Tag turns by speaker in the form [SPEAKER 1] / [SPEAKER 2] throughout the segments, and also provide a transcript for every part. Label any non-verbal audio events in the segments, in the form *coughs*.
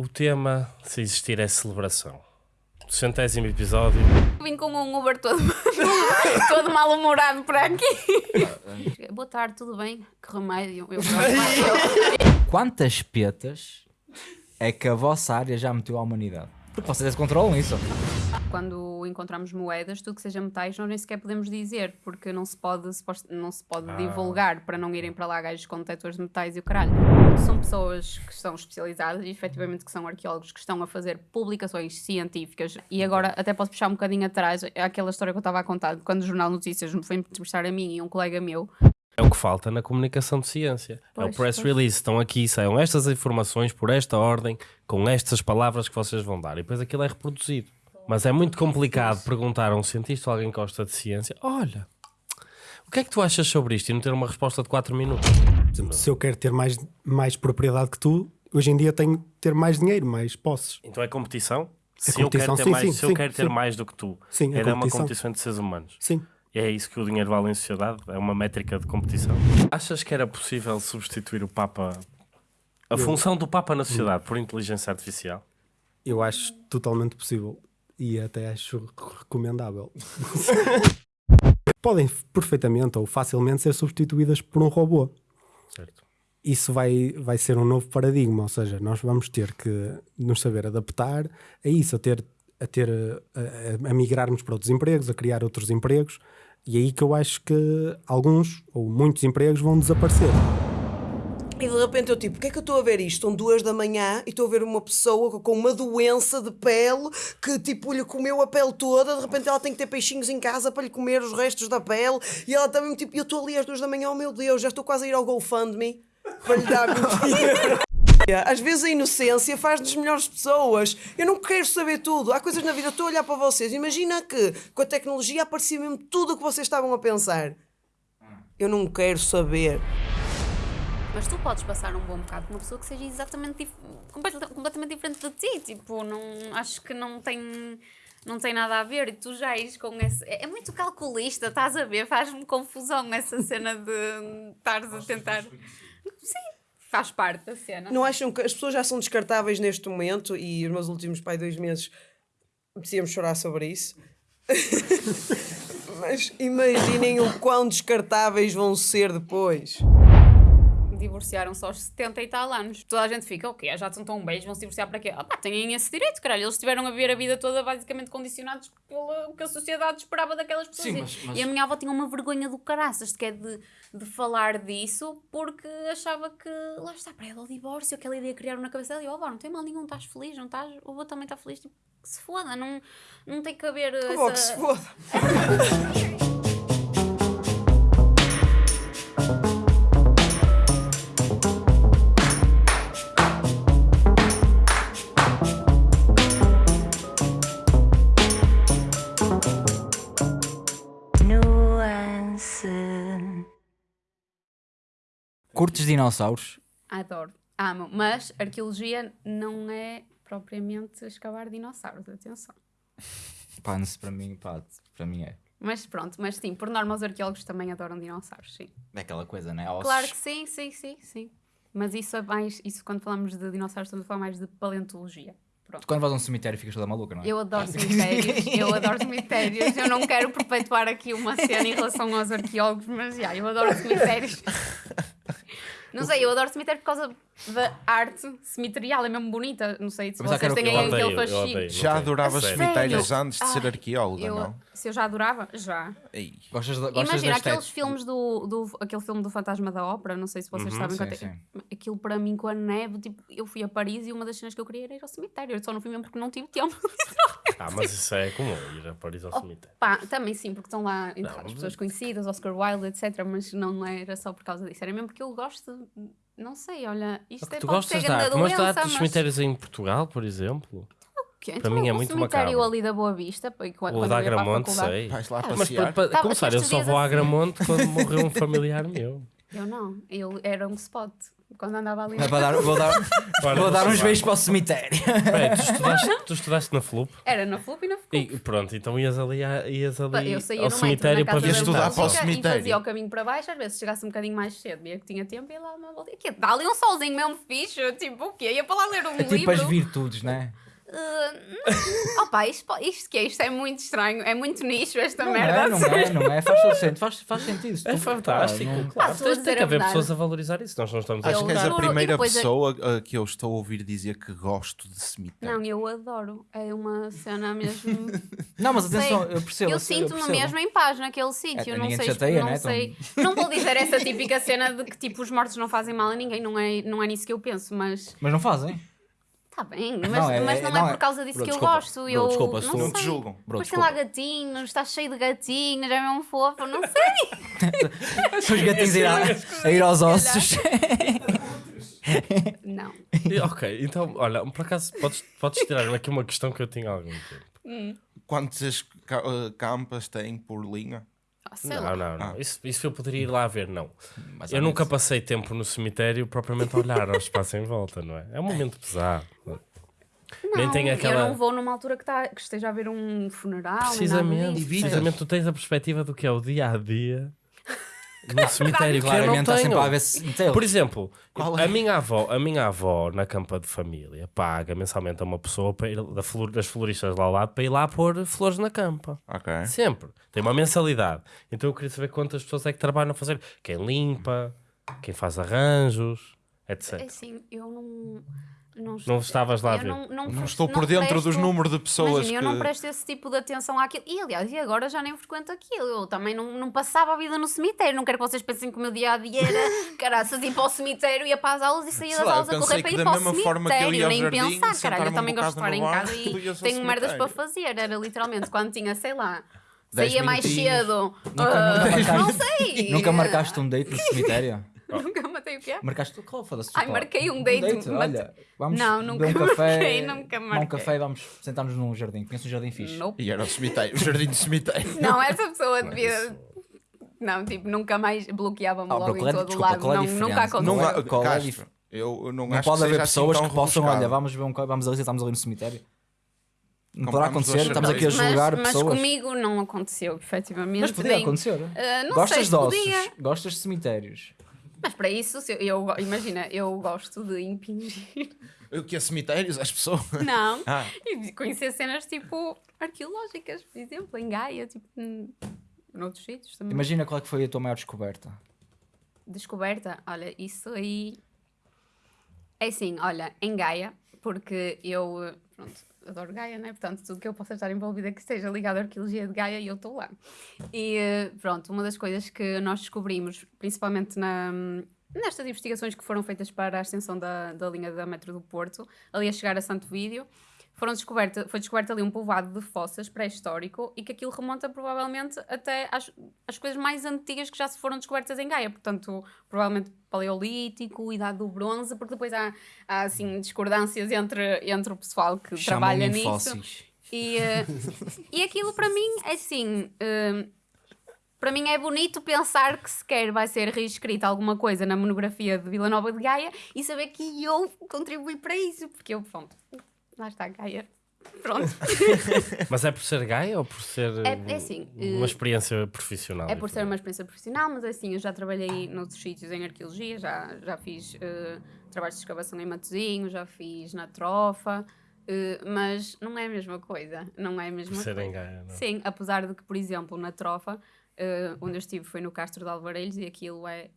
[SPEAKER 1] O tema, se existir, é celebração. Centésimo episódio.
[SPEAKER 2] Vim com um Uber todo, *laughs* todo mal-humorado por aqui. *laughs* Boa tarde, tudo bem? Que remédio. Eu, *laughs*
[SPEAKER 3] Quantas petas é que a vossa área já meteu à humanidade? Porque vocês controlam isso.
[SPEAKER 2] Quando encontramos moedas, tudo que seja metais, nós nem sequer podemos dizer, porque não se pode, não se pode divulgar para não irem para lá gajos com detectores de metais e o caralho. São pessoas que estão especializadas e efetivamente que são arqueólogos que estão a fazer publicações científicas. E agora até posso puxar um bocadinho atrás aquela história que eu estava a contar, quando o Jornal Notícias me foi entrevistar a mim e um colega meu.
[SPEAKER 1] É o que falta na comunicação de ciência. é o
[SPEAKER 2] Pois,
[SPEAKER 1] press
[SPEAKER 2] pois.
[SPEAKER 1] release. Estão aqui, saiam estas informações por esta ordem, com estas palavras que vocês vão dar. E depois aquilo é reproduzido. Mas é muito complicado perguntar a um cientista ou alguém que gosta de ciência: olha, o que é que tu achas sobre isto? E não ter uma resposta de 4 minutos.
[SPEAKER 4] Se eu quero ter mais, mais propriedade que tu, hoje em dia tenho que ter mais dinheiro, mais posses.
[SPEAKER 1] Então é competição?
[SPEAKER 4] É
[SPEAKER 1] se eu quero
[SPEAKER 4] competição,
[SPEAKER 1] ter,
[SPEAKER 4] sim,
[SPEAKER 1] mais,
[SPEAKER 4] sim,
[SPEAKER 1] se eu
[SPEAKER 4] sim,
[SPEAKER 1] quero ter
[SPEAKER 4] sim.
[SPEAKER 1] mais do que tu,
[SPEAKER 4] Sim, é
[SPEAKER 1] era uma
[SPEAKER 4] competição.
[SPEAKER 1] competição entre seres humanos.
[SPEAKER 4] Sim.
[SPEAKER 1] E é isso que o dinheiro vale em sociedade? É uma métrica de competição? Achas que era possível substituir o Papa, a função do Papa na sociedade, por inteligência artificial?
[SPEAKER 4] Eu acho totalmente possível e até acho recomendável. Podem perfeitamente ou facilmente ser substituídas por um robô.
[SPEAKER 1] Certo.
[SPEAKER 4] Isso vai, vai ser um novo paradigma, ou seja, nós vamos ter que nos saber adaptar a isso, a ter, a, ter a, a- a migrarmos para outros empregos, a criar outros empregos, e é aí que eu acho que alguns ou muitos empregos vão desaparecer.
[SPEAKER 5] E de repente eu tipo, o que é que eu estou a ver isto? São duas da manhã e estou a ver uma pessoa com uma doença de pele que tipo lhe comeu a pele toda, de repente ela tem que ter peixinhos em casa para lhe comer os restos da pele e ela também tipo, eu estou ali às duas da manhã, oh meu Deus, já estou quase a ir ao GoFundMe para lhe dar. Às vezes a inocência faz-nos melhores pessoas. Eu não quero saber tudo. Há coisas na vida, estou a olhar para vocês. Imagina que com a tecnologia aparecia mesmo tudo o que vocês estavam a pensar. Eu não quero saber.
[SPEAKER 2] Mas tu podes passar um bom bocado com uma pessoa que seja exatamente completamente diferente de ti. Tipo, não, acho que não tem, não tem nada a ver. E tu já és com esse. É, é muito calculista, estás a ver? Faz-me confusão essa cena de estares a tentar. Sim, faz parte da cena.
[SPEAKER 5] Não acham que as pessoas já são descartáveis neste momento e os meus últimos pai dois meses precisamos chorar sobre isso? *laughs* Mas imaginem o quão descartáveis vão ser depois.
[SPEAKER 2] Divorciaram-se aos 70 e tal anos. Toda a gente fica, o quê? Já estão tão beijos, vão se divorciar para quê? Ah pá, têm esse direito, caralho. Eles tiveram a viver a vida toda basicamente condicionados pelo que a sociedade esperava daquelas pessoas.
[SPEAKER 3] Sim,
[SPEAKER 2] E-
[SPEAKER 3] mas- mas-
[SPEAKER 2] E a minha avó tinha uma vergonha do caraças de, que é de, de falar disso porque achava que, lá está, para ela o divórcio, aquela ideia criaram na cabeça dela. E, ó, avó, não tem mal nenhum, estás feliz, não estás? O avô também está feliz. Tipo, que se foda, não, não tem que haver.
[SPEAKER 5] Como que
[SPEAKER 2] essa-
[SPEAKER 5] se foda. *laughs*
[SPEAKER 3] dinossauros?
[SPEAKER 2] Adoro, amo. Mas arqueologia não é propriamente escavar dinossauros, atenção. *laughs*
[SPEAKER 3] Pá, não sei, para mim, pá, para mim é.
[SPEAKER 2] Mas pronto, mas sim, por norma os arqueólogos também adoram dinossauros, sim.
[SPEAKER 3] É aquela coisa, né? Ossos.
[SPEAKER 2] Claro que sim, sim, sim, sim. Mas isso é mais, isso quando falamos de dinossauros estamos a falar mais de paleontologia. Pronto.
[SPEAKER 3] Tu quando vais a um cemitério ficas toda maluca, não é?
[SPEAKER 2] Eu adoro cemitérios, eu *laughs* adoro cemitérios. Eu não quero perpetuar aqui uma cena em relação aos arqueólogos, mas já, eu adoro cemitérios. *laughs* Não sei, eu adoro cemitério por causa da arte cemiterial, é mesmo bonita. Não sei se
[SPEAKER 3] Mas
[SPEAKER 2] vocês
[SPEAKER 3] que
[SPEAKER 2] têm aquele fascínio.
[SPEAKER 6] Já
[SPEAKER 1] Não
[SPEAKER 6] adorava
[SPEAKER 1] tem.
[SPEAKER 6] cemitérios
[SPEAKER 2] Sério?
[SPEAKER 6] antes de ser
[SPEAKER 2] Ai,
[SPEAKER 6] arqueóloga,
[SPEAKER 2] Eu,
[SPEAKER 6] não?
[SPEAKER 2] se eu já adorava, já.
[SPEAKER 6] Ei.
[SPEAKER 3] Gostas, de, gostas
[SPEAKER 2] Imagina aqueles
[SPEAKER 3] estética?
[SPEAKER 2] filmes do, do aquele filme do Fantasma da Ópera, não sei se vocês sabem
[SPEAKER 3] sim,
[SPEAKER 2] quanto é-
[SPEAKER 3] sim.
[SPEAKER 2] aquilo para mim com a neve, tipo, eu fui a Paris e uma das cenas que eu queria era ir ao cemitério, eu só não fui mesmo porque não tive tempo.
[SPEAKER 1] Ah, mas isso é comum, ir a Paris ao cemitério.
[SPEAKER 2] Pá, também sim, porque estão lá entre
[SPEAKER 1] Não,
[SPEAKER 2] as pessoas conhecidas, Oscar Wilde, etc, mas não era só por causa disso, era mesmo porque eu gosto, de- não sei, olha, isto é
[SPEAKER 1] Tu
[SPEAKER 2] pode
[SPEAKER 1] gostas
[SPEAKER 2] ser grande
[SPEAKER 1] arte, mas da arte
[SPEAKER 2] doença,
[SPEAKER 1] dos
[SPEAKER 2] mas...
[SPEAKER 1] cemitérios em Portugal, por exemplo?
[SPEAKER 2] Que-
[SPEAKER 1] para
[SPEAKER 2] então,
[SPEAKER 1] mim é
[SPEAKER 2] o
[SPEAKER 1] muito
[SPEAKER 2] cemitério
[SPEAKER 1] macabro.
[SPEAKER 2] ali da Boa Vista, quando,
[SPEAKER 1] O
[SPEAKER 2] quando
[SPEAKER 1] da Agramonte, sei.
[SPEAKER 6] Vais lá
[SPEAKER 1] Mas
[SPEAKER 6] passear.
[SPEAKER 1] para, para
[SPEAKER 2] Tá,
[SPEAKER 1] começar, eu só vou a
[SPEAKER 2] assim.
[SPEAKER 1] Agramonte quando *laughs* morreu um familiar meu.
[SPEAKER 2] Eu não, eu era um spot. Quando andava ali.
[SPEAKER 3] É para dar, vou dar, *laughs*
[SPEAKER 1] Olha,
[SPEAKER 3] vou dar uns beijos para o cemitério.
[SPEAKER 1] Peraí, tu *laughs* estudaste, tu estudaste na FLUP?
[SPEAKER 2] Era na FLUP e na FLUP.
[SPEAKER 1] E pronto, então ias ali, a- ias ali
[SPEAKER 2] Eu saía
[SPEAKER 1] ao
[SPEAKER 2] no
[SPEAKER 1] cemitério para ver
[SPEAKER 2] da
[SPEAKER 7] estudar para o cemitério.
[SPEAKER 2] E fazia o caminho para baixo, às vezes chegasse um bocadinho mais cedo, via que tinha tempo e ia lá uma volta. Que dá ali um solzinho mesmo fixe, tipo o quê? Ia para lá ler um
[SPEAKER 3] É tipo
[SPEAKER 2] livro.
[SPEAKER 3] as virtudes, né?
[SPEAKER 2] Uh, opa, isto, isto que é? Isto é muito estranho, é muito nicho esta
[SPEAKER 3] Não
[SPEAKER 2] merda.
[SPEAKER 3] é, não é, não é. Faz todo sentido, faz, faz sentido. Se
[SPEAKER 1] É fantástico, claro.
[SPEAKER 2] Ah, a
[SPEAKER 1] Tem que
[SPEAKER 2] a
[SPEAKER 1] haver pessoas a valorizar isso. Nós não estamos a
[SPEAKER 7] Acho que és a primeira pessoa uh, que eu estou a ouvir dizer que gosto de cemitério.
[SPEAKER 2] Não, eu adoro. É uma cena mesmo. *laughs*
[SPEAKER 3] Não, mas atenção,
[SPEAKER 2] Sei.
[SPEAKER 3] eu percebo.
[SPEAKER 2] eu
[SPEAKER 3] sei,
[SPEAKER 2] sinto-me mesmo em paz naquele sítio.
[SPEAKER 3] É,
[SPEAKER 2] não sei,
[SPEAKER 3] chateia,
[SPEAKER 2] não
[SPEAKER 3] né?
[SPEAKER 2] sei. Não vou dizer essa típica cena de que tipo os mortos não fazem mal a ninguém, não é, não é nisso que eu penso, mas
[SPEAKER 3] Mas não fazem.
[SPEAKER 2] Está bem, mas
[SPEAKER 3] Não, é-
[SPEAKER 2] é, mas
[SPEAKER 3] é-
[SPEAKER 2] não,
[SPEAKER 3] não
[SPEAKER 2] é
[SPEAKER 3] é-
[SPEAKER 2] por causa disso
[SPEAKER 3] Bro,
[SPEAKER 2] que
[SPEAKER 3] desculpa.
[SPEAKER 2] eu gosto.
[SPEAKER 3] Bro,
[SPEAKER 2] eu
[SPEAKER 3] desculpa, se
[SPEAKER 2] não.
[SPEAKER 7] Não te julgam.
[SPEAKER 3] Bro,
[SPEAKER 2] tem lá gatinhos, está cheio de gatinhos, é mesmo fofo, não sei.
[SPEAKER 3] São *laughs* os gatinhos a ir, a, a ir aos ossos. *laughs*
[SPEAKER 2] Não.
[SPEAKER 1] E, ok, então, olha, por acaso podes, podes tirar aqui uma questão que eu tinha há algum tempo.
[SPEAKER 7] Quantas ca- uh, campas tem por linha?
[SPEAKER 2] Ah, sei lá.
[SPEAKER 1] Não, não, não. Isso, isso eu poderia ir lá ver, não.
[SPEAKER 3] Mais
[SPEAKER 1] Eu nunca passei tempo no cemitério propriamente a olhar ao espaço em volta, não é? É um momento pesado. Nem
[SPEAKER 2] Não,
[SPEAKER 1] tem aquela-
[SPEAKER 2] Eu não vou numa altura que, tá, que esteja a haver um funeral. nem
[SPEAKER 1] Precisamente, precisamente tu tens a perspectiva do que é o dia a dia no cemitério que eu não
[SPEAKER 3] sempre a ver se.
[SPEAKER 1] Por exemplo,
[SPEAKER 7] Qual
[SPEAKER 1] a,
[SPEAKER 7] é?
[SPEAKER 1] minha avó, a minha avó na campa de família paga mensalmente a uma pessoa para ir, da flor- das floristas lá ao lado para ir lá pôr flores na campa.
[SPEAKER 7] Ok.
[SPEAKER 1] Sempre. Tem uma mensalidade. Então eu queria saber quantas pessoas é que trabalham a fazer. Quem limpa, quem faz arranjos,
[SPEAKER 2] É
[SPEAKER 1] etc.
[SPEAKER 2] assim, eu não. Não,
[SPEAKER 1] Não estavas lá a ver.
[SPEAKER 2] Não, não,
[SPEAKER 7] Não estou por dentro dos
[SPEAKER 2] presto-
[SPEAKER 7] números de pessoas
[SPEAKER 2] Imagina,
[SPEAKER 7] que...
[SPEAKER 2] eu não presto esse tipo de atenção àquilo. E aliás, e agora já nem frequento aquilo. Eu também não, não passava a vida no cemitério. Não quero que vocês pensem que o meu dia a dia era *laughs* caraças, ir para o cemitério, ia para as aulas e saía das
[SPEAKER 7] lá,
[SPEAKER 2] aulas a correr para ir para o cemitério. Nem
[SPEAKER 7] jardim,
[SPEAKER 2] pensar, caralho. Eu também
[SPEAKER 7] um
[SPEAKER 2] gosto de estar em casa e tenho merdas para fazer. Era literalmente quando tinha, sei lá. Saía mais cedo.
[SPEAKER 3] Nunca,
[SPEAKER 2] ah,
[SPEAKER 3] nunca marcaste,
[SPEAKER 2] não sei.
[SPEAKER 3] nunca marcaste um date no cemitério? *laughs*
[SPEAKER 2] Nunca matei o quê?
[SPEAKER 3] Marcaste qual? Foda-se.
[SPEAKER 2] Ai, marquei um date, mas-
[SPEAKER 3] Olha, vamos
[SPEAKER 2] Não, nunca
[SPEAKER 3] um café,
[SPEAKER 2] marquei, nunca
[SPEAKER 3] tomar um
[SPEAKER 2] marquei.
[SPEAKER 3] café e vamos sentar-nos num jardim. Conheço um jardim fixe.
[SPEAKER 2] Nope.
[SPEAKER 7] E era o cemitério, o jardim do cemitério. *laughs*
[SPEAKER 2] Não, essa pessoa devia. Não, tipo, nunca mais bloqueava-me
[SPEAKER 3] Ah,
[SPEAKER 2] logo
[SPEAKER 3] qual é-
[SPEAKER 2] em todo
[SPEAKER 3] desculpa,
[SPEAKER 2] lado.
[SPEAKER 3] é
[SPEAKER 2] Não, nunca aconteceu.
[SPEAKER 3] Não é- qual é dif-
[SPEAKER 7] eu não,
[SPEAKER 3] Não
[SPEAKER 7] acho
[SPEAKER 3] pode
[SPEAKER 7] que
[SPEAKER 3] haver
[SPEAKER 7] seja assim
[SPEAKER 3] pessoas
[SPEAKER 7] tão
[SPEAKER 3] que possam,
[SPEAKER 7] rebuscado.
[SPEAKER 3] olha, vamos ver um co- vamos ali, estamos ali no cemitério. Não poderá acontecer, estamos aqui a julgar
[SPEAKER 2] mas, mas
[SPEAKER 3] pessoas.
[SPEAKER 2] comigo não aconteceu, efetivamente.
[SPEAKER 3] Mas podia
[SPEAKER 2] nem-
[SPEAKER 3] acontecer.
[SPEAKER 2] Não
[SPEAKER 3] Gostas
[SPEAKER 2] sei
[SPEAKER 3] de ossos,
[SPEAKER 2] podia.
[SPEAKER 3] gostas de cemitérios.
[SPEAKER 2] Mas para isso, eu, eu- imagina, eu gosto de impingir.
[SPEAKER 7] O que é cemitérios? As pessoas.
[SPEAKER 2] Não. *laughs*
[SPEAKER 7] Ah.
[SPEAKER 2] E de conhecer cenas tipo arqueológicas, por exemplo, em Gaia, tipo, noutros sítios também.
[SPEAKER 3] Imagina qual é que foi a tua maior descoberta.
[SPEAKER 2] Descoberta, olha, isso aí. É assim, olha, em Gaia, porque eu, pronto, adoro Gaia, né? Portanto, tudo que eu possa estar envolvida que esteja ligado à arqueologia de Gaia, eu estou lá. E pronto, uma das coisas que nós descobrimos, principalmente na, nestas investigações que foram feitas para a extensão da, da linha da metro do Porto, ali a chegar a Santo Vídeo, foram descoberta, foi descoberto ali um povoado de fossas pré-histórico e que aquilo remonta provavelmente até às, às coisas mais antigas que já se foram descobertas em Gaia, portanto, provavelmente paleolítico, idade do bronze, porque depois há, há assim discordâncias entre, entre o pessoal que trabalha nisso.
[SPEAKER 3] fósseis.
[SPEAKER 2] E, eh, e aquilo para mim é assim. eh, para mim é bonito pensar que sequer vai ser reescrita alguma coisa na monografia de Vila Nova de Gaia e saber que eu contribuí para isso, porque eu, pronto, lá está Gaia. Pronto. *laughs*
[SPEAKER 1] Mas é por ser Gaia ou por ser
[SPEAKER 2] É- é assim,
[SPEAKER 1] uh, uma
[SPEAKER 2] eh,
[SPEAKER 1] experiência profissional?
[SPEAKER 2] É por ser uma experiência profissional, mas assim, eu já trabalhei noutros sítios em arqueologia, já, já fiz eh, trabalhos de escavação em Matozinho, já fiz na Trofa, eh, mas não é a mesma coisa. Não é a mesma
[SPEAKER 1] Por ser
[SPEAKER 2] coisa.
[SPEAKER 1] em Gaia, não?
[SPEAKER 2] Sim, apesar de que, por exemplo, na Trofa, eh, onde eu estive foi no Castro de Alvarelhos e aquilo é, é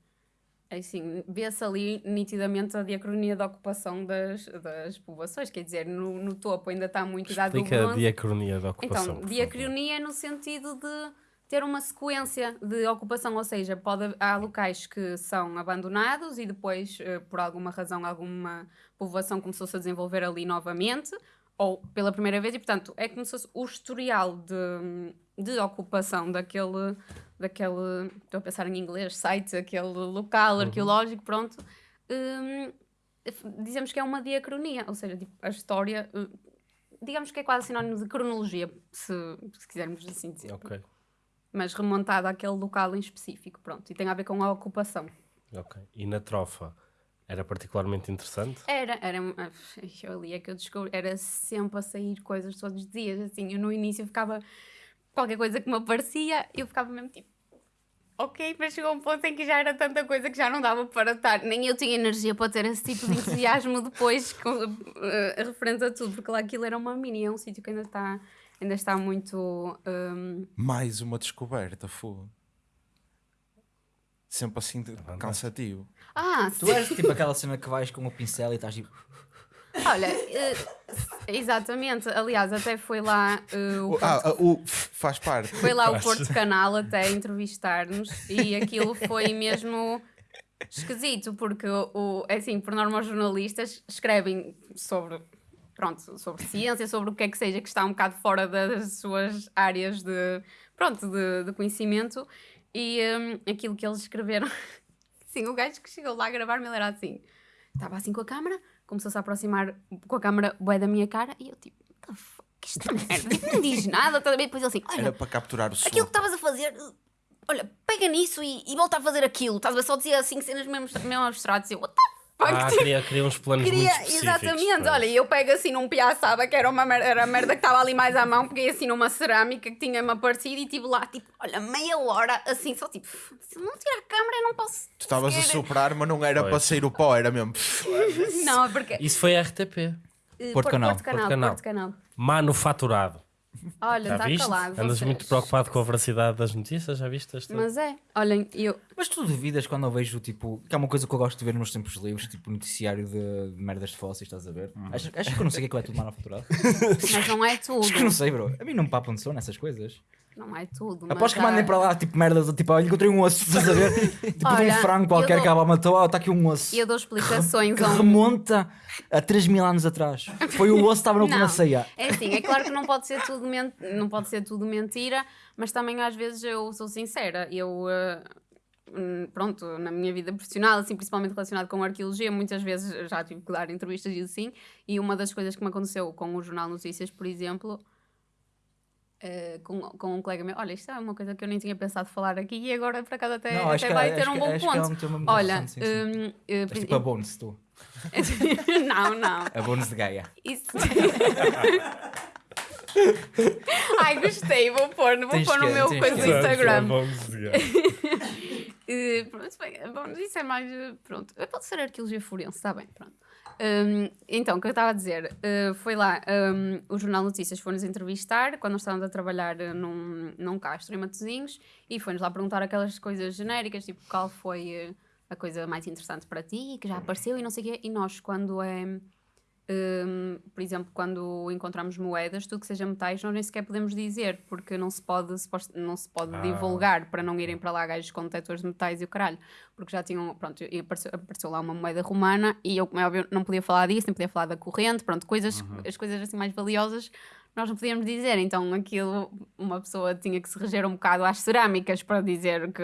[SPEAKER 2] assim, vê-se ali nitidamente a diacronia da ocupação das, das povoações, quer dizer, no, no topo ainda está muito idade do
[SPEAKER 1] Explica a
[SPEAKER 2] bronze.
[SPEAKER 1] diacronia da ocupação.
[SPEAKER 2] Então, diacronia no sentido de ter uma sequência de ocupação, ou seja, pode, há locais que são abandonados e depois, eh, por alguma razão, alguma povoação começou-se a desenvolver ali novamente, ou pela primeira vez, e portanto é como se fosse o historial de, de ocupação daquele, daquele, estou a pensar em inglês, site, aquele local arqueológico, pronto. hum, dizemos que é uma diacronia, ou seja, tipo, a história hum, digamos que é quase sinónimo de cronologia, se, se quisermos assim dizer.
[SPEAKER 1] Ok,
[SPEAKER 2] Mas remontada àquele local em específico, pronto. E tem a ver com a ocupação.
[SPEAKER 1] ok. E na trofa, Era particularmente interessante.
[SPEAKER 2] Era, era. ah, Eu ali é que eu descobri. Era sempre a sair coisas todos os dias. Assim, eu no início ficava. Qualquer coisa que me aparecia, eu ficava mesmo tipo. Ok, mas chegou um ponto em que já era tanta coisa que já não dava para estar. Nem eu tinha energia para ter esse tipo de entusiasmo *laughs* depois, com, eh, referente a tudo, porque lá aquilo era uma mini, é um sítio que ainda está, ainda está muito. hum,
[SPEAKER 7] Mais uma descoberta, fogo. Sempre assim de cansativo.
[SPEAKER 2] Ah,
[SPEAKER 3] Tu
[SPEAKER 2] sim.
[SPEAKER 3] és tipo aquela cena que vais com o pincel e estás tipo. *laughs*
[SPEAKER 2] Olha, eh, exatamente. Aliás, até foi lá eh, o
[SPEAKER 7] Ah, ah, o faz parte.
[SPEAKER 2] Foi lá o Porto Canal até entrevistar-nos e aquilo foi mesmo esquisito, porque o, o- é assim, por norma os jornalistas escrevem sobre, pronto, sobre ciência, sobre o que é que seja que está um bocado fora das suas áreas de, pronto, de, de conhecimento e hum, aquilo que eles escreveram, *laughs* sim, o gajo que chegou lá a gravar-me ele era assim, estava assim com a câmera, começou-se a aproximar com a câmera bué da minha cara e eu tipo, what the fuck, que esta merda, não diz nada, depois ele assim, olha,
[SPEAKER 7] Era para capturar o som.
[SPEAKER 2] aquilo que estavas a fazer, olha, pega nisso e, e volta a fazer aquilo. Estás a? Só dizia assim cenas mesmo, mesmo abstratas. E eu, what the
[SPEAKER 1] Ah,
[SPEAKER 2] Tipo,
[SPEAKER 1] queria, queria uns planos
[SPEAKER 2] queria-
[SPEAKER 1] muito específicos.
[SPEAKER 2] exatamente.
[SPEAKER 1] pois.
[SPEAKER 2] Olha, eu pego assim num piaçaba, que era, uma merda, era a merda que estava ali mais à mão, peguei assim numa cerâmica que tinha-me aparecido e estive lá, tipo, olha, meia hora, assim, só tipo, se não tirar a câmera, eu não posso.
[SPEAKER 7] Tu estavas a soprar, mas não era
[SPEAKER 1] Pois.
[SPEAKER 7] para sair o pó, era mesmo.
[SPEAKER 2] Não, é porque.
[SPEAKER 1] Isso foi RTP.
[SPEAKER 2] eh,
[SPEAKER 3] Porto Canal,
[SPEAKER 2] Porto Canal.
[SPEAKER 1] Porto Canal.
[SPEAKER 2] Porto Canal.
[SPEAKER 1] Manufaturado.
[SPEAKER 2] Olha, está
[SPEAKER 1] viste?
[SPEAKER 2] calado.
[SPEAKER 1] Andas
[SPEAKER 2] vocês.
[SPEAKER 1] muito preocupado com a veracidade das notícias, já viste esta?
[SPEAKER 2] Mas é, olhem, eu.
[SPEAKER 3] Mas tu duvidas quando eu vejo tipo. Que é uma coisa que eu gosto de ver nos tempos livres, tipo noticiário de, de merdas de fósseis, estás a ver? Achas, achas que eu não sei o que é que é tudo manufaturado?
[SPEAKER 2] Mas não é tudo.
[SPEAKER 3] Acho que eu não sei, bro. A mim não me papam de som nessas coisas.
[SPEAKER 2] Não é tudo. Mas
[SPEAKER 3] que mandem
[SPEAKER 2] há-
[SPEAKER 3] para lá tipo merdas, tipo, olha, encontrei um osso, estás a ver? *laughs* Tipo de
[SPEAKER 2] Olha,
[SPEAKER 3] um frango qualquer
[SPEAKER 2] eu
[SPEAKER 3] que
[SPEAKER 2] dou-
[SPEAKER 3] ela matou, está aqui um osso.
[SPEAKER 2] E eu dou explicações
[SPEAKER 3] Que
[SPEAKER 2] um...
[SPEAKER 3] remonta a 3 mil anos atrás. Foi o osso que estava na ceia.
[SPEAKER 2] é assim, é claro que não pode ser tudo, men- não pode ser tudo mentira, mas também às vezes eu sou sincera. Eu, hum, pronto, na minha vida profissional, assim, principalmente relacionado com arqueologia, muitas vezes já tive que dar entrevistas e assim, e uma das coisas que me aconteceu com o Jornal Notícias, por exemplo, eh, com, com um colega meu, olha, isto é uma coisa que eu nem tinha pensado falar aqui e agora por acaso até,
[SPEAKER 3] Não,
[SPEAKER 2] até
[SPEAKER 3] que-
[SPEAKER 2] vai ter um
[SPEAKER 3] que-
[SPEAKER 2] bom
[SPEAKER 3] é um
[SPEAKER 2] ponto.
[SPEAKER 3] tema muito
[SPEAKER 2] Olha,
[SPEAKER 3] sim, sim. És
[SPEAKER 2] por-
[SPEAKER 3] tipo a Bones, tu. *laughs*
[SPEAKER 2] não, não.
[SPEAKER 3] A Bones de Gaia.
[SPEAKER 2] Isso. *laughs* Ai, gostei, vou pôr, vou
[SPEAKER 3] Tens
[SPEAKER 2] pôr no
[SPEAKER 3] que-
[SPEAKER 2] meu coisa do Instagram. *laughs* Eh, pronto, bem, bom, isso é mais. Pronto, pode ser arqueologia forense, está bem, pronto. Hum, então, o que eu estava a dizer, eh, foi lá, hum, o Jornal Notícias foi-nos entrevistar quando nós estávamos a trabalhar eh, num, num castro em Matosinhos e foi-nos lá perguntar aquelas coisas genéricas, tipo qual foi eh, a coisa mais interessante para ti, que já apareceu e não sei o quê. E nós, quando é. Hum, por exemplo, quando encontramos moedas, tudo que seja metais, nós nem sequer podemos dizer, porque não se pode, não se pode
[SPEAKER 1] Ah.
[SPEAKER 2] divulgar para não irem para lá gajos com detectores de metais e o caralho, porque já tinham, pronto, apareceu, apareceu lá uma moeda romana e eu, como é óbvio, não podia falar disso, nem podia falar da corrente, pronto, coisas, as coisas assim mais valiosas nós não podíamos dizer, então aquilo, uma pessoa tinha que se reger um bocado às cerâmicas para dizer que,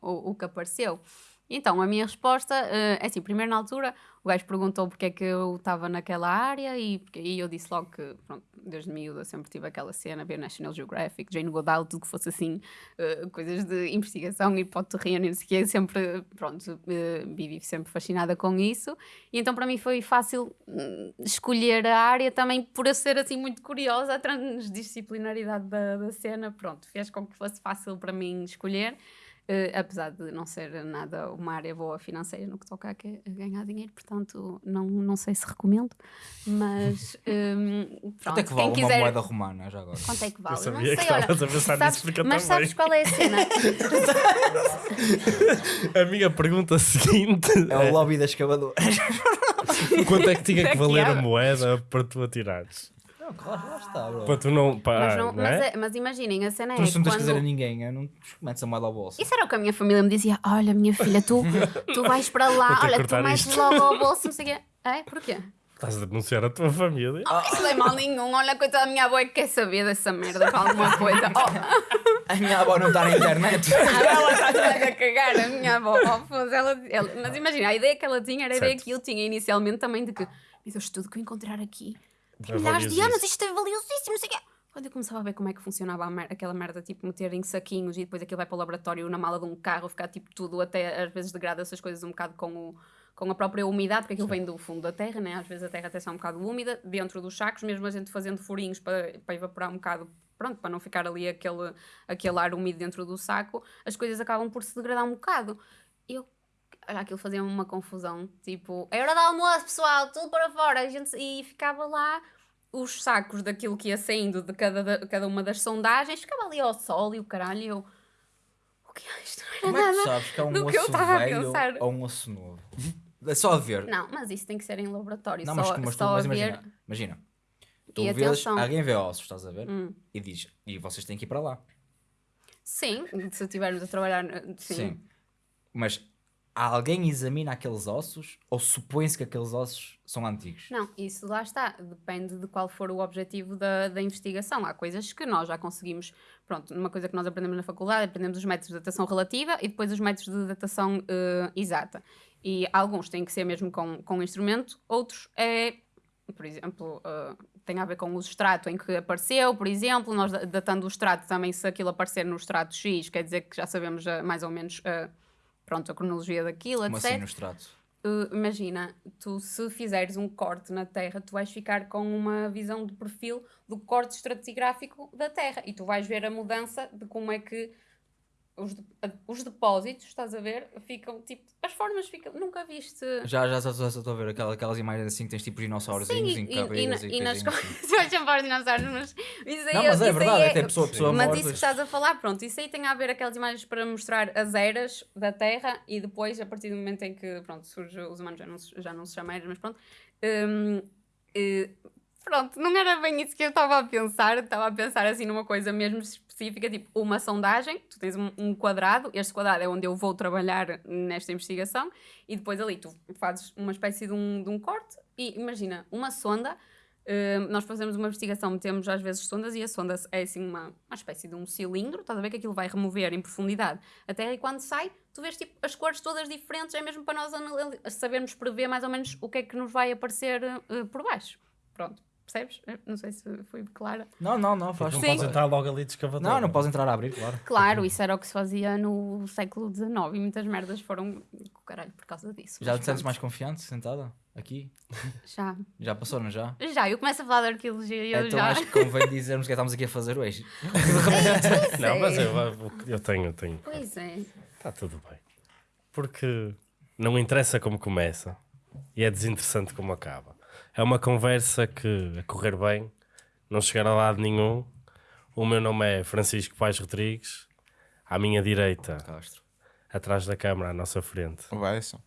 [SPEAKER 2] o, o que apareceu. Então, a minha resposta eh, é assim: primeiro na altura, o gajo perguntou porque é que eu estava naquela área e, e eu disse logo que, pronto, desde miúda sempre tive aquela cena, ver National Geographic, Jane Goodall, tudo que fosse assim, eh, coisas de investigação e para terreno e não sei o quê, sempre, pronto, eh, vivi sempre fascinada com isso. E então para mim foi fácil hum, escolher a área também por eu ser assim muito curiosa, a transdisciplinaridade da, da cena, pronto, fez com que fosse fácil para mim escolher. Eh, apesar de não ser nada uma área boa financeira no que toca a, que- a ganhar dinheiro, portanto não, não sei se recomendo, mas hum, pronto, *laughs*
[SPEAKER 3] Quanto é que vale uma
[SPEAKER 2] quiser...
[SPEAKER 3] moeda romana já agora?
[SPEAKER 2] Quanto é que vale?
[SPEAKER 1] Eu
[SPEAKER 2] não
[SPEAKER 1] sabia que
[SPEAKER 2] sei, olha,
[SPEAKER 1] estavas a pensar
[SPEAKER 2] sabes-
[SPEAKER 1] nisso, eu
[SPEAKER 2] mas sabes qual é a cena? *laughs*
[SPEAKER 1] A minha pergunta seguinte
[SPEAKER 3] É o lobby da escavadora.
[SPEAKER 1] quanto é que tinha que
[SPEAKER 2] Aqui
[SPEAKER 1] valer a moeda para tu atirares?
[SPEAKER 3] Não, claro, lá está, bro.
[SPEAKER 1] Para tu não. Pá,
[SPEAKER 2] mas, não-
[SPEAKER 1] não
[SPEAKER 2] mas
[SPEAKER 1] é?
[SPEAKER 2] é- mas imaginem, a cena é
[SPEAKER 3] Tu não tens que dizer a
[SPEAKER 2] quando...
[SPEAKER 3] ninguém, eu não metes a moeda ao bolso.
[SPEAKER 2] Isso era o que a minha família me dizia: Olha, minha filha, tu, *laughs* tu vais para lá, olha, tu metes
[SPEAKER 1] isto.
[SPEAKER 2] logo ao bolso, não sei o quê. É? Porquê?
[SPEAKER 1] Estás a denunciar a tua família.
[SPEAKER 2] Isso não é mal nenhum. Olha, coitada da minha avó é que quer saber dessa merda para alguma coisa. Oh,
[SPEAKER 3] A minha avó não está na internet. *laughs*
[SPEAKER 2] ela está toda a cagar, a minha avó. Oh, ela, ela- mas imagina, a ideia que ela tinha era a ideia
[SPEAKER 1] Certo.
[SPEAKER 2] que eu tinha inicialmente também de que, meu Deus, tudo que eu encontrar aqui,
[SPEAKER 1] É
[SPEAKER 2] milhares de anos, isto é valiosíssimo, não sei o quê. Quando eu começava a ver como é que funcionava mer- aquela merda, tipo, meter em saquinhos e depois aquilo vai para o laboratório na mala de um carro, ficar tipo tudo, até às vezes degrada essas coisas um bocado com o, com a própria umidade, porque aquilo vem do fundo da terra, né? às vezes a terra até está um bocado úmida, dentro dos sacos, mesmo a gente fazendo furinhos para, para evaporar um bocado, pronto, para não ficar ali aquele, aquele ar úmido dentro do saco, as coisas acabam por se degradar um bocado. Eu, aquilo fazia-me uma confusão, tipo, é hora de almoço, pessoal, tudo para fora, a gente, e ficava lá os sacos daquilo que ia saindo de cada, da- cada uma das sondagens, ficava ali ao sol e o caralho, e eu, o que é isto? Não
[SPEAKER 3] Como
[SPEAKER 2] era
[SPEAKER 3] é que tu
[SPEAKER 2] nada.
[SPEAKER 3] sabes que é um
[SPEAKER 2] do que eu
[SPEAKER 3] osso
[SPEAKER 2] estava a
[SPEAKER 3] velho
[SPEAKER 2] pensar.
[SPEAKER 3] ou um osso novo? É só a ver.
[SPEAKER 2] Não, mas isso tem que ser em laboratório,
[SPEAKER 3] Não,
[SPEAKER 2] só,
[SPEAKER 3] mas, mas, tu,
[SPEAKER 2] só
[SPEAKER 3] mas
[SPEAKER 2] ver...
[SPEAKER 3] imagina, imagina. Tu
[SPEAKER 2] E
[SPEAKER 3] vês,
[SPEAKER 2] atenção.
[SPEAKER 3] alguém vê ossos, estás a ver?
[SPEAKER 2] Hum.
[SPEAKER 3] E diz, e vocês têm que ir para lá.
[SPEAKER 2] Sim, se estivermos a trabalhar, sim.
[SPEAKER 3] Mas alguém examina aqueles ossos ou supõe-se que aqueles ossos são antigos?
[SPEAKER 2] Não, isso lá está. Depende de qual for o objetivo da, da investigação. Há coisas que nós já conseguimos. Pronto, uma coisa que nós aprendemos na faculdade, aprendemos os métodos de datação relativa e depois os métodos de datação eh, exata. E alguns têm que ser mesmo com, com instrumento, outros é, por exemplo, eh, tem a ver com o extrato em que apareceu, por exemplo, nós da- datando o extrato também, se aquilo aparecer no extrato X, quer dizer que já sabemos eh, mais ou menos. eh, Pronto, a cronologia daquilo,
[SPEAKER 3] Como
[SPEAKER 2] etc.
[SPEAKER 3] assim no extrato?
[SPEAKER 2] Uh, imagina, tu se fizeres um corte na Terra, tu vais ficar com uma visão de perfil do corte estratigráfico da Terra e tu vais ver a mudança de como é que os, de- os depósitos, estás a ver, ficam tipo, as formas ficam, nunca viste.
[SPEAKER 3] Já, já, já, já estou a ver aquelas, aquelas imagens assim que tens tipo dinossaurozinhos
[SPEAKER 2] Sim,
[SPEAKER 3] em
[SPEAKER 2] e, e,
[SPEAKER 3] cabeiras
[SPEAKER 2] na-
[SPEAKER 3] e,
[SPEAKER 2] e nas coisas, vais chamar dinossauros, mas isso aí
[SPEAKER 3] Não, mas é
[SPEAKER 2] isso aí
[SPEAKER 3] verdade, é tem pessoa, pessoa
[SPEAKER 2] mas
[SPEAKER 3] morta.
[SPEAKER 2] isso que estás a falar, pronto, isso aí tem a ver aquelas imagens para mostrar as eras da Terra e depois, a partir do momento em que, pronto, surge, os humanos já não, se- já não se chamam eras, mas pronto. hum, eh, pronto, não era bem isso que eu estava a pensar, estava a pensar assim numa coisa mesmo específica, tipo uma sondagem, tu tens um, um quadrado, este quadrado é onde eu vou trabalhar nesta investigação. E depois ali tu fazes uma espécie de um, de um corte. E imagina, uma sonda. Uh, nós fazemos uma investigação, metemos às vezes sondas. E a sonda é assim uma, uma espécie de um cilindro, estás a ver que aquilo vai remover em profundidade a Terra e quando sai, tu vês tipo as cores todas diferentes, é mesmo para nós sabermos prever mais ou menos o que é que nos vai aparecer uh, por baixo. Pronto, percebes? Não sei se fui clara.
[SPEAKER 3] Não, não, não, faz
[SPEAKER 1] Não
[SPEAKER 2] Sim.
[SPEAKER 1] podes entrar logo ali de escavador.
[SPEAKER 3] Não, não podes entrar a abrir, claro.
[SPEAKER 2] Claro, isso era o que se fazia no século XIX e muitas merdas foram com o caralho por causa disso.
[SPEAKER 3] Já te sentes mais confiante sentada aqui?
[SPEAKER 2] Já.
[SPEAKER 3] Já passou, não já?
[SPEAKER 2] Já, eu começo a falar de arqueologia e eu
[SPEAKER 3] então
[SPEAKER 2] já.
[SPEAKER 3] acho que convém dizermos o que é que estamos aqui a fazer hoje. *laughs*
[SPEAKER 1] Não, mas eu, eu, eu tenho, eu tenho.
[SPEAKER 2] Pois é.
[SPEAKER 1] Está tudo bem. Porque não interessa como começa e é desinteressante como acaba. É uma conversa que, a correr bem, não chegar a lado nenhum. O meu nome é Francisco Pais Rodrigues. À minha direita,
[SPEAKER 3] Castro.
[SPEAKER 1] atrás da câmara, à nossa frente.
[SPEAKER 7] Só.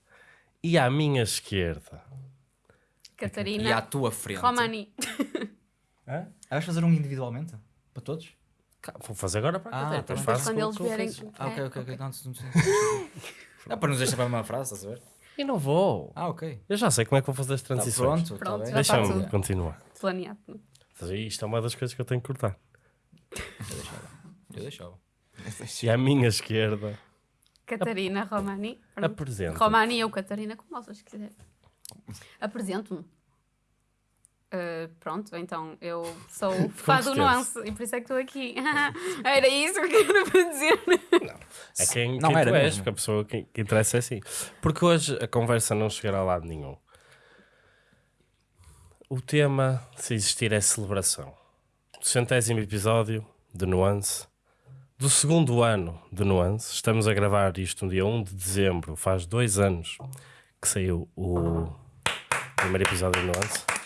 [SPEAKER 1] E à minha esquerda,
[SPEAKER 2] Catarina.
[SPEAKER 3] E à tua frente.
[SPEAKER 2] Romani.
[SPEAKER 3] Ah, vais fazer um individualmente? Para todos?
[SPEAKER 1] Cá, vou fazer agora para a
[SPEAKER 3] Ah,
[SPEAKER 1] Catarina.
[SPEAKER 3] tá
[SPEAKER 1] Depois
[SPEAKER 3] bem.
[SPEAKER 1] faço
[SPEAKER 2] Quando
[SPEAKER 1] com-
[SPEAKER 2] eles
[SPEAKER 1] com. Francisco.
[SPEAKER 3] Ah, ok,
[SPEAKER 2] É,
[SPEAKER 3] ok, ok. Não, não, não, não, para nos deixar para a mesma frase, estás a ver?
[SPEAKER 1] E não vou.
[SPEAKER 3] Ah, ok.
[SPEAKER 1] Eu já sei como é que vou fazer as
[SPEAKER 3] Tá,
[SPEAKER 1] transições.
[SPEAKER 3] pronto,
[SPEAKER 2] Pronto,
[SPEAKER 3] tá
[SPEAKER 1] Deixa-me continuar.
[SPEAKER 2] Planeado.
[SPEAKER 1] Isto é uma das coisas que eu tenho que cortar.
[SPEAKER 3] Eu deixava.
[SPEAKER 1] E à minha esquerda,
[SPEAKER 2] Catarina Romani.
[SPEAKER 1] apresenta.
[SPEAKER 2] Romani ou Catarina, como vocês quiserem. Apresento-me. Uh, pronto, então eu sou *laughs* fã do nuance e por isso é que estou aqui. *laughs* Era isso que eu queria para dizer.
[SPEAKER 1] É quem,
[SPEAKER 3] Não
[SPEAKER 1] quem
[SPEAKER 3] era
[SPEAKER 1] tu és, porque a pessoa que, que interessa é assim. Porque hoje a conversa não chegará a lado nenhum. O tema, se existir, é celebração. Centésimo episódio de Nuance. Do segundo ano de Nuance. Estamos a gravar isto no dia 1 de dezembro. Faz dois anos que saiu o primeiro episódio de Nuance.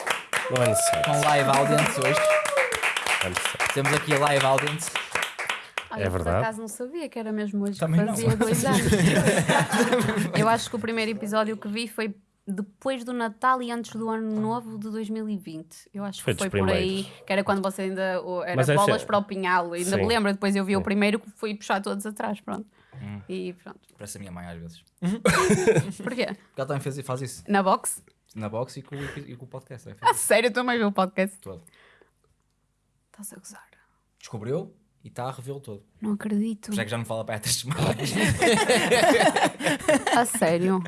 [SPEAKER 1] É.
[SPEAKER 3] Com live audience hoje.
[SPEAKER 1] É.
[SPEAKER 3] Temos aqui a live audience.
[SPEAKER 2] Olha,
[SPEAKER 1] É verdade.
[SPEAKER 2] Por acaso não sabia que era mesmo hoje
[SPEAKER 3] Também
[SPEAKER 2] que
[SPEAKER 3] não.
[SPEAKER 2] fazia dois anos. *laughs* eu acho que o primeiro episódio que vi foi depois do Natal e antes do Ano Novo de 2020. Eu acho
[SPEAKER 1] Foi
[SPEAKER 2] que foi por aí, que era quando você ainda era
[SPEAKER 1] Mas é
[SPEAKER 2] bolas
[SPEAKER 1] ser-
[SPEAKER 2] para o pinhal. Ainda
[SPEAKER 1] Sim.
[SPEAKER 2] me lembro, depois eu vi o primeiro que fui puxar todos atrás, pronto.
[SPEAKER 3] Hum.
[SPEAKER 2] E pronto.
[SPEAKER 3] Parece a minha mãe às vezes. *laughs*
[SPEAKER 2] Porquê?
[SPEAKER 3] Porque ela também faz, faz isso.
[SPEAKER 2] Na box?
[SPEAKER 3] Na box e com, o- e com o podcast. *laughs* também
[SPEAKER 2] A
[SPEAKER 3] faz isso.
[SPEAKER 2] sério, tu também viu o podcast?
[SPEAKER 3] Todo.
[SPEAKER 2] Estás a gozar.
[SPEAKER 3] Descobriu e está a revê-lo todo.
[SPEAKER 2] Não acredito.
[SPEAKER 3] É que já não fala para estas semanas. *laughs*
[SPEAKER 2] A sério.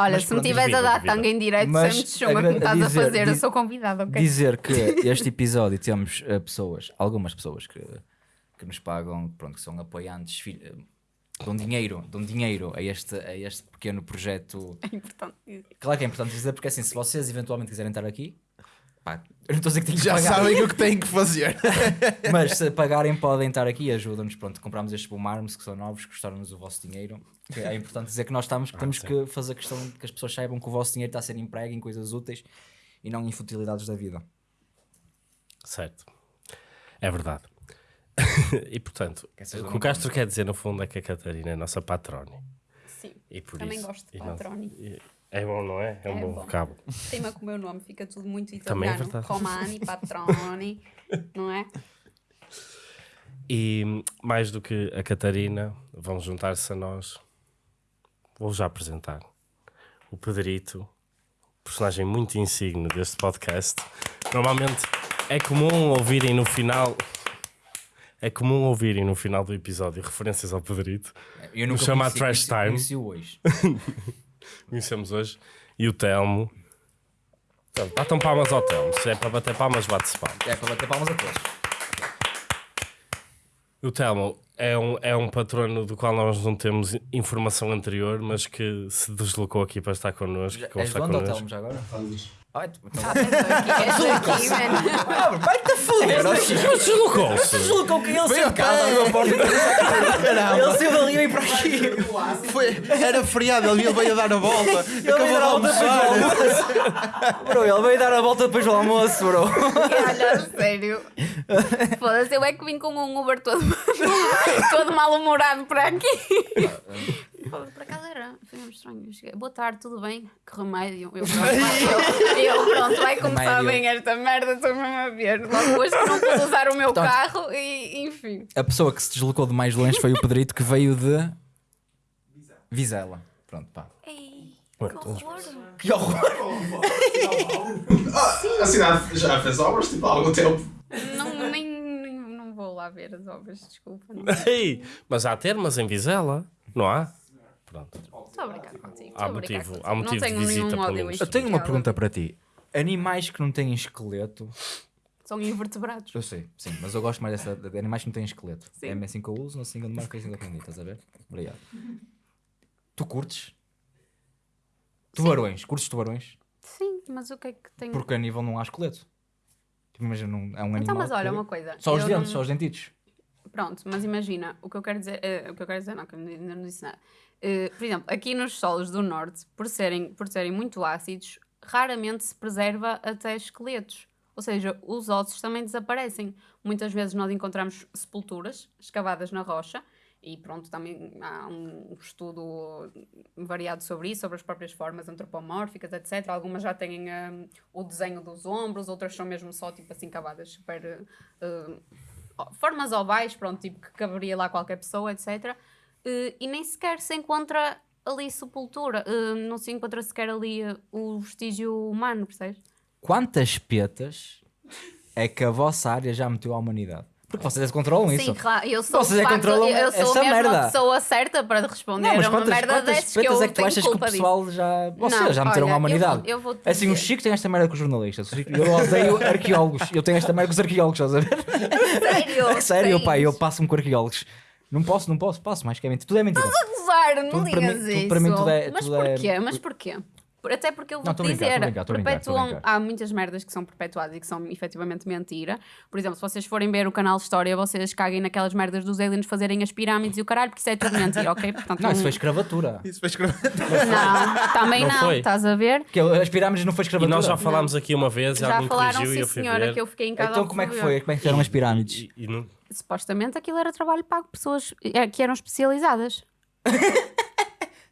[SPEAKER 2] Olha,
[SPEAKER 3] Mas
[SPEAKER 2] se me
[SPEAKER 3] pronto,
[SPEAKER 2] tiveres a dar tanga em direto,
[SPEAKER 3] Mas
[SPEAKER 2] sem me chama que me
[SPEAKER 3] agra-
[SPEAKER 2] estás a
[SPEAKER 3] dizer-
[SPEAKER 2] fazer, eu sou convidada, ok?
[SPEAKER 3] Dizer que *laughs* este episódio temos eh, pessoas, algumas pessoas que, que nos pagam, pronto, que são apoiantes, fi- eh, dão dinheiro, dão dinheiro a este, a este pequeno projeto.
[SPEAKER 2] É importante.
[SPEAKER 3] Claro que é importante dizer, porque assim, se vocês eventualmente quiserem estar aqui, pá, eu não estou a dizer que têm que
[SPEAKER 7] Já
[SPEAKER 3] pagar,
[SPEAKER 7] sabem o que têm que fazer. *laughs*
[SPEAKER 3] mas se pagarem podem estar aqui e ajudam-nos. Pronto, compramos estes Boom Arms que são novos, custaram-nos o vosso dinheiro. Que É importante dizer que nós estamos, que temos que fazer questão de que as pessoas saibam que o vosso dinheiro está a ser emprego em coisas úteis e não em futilidades da vida.
[SPEAKER 1] Certo. É verdade. *laughs* e portanto, o que o Castro quer dizer no fundo é que a Catarina é a nossa patrone.
[SPEAKER 2] Sim.
[SPEAKER 1] E por
[SPEAKER 2] Também
[SPEAKER 1] isso,
[SPEAKER 2] gosto de patrone.
[SPEAKER 1] e- É bom, não é? É um
[SPEAKER 2] É
[SPEAKER 1] bom
[SPEAKER 2] bom.
[SPEAKER 1] vocábulo.
[SPEAKER 2] Tema com o meu nome, fica tudo muito *laughs*
[SPEAKER 1] Também é
[SPEAKER 2] italiano.
[SPEAKER 1] verdade.
[SPEAKER 2] Romani, patroni, *laughs* não é?
[SPEAKER 1] E mais do que a Catarina, vão juntar-se a nós. Vou já apresentar o Pedrito, personagem muito insigne deste podcast. Normalmente é comum ouvirem no final. É comum ouvirem no final do episódio referências ao Pedrito.
[SPEAKER 3] Eu
[SPEAKER 1] Nos chama
[SPEAKER 3] conheci-
[SPEAKER 1] Trash
[SPEAKER 3] conheci-
[SPEAKER 1] Time.
[SPEAKER 3] Conheci-o hoje. *laughs*
[SPEAKER 1] Conhecemos hoje. E o Telmo. Então, Batam palmas ao Telmo. Se é para bater palmas, bate-se palmas.
[SPEAKER 3] É para bater palmas a todos.
[SPEAKER 1] O Telmo é um, é um patrono do qual nós não temos informação anterior, mas que se deslocou aqui para estar connosco. que
[SPEAKER 3] És onde,
[SPEAKER 1] connosco.
[SPEAKER 3] Telmo, já agora? Ai, tu- então-
[SPEAKER 2] Ah, mas aqui, esta aqui, mano.
[SPEAKER 3] Ah, vai-te a foder!
[SPEAKER 1] Mas deslocou-se!
[SPEAKER 3] Deslocou que ele porta. Ele saiu dali e veio para aqui.
[SPEAKER 7] Foi, era feriado, ele veio dar a volta.
[SPEAKER 3] Ele
[SPEAKER 7] Acabou
[SPEAKER 3] veio
[SPEAKER 7] de
[SPEAKER 3] dar a volta depois do
[SPEAKER 7] almoçar.
[SPEAKER 3] almoço. Bro, ele veio dar a volta depois do almoço, bro.
[SPEAKER 2] Olha, sério. Foda-se, eu é que vim com um Uber todo, *laughs* todo mal-humorado para aqui. Por acaso era, foi mesmo estranho. Cheguei, Boa tarde, tudo bem? Que remédio. Eu, pronto, vai, eu, eu, pronto, vai começar
[SPEAKER 3] Remédio.
[SPEAKER 2] bem esta merda, estou mesmo a ver. Logo hoje que não pude usar o meu carro e, enfim.
[SPEAKER 3] A pessoa que se deslocou de mais longe foi o Pedrito, que veio de... Vizela. Pronto, pá.
[SPEAKER 2] Ei, que horror.
[SPEAKER 3] Que horror!
[SPEAKER 6] A cidade já fez obras, tipo, há algum tempo.
[SPEAKER 2] Não, nem, nem- não vou lá ver as obras, desculpa. Não.
[SPEAKER 1] Ei, mas há termas em Vizela, não há? Pronto.
[SPEAKER 2] Estou a brincar contigo.
[SPEAKER 1] Há
[SPEAKER 2] brincar
[SPEAKER 1] motivo-
[SPEAKER 2] contigo.
[SPEAKER 1] há motivo
[SPEAKER 2] não
[SPEAKER 1] de
[SPEAKER 2] tenho
[SPEAKER 1] visita,
[SPEAKER 2] nenhum
[SPEAKER 1] pelo
[SPEAKER 2] ódio
[SPEAKER 1] menos.
[SPEAKER 3] Eu tenho uma pergunta para ti. Animais que não têm esqueleto...
[SPEAKER 2] São invertebrados.
[SPEAKER 3] Eu sei, sim, mas eu gosto mais dessa, de animais que não têm esqueleto.
[SPEAKER 2] Sim.
[SPEAKER 3] É assim que eu uso, não sei de marca, é assim que eu aprendi, estás a ver? Obrigado. Tu curtes? Tubarões, curtes tubarões?
[SPEAKER 2] Sim, mas o que é que tem.
[SPEAKER 3] Porque a nível não há esqueleto. Tipo, imagina, um- é um animal.
[SPEAKER 2] Então, mas olha,
[SPEAKER 3] que-
[SPEAKER 2] uma coisa.
[SPEAKER 3] Só os
[SPEAKER 2] eu
[SPEAKER 3] dentes,
[SPEAKER 2] não-
[SPEAKER 3] só os dentitos.
[SPEAKER 2] Pronto, mas imagina, o que eu quero dizer, eh, o que eu quero dizer, não, que eu ainda não disse nada. Eh, por exemplo, aqui nos solos do norte, por serem, por serem muito ácidos, raramente se preserva até esqueletos. Ou seja, os ossos também desaparecem. Muitas vezes nós encontramos sepulturas escavadas na rocha e pronto, também há um estudo variado sobre isso, sobre as próprias formas antropomórficas, etc. Algumas já têm hum, o desenho dos ombros, outras são mesmo só tipo assim cavadas super hum, formas ovais, pronto, tipo que caberia lá qualquer pessoa, etc. Eh, e nem sequer se encontra ali sepultura, eh, não se encontra sequer ali eh, o vestígio humano, percebes?
[SPEAKER 3] Quantas petas é que a vossa área já meteu à humanidade? Porque vocês controlam isso.
[SPEAKER 2] Sim, claro, eu sou,
[SPEAKER 3] Vocês é
[SPEAKER 2] facto,
[SPEAKER 3] controlam
[SPEAKER 2] eu sou
[SPEAKER 3] essa
[SPEAKER 2] mesmo
[SPEAKER 3] merda.
[SPEAKER 2] a pessoa certa para responder
[SPEAKER 3] Não, mas
[SPEAKER 2] a uma
[SPEAKER 3] quantas,
[SPEAKER 2] merda
[SPEAKER 3] quantas
[SPEAKER 2] dessas que eu
[SPEAKER 3] é que tu achas que o
[SPEAKER 2] culpa disso.
[SPEAKER 3] pessoal já. Vocês
[SPEAKER 2] Não,
[SPEAKER 3] já meteram
[SPEAKER 2] olha,
[SPEAKER 3] à
[SPEAKER 2] eu vou-
[SPEAKER 3] humanidade?
[SPEAKER 2] eu vou-te
[SPEAKER 3] assim, o
[SPEAKER 2] dizer.
[SPEAKER 3] Chico tem esta merda com os jornalistas. Eu odeio *laughs* arqueólogos. Eu tenho esta merda com os arqueólogos, estás a ver?
[SPEAKER 2] Sério?
[SPEAKER 3] É *laughs* sério, pai, eu passo-me com arqueólogos. Não posso, não posso, passo mais que é mentira. Tudo é mentira.
[SPEAKER 2] Gozar, não
[SPEAKER 3] Tudo
[SPEAKER 2] digas
[SPEAKER 3] mim- tudo
[SPEAKER 2] isso.
[SPEAKER 3] para mim tudo é-
[SPEAKER 2] Mas
[SPEAKER 3] tudo é-
[SPEAKER 2] porquê? Mas porquê? Por- Até porque eu
[SPEAKER 3] Não,
[SPEAKER 2] vou
[SPEAKER 3] tô
[SPEAKER 2] te
[SPEAKER 3] a brincar, tô a
[SPEAKER 2] dizer,
[SPEAKER 3] brincar, tô a brincar, tô a
[SPEAKER 2] perpetuam,
[SPEAKER 3] brincar.
[SPEAKER 2] há muitas merdas que são perpetuadas e que são efetivamente mentira. Por exemplo, se vocês forem ver o canal História, vocês caguem naquelas merdas dos aliens fazerem as pirâmides e o caralho, porque isso é tudo mentira, ok? Portanto,
[SPEAKER 3] Não, isso foi escravatura.
[SPEAKER 7] Isso foi escrever.
[SPEAKER 2] Não, também
[SPEAKER 1] Não
[SPEAKER 2] não,
[SPEAKER 1] foi.
[SPEAKER 2] estás a ver?
[SPEAKER 3] Que as pirâmides não foi
[SPEAKER 1] E
[SPEAKER 3] escravatura.
[SPEAKER 1] nós já falámos aqui uma vez, e
[SPEAKER 2] Já
[SPEAKER 1] alguém
[SPEAKER 2] falaram,
[SPEAKER 1] corrigiu e
[SPEAKER 2] sim
[SPEAKER 1] eu fui
[SPEAKER 2] senhora,
[SPEAKER 1] ver.
[SPEAKER 2] que eu fiquei em casa.
[SPEAKER 3] Então
[SPEAKER 2] a
[SPEAKER 3] como é que foi? Como é que fizeram as pirâmides?
[SPEAKER 1] E, e não-
[SPEAKER 2] Supostamente aquilo era trabalho pago pessoas eh, que eram especializadas. *laughs*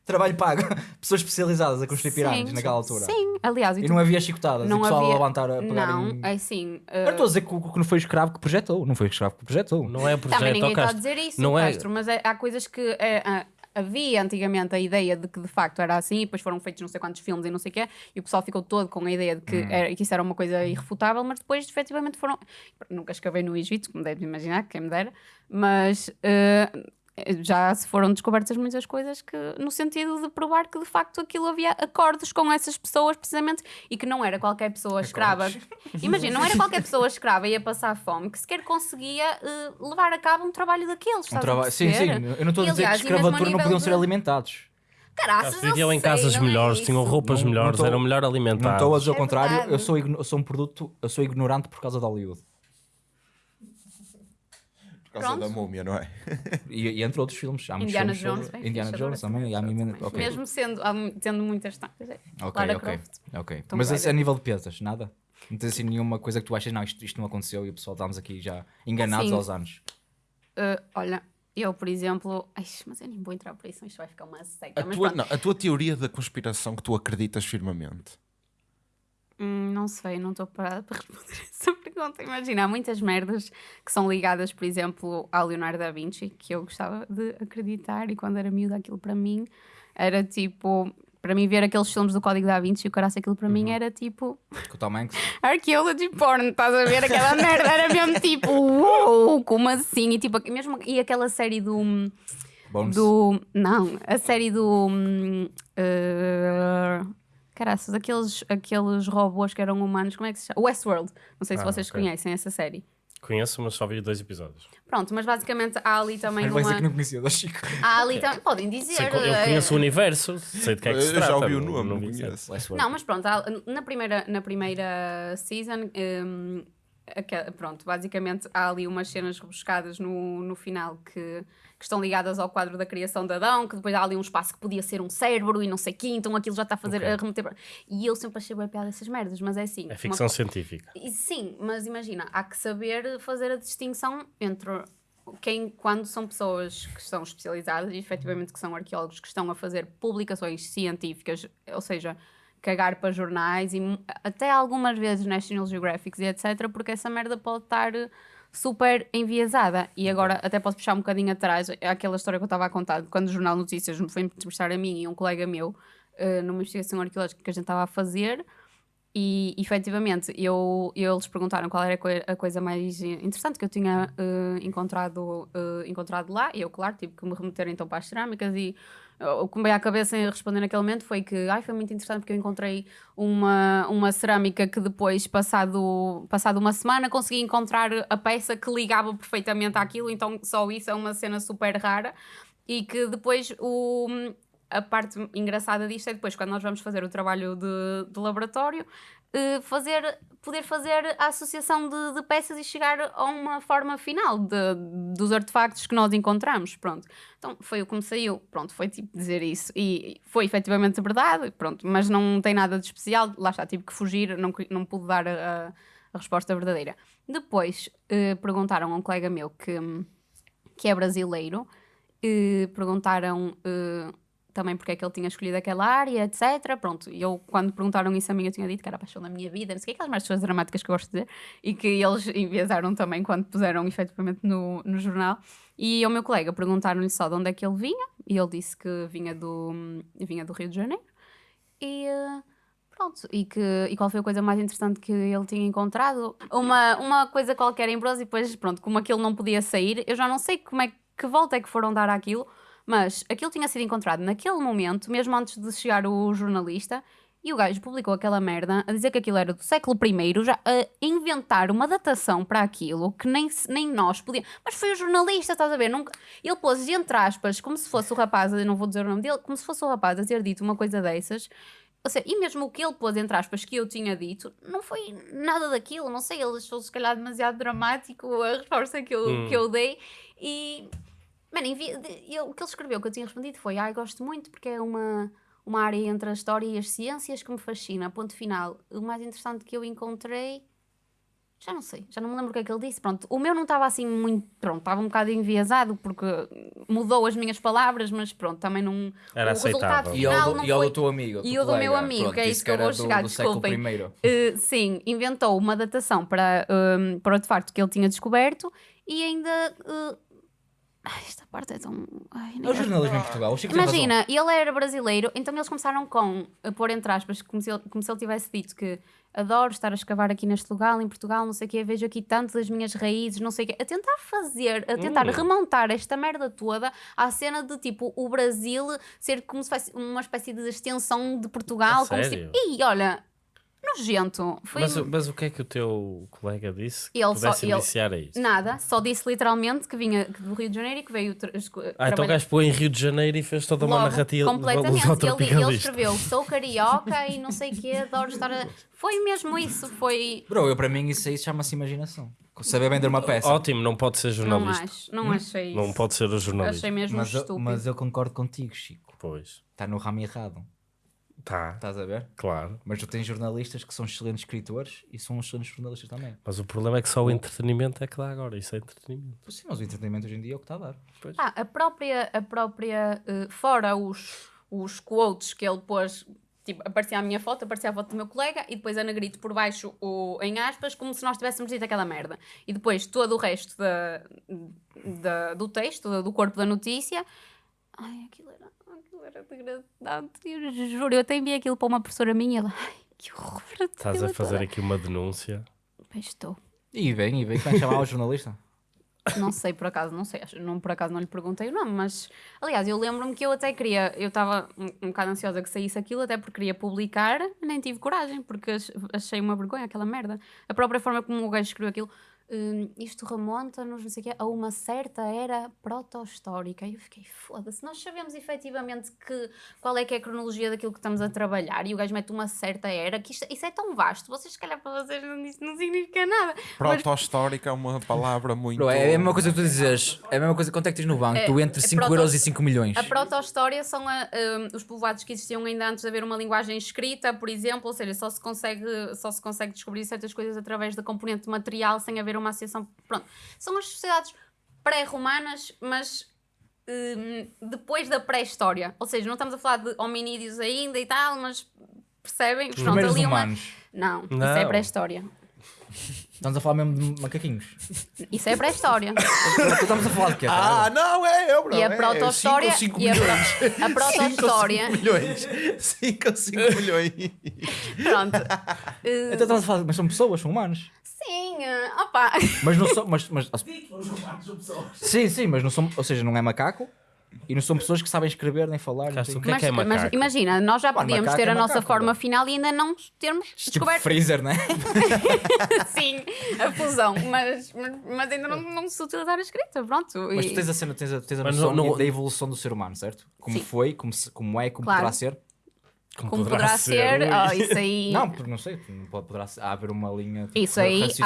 [SPEAKER 3] Trabalho pago. *laughs* Pessoas especializadas a construir pirâmides
[SPEAKER 2] Sim,
[SPEAKER 3] naquela altura.
[SPEAKER 2] Sim, aliás, e
[SPEAKER 3] E
[SPEAKER 2] tu-
[SPEAKER 3] não havia chicotadas.
[SPEAKER 2] não
[SPEAKER 3] e o pessoal
[SPEAKER 2] havia...
[SPEAKER 3] a levantar a pegar
[SPEAKER 2] Não,
[SPEAKER 3] em...
[SPEAKER 2] é assim.
[SPEAKER 3] Eu
[SPEAKER 2] eh,
[SPEAKER 3] estou a dizer que, que não foi o escravo que projetou. Não foi o escravo que projetou.
[SPEAKER 1] não é o projeto,
[SPEAKER 2] Também ninguém está a dizer isso,
[SPEAKER 1] Não é-
[SPEAKER 2] Castro, mas é- há coisas que é, havia antigamente a ideia de que de facto era assim, e depois foram feitos não sei quantos filmes e não sei o quê, e o pessoal ficou todo com a ideia de
[SPEAKER 3] Hum.
[SPEAKER 2] que, era- que isso era uma coisa irrefutável, mas depois efetivamente foram. Nunca escavei no Egito, como deves imaginar, quem me dera, mas. ah, já se foram descobertas muitas coisas que, no sentido de provar que de facto aquilo havia acordos com essas pessoas precisamente e que não era qualquer pessoa escrava. *laughs* Imagina, não era qualquer pessoa escrava e ia passar fome que sequer conseguia eh, levar a cabo um trabalho daqueles.
[SPEAKER 3] Um traba- Sim, sim. Eu não estou a dizer que
[SPEAKER 2] aliás, e a
[SPEAKER 3] escravatura não podiam ser
[SPEAKER 2] de-
[SPEAKER 3] alimentados.
[SPEAKER 2] Caraças,
[SPEAKER 1] viviam em
[SPEAKER 2] sei,
[SPEAKER 1] casas
[SPEAKER 2] não é
[SPEAKER 1] melhores,
[SPEAKER 2] isso.
[SPEAKER 1] tinham roupas
[SPEAKER 3] Não- não
[SPEAKER 1] melhores,
[SPEAKER 3] tô-
[SPEAKER 1] eram melhor
[SPEAKER 3] Não estou a
[SPEAKER 1] alimentados.
[SPEAKER 3] dizer o
[SPEAKER 2] É
[SPEAKER 3] contrário, eu sou, eu sou um produto, eu sou ignorante por causa de Hollywood.
[SPEAKER 7] Por causa
[SPEAKER 2] Pronto.
[SPEAKER 7] da múmia, não é? *laughs*
[SPEAKER 3] E, e entre outros filmes. Há muitos
[SPEAKER 2] Indiana
[SPEAKER 3] filmes sobre-
[SPEAKER 2] Jones, bem
[SPEAKER 3] Indiana Jones também. Há mil- ok.
[SPEAKER 2] Mesmo sendo, há tendo muitas tantas. é.
[SPEAKER 3] Ok,
[SPEAKER 2] Lara
[SPEAKER 3] ok.
[SPEAKER 2] Croft.
[SPEAKER 3] ok.
[SPEAKER 2] Tomb
[SPEAKER 3] Mas isso
[SPEAKER 2] Raider.
[SPEAKER 3] a nível de peças, nada? Não tens assim nenhuma coisa que tu achas, não, isto, isto não aconteceu e o pessoal estamos aqui já enganados
[SPEAKER 2] Sim.
[SPEAKER 3] aos anos.
[SPEAKER 2] Uh, olha, eu, por exemplo. Ai, mas eu nem vou entrar por isso, isto vai ficar uma seca.
[SPEAKER 7] A
[SPEAKER 2] mas
[SPEAKER 7] tua, não, a tua teoria da conspiração que tu acreditas firmemente.
[SPEAKER 2] Hum, não sei, não estou parada para *laughs* responder essa pergunta. Imagina, há muitas merdas que são ligadas, por exemplo, ao Leonardo da Vinci, que eu gostava de acreditar, e quando era miúda, aquilo para mim era tipo. Para mim, ver aqueles filmes do Código da Vinci, o caraço, aquilo para
[SPEAKER 3] Uhum.
[SPEAKER 2] mim era tipo.
[SPEAKER 3] Com o Tom Hanks. *laughs*
[SPEAKER 2] Archaeology porn, estás a ver? Aquela merda era mesmo tipo, uou, como assim? E, tipo, mesmo, e aquela série do.
[SPEAKER 3] Bones.
[SPEAKER 2] do não, a série do. hum, Uh, caraças, aqueles, aqueles robôs que eram humanos, como é que se chama? Westworld. Não sei se
[SPEAKER 1] Ah,
[SPEAKER 2] vocês
[SPEAKER 1] ok.
[SPEAKER 2] conhecem essa série.
[SPEAKER 1] Conheço, mas só vi dois episódios.
[SPEAKER 2] Pronto, mas basicamente há ali também
[SPEAKER 3] Mas vai
[SPEAKER 2] uma.
[SPEAKER 3] que não conhecia da Chico.
[SPEAKER 2] Há ali também. Podem dizer.
[SPEAKER 1] Sei eu
[SPEAKER 2] eh,
[SPEAKER 1] conheço o universo, sei de que é que se
[SPEAKER 7] Eu
[SPEAKER 1] trata.
[SPEAKER 7] já ouvi o
[SPEAKER 1] não-
[SPEAKER 7] nome,
[SPEAKER 1] não
[SPEAKER 7] conheço.
[SPEAKER 2] Não, mas pronto, há- na primeira, na primeira season, hum, pronto, basicamente há ali umas cenas rebuscadas no, no final que, que estão ligadas ao quadro da criação de Adão, que depois há ali um espaço que podia ser um cérebro e não sei o quê, então aquilo já está a fazer
[SPEAKER 1] Ok.
[SPEAKER 2] a remeter. E eu sempre achei bem piada essas merdas, mas é assim.
[SPEAKER 1] É
[SPEAKER 2] uma
[SPEAKER 1] ficção
[SPEAKER 2] co-
[SPEAKER 1] científica.
[SPEAKER 2] e Sim, mas imagina, há que saber fazer a distinção entre quem, quando são pessoas que estão especializadas e efetivamente que são arqueólogos que estão a fazer publicações científicas, ou seja, cagar para jornais e até algumas vezes National Geographic e etc, porque essa merda pode estar super enviesada. E agora até posso puxar um bocadinho atrás aquela história que eu estava a contar, quando o Jornal Notícias me foi entrevistar a mim e um colega meu eh, numa investigação arqueológica que a gente estava a fazer e efetivamente eu, eles perguntaram qual era a, coi- a coisa mais interessante que eu tinha eh, encontrado, eh, encontrado lá, e eu, claro, tive que me remeter então para as cerâmicas. E eh, o que me veio à cabeça em responder naquele momento foi que ai, foi muito interessante porque eu encontrei uma, uma cerâmica que depois, passado, passado uma semana, consegui encontrar a peça que ligava perfeitamente àquilo, então só isso é uma cena super rara. E que depois o, a parte engraçada disto é depois, quando nós vamos fazer o trabalho de, de laboratório, eh, fazer, poder fazer a associação de, de peças e chegar a uma forma final de- dos artefactos que nós encontramos. Pronto. Então foi o que me saiu. Pronto, foi tipo dizer isso. E foi efetivamente verdade, pronto, mas não tem nada de especial. Lá está, tive que fugir, não, não pude dar a, a resposta verdadeira. Depois eh, perguntaram a um colega meu que, que é brasileiro eh, perguntaram também porque é que ele tinha escolhido aquela área, etc. Pronto, e eu, quando perguntaram isso a mim, eu tinha dito que era a paixão da minha vida, não sei o que, aquelas mais coisas dramáticas que eu gosto de dizer, e que eles enviesaram também quando puseram efetivamente no, no jornal. E ao meu colega perguntaram-lhe só de onde é que ele vinha, e ele disse que vinha do, vinha do Rio de Janeiro. E. Pronto, e, que, e qual foi a coisa mais interessante que ele tinha encontrado? Uma, uma coisa qualquer em bronze, e depois, pronto, como aquilo não podia sair, eu já não sei como é que volta é que foram dar àquilo, mas aquilo tinha sido encontrado naquele momento, mesmo antes de chegar o jornalista, e o gajo publicou aquela merda a dizer que aquilo era do século I, já a inventar uma datação para aquilo que nem, nem nós podíamos. Mas foi o jornalista, estás a ver? Nunca... Ele pôs entre aspas, como se fosse o rapaz, eu não vou dizer o nome dele, como se fosse o rapaz a ter dito uma coisa dessas. Ou seja, e mesmo o que ele pôs entre aspas que eu tinha dito, não foi nada daquilo, não sei, ele achou se calhar demasiado dramático a resposta que eu,
[SPEAKER 1] Hum.
[SPEAKER 2] que eu dei e Mano, eu- o que ele escreveu que eu tinha respondido foi: Ai, gosto muito porque é uma, uma área entre a história e as ciências que me fascina. Ponto final. O mais interessante que eu encontrei. Já não sei, já não me lembro o que é que ele disse. Pronto, o meu não estava assim muito. Pronto, estava um bocado enviesado porque mudou as minhas palavras, mas pronto, também não.
[SPEAKER 1] Era
[SPEAKER 2] o resultado
[SPEAKER 1] aceitável.
[SPEAKER 3] E ao,
[SPEAKER 2] final
[SPEAKER 3] do,
[SPEAKER 2] não
[SPEAKER 3] e ao
[SPEAKER 2] foi.
[SPEAKER 3] do teu amigo.
[SPEAKER 2] E o do meu amigo,
[SPEAKER 3] pronto,
[SPEAKER 2] que é isso que eu vou
[SPEAKER 3] do-
[SPEAKER 2] chegar,
[SPEAKER 3] do
[SPEAKER 2] desculpem.
[SPEAKER 3] primeiro.
[SPEAKER 2] Uh, sim, inventou uma datação para, um, para o artefacto que ele tinha descoberto e ainda uh, Ai, esta parte é tão. Ai, nem
[SPEAKER 3] É o jornalismo em Portugal. O Chico.
[SPEAKER 2] Imagina, ele era brasileiro, então eles começaram com, a pôr entre aspas, como se, ele, como se ele tivesse dito que adoro estar a escavar aqui neste lugar, em Portugal, não sei o quê, vejo aqui tanto das minhas raízes, não sei o quê, a tentar fazer, a tentar
[SPEAKER 1] Hum.
[SPEAKER 2] remontar esta merda toda à cena de tipo o Brasil ser como se fosse uma espécie de extensão de Portugal,
[SPEAKER 1] A
[SPEAKER 2] como se.
[SPEAKER 1] sério?
[SPEAKER 2] E olha, nojento. Foi
[SPEAKER 1] Mas, mas o que é que o teu colega disse que
[SPEAKER 2] Ele só-
[SPEAKER 1] pudesse
[SPEAKER 2] ele-
[SPEAKER 1] iniciar a isso?
[SPEAKER 2] nada, só disse literalmente que vinha do Rio de Janeiro e que veio. tra-
[SPEAKER 1] Ah, então o gajo pôs em Rio de Janeiro e fez toda uma
[SPEAKER 2] Logo,
[SPEAKER 1] narrativa
[SPEAKER 2] completamente. *laughs* Ele, ele escreveu sou carioca e não sei o quê, adoro estar a... Foi mesmo isso, foi...
[SPEAKER 3] Bro, eu para mim isso aí chama-se imaginação. Saber vender uma peça.
[SPEAKER 1] Ótimo, não pode ser
[SPEAKER 2] Não
[SPEAKER 1] jornalista.
[SPEAKER 2] acho, não achei isso.
[SPEAKER 1] Não pode ser o jornalista.
[SPEAKER 2] Achei mesmo
[SPEAKER 3] mas, eu,
[SPEAKER 2] estúpido.
[SPEAKER 3] mas eu concordo contigo, Chico.
[SPEAKER 1] Pois.
[SPEAKER 3] Está no ramo errado.
[SPEAKER 1] Tá,
[SPEAKER 3] Estás a ver?
[SPEAKER 1] claro.
[SPEAKER 3] Mas tu tens jornalistas que são excelentes escritores e são excelentes jornalistas também.
[SPEAKER 1] Mas o problema é que só o entretenimento é que dá agora. Isso é entretenimento.
[SPEAKER 3] Pois Sim, mas o entretenimento hoje em dia é o que está a dar.
[SPEAKER 2] Ah, a própria, a própria eh, fora os, os quotes que ele pôs, tipo, aparecia a minha foto, aparecia a foto do meu colega e depois a negrito por baixo o, em aspas, como se nós tivéssemos dito aquela merda. E depois todo o resto da, da- do texto, do, corpo da notícia, ai, aquilo era degradante, eu juro, eu até enviei aquilo para uma professora minha e ela, ai, que horror.
[SPEAKER 1] Estás a fazer aqui uma denúncia.
[SPEAKER 2] Pois estou.
[SPEAKER 3] E bem, e bem, que chamava o jornalista? *coughs*
[SPEAKER 2] Não sei por acaso, não sei, não, por acaso não lhe perguntei o nome, mas aliás, eu lembro-me que eu até queria, eu estava um, um bocado ansiosa que saísse aquilo, até porque queria publicar, nem tive coragem, porque ach- achei uma vergonha aquela merda. A própria forma como o gajo escreveu aquilo, hum, isto remonta-nos, não sei o quê, a uma certa era proto-histórica. E eu fiquei, foda-se, nós sabemos efetivamente que, qual é que é a cronologia daquilo que estamos a trabalhar e o gajo mete uma certa era, que isto, isso é tão vasto, vocês, se calhar, para vocês não, isso não significa nada. Mas-
[SPEAKER 7] Proto-histórica é uma palavra muito.
[SPEAKER 3] Bro, é a mesma coisa que tu dizes. É a mesma coisa quanto é que tens no banco.
[SPEAKER 2] É,
[SPEAKER 3] tu entre
[SPEAKER 2] é
[SPEAKER 3] 5
[SPEAKER 2] proto-
[SPEAKER 3] euros e 5 milhões.
[SPEAKER 2] A proto-história são a- um, os povoados que existiam ainda antes de haver uma linguagem escrita, por exemplo, ou seja, só se consegue, só se consegue descobrir certas coisas através da componente material sem haver uma associação. Pronto. São as sociedades pré-romanas, mas um, depois da pré-história. Ou seja, não estamos a falar de hominídeos ainda e tal, mas percebem?
[SPEAKER 3] Os
[SPEAKER 2] Pronto, ali uma-
[SPEAKER 3] humanos.
[SPEAKER 2] Não, isso
[SPEAKER 1] Não.
[SPEAKER 2] é pré-história.
[SPEAKER 3] Estamos a falar mesmo de macaquinhos.
[SPEAKER 2] Isso é pré-história.
[SPEAKER 3] Estamos a falar de quê?
[SPEAKER 7] Ah, não, é eu, bro.
[SPEAKER 2] E a
[SPEAKER 7] é
[SPEAKER 2] proto-história.
[SPEAKER 7] cinco ou cinco
[SPEAKER 2] e a, pro- a proto-história.
[SPEAKER 7] 5 milhões. 5 ou 5 milhões.
[SPEAKER 2] Pronto. Uh,
[SPEAKER 3] Então estamos a falar, mas são pessoas, são humanos.
[SPEAKER 2] Uh, opa.
[SPEAKER 3] Mas não são. Mas, mas, *laughs* sim, sim, mas não são. Ou seja, não é macaco e não são pessoas que sabem escrever nem falar. não
[SPEAKER 1] o que é que é
[SPEAKER 2] mas
[SPEAKER 1] macaco?
[SPEAKER 2] imagina, nós já podíamos ter
[SPEAKER 3] é
[SPEAKER 2] a nossa
[SPEAKER 3] macaco,
[SPEAKER 2] forma
[SPEAKER 3] não.
[SPEAKER 2] final e ainda não termos
[SPEAKER 3] Tipo
[SPEAKER 2] descoberto
[SPEAKER 3] freezer, né? *laughs*
[SPEAKER 2] sim, a fusão, mas, mas, mas ainda não, não se utilizar a escrita, pronto.
[SPEAKER 3] Mas
[SPEAKER 2] e-
[SPEAKER 3] tu tens a cena, tens a, tens a
[SPEAKER 1] Mas
[SPEAKER 3] noção
[SPEAKER 1] não- não-
[SPEAKER 3] da evolução do ser humano, certo? Como
[SPEAKER 2] Sim.
[SPEAKER 3] foi, como, se- como é, como
[SPEAKER 2] Claro.
[SPEAKER 3] poderá ser.
[SPEAKER 2] Como poderá ser, oh, isso aí. *laughs*
[SPEAKER 3] Não, porque não sei, não pode, poderá ser- há haver uma linha. tipo,
[SPEAKER 2] Isso aí, há-
[SPEAKER 3] tipo-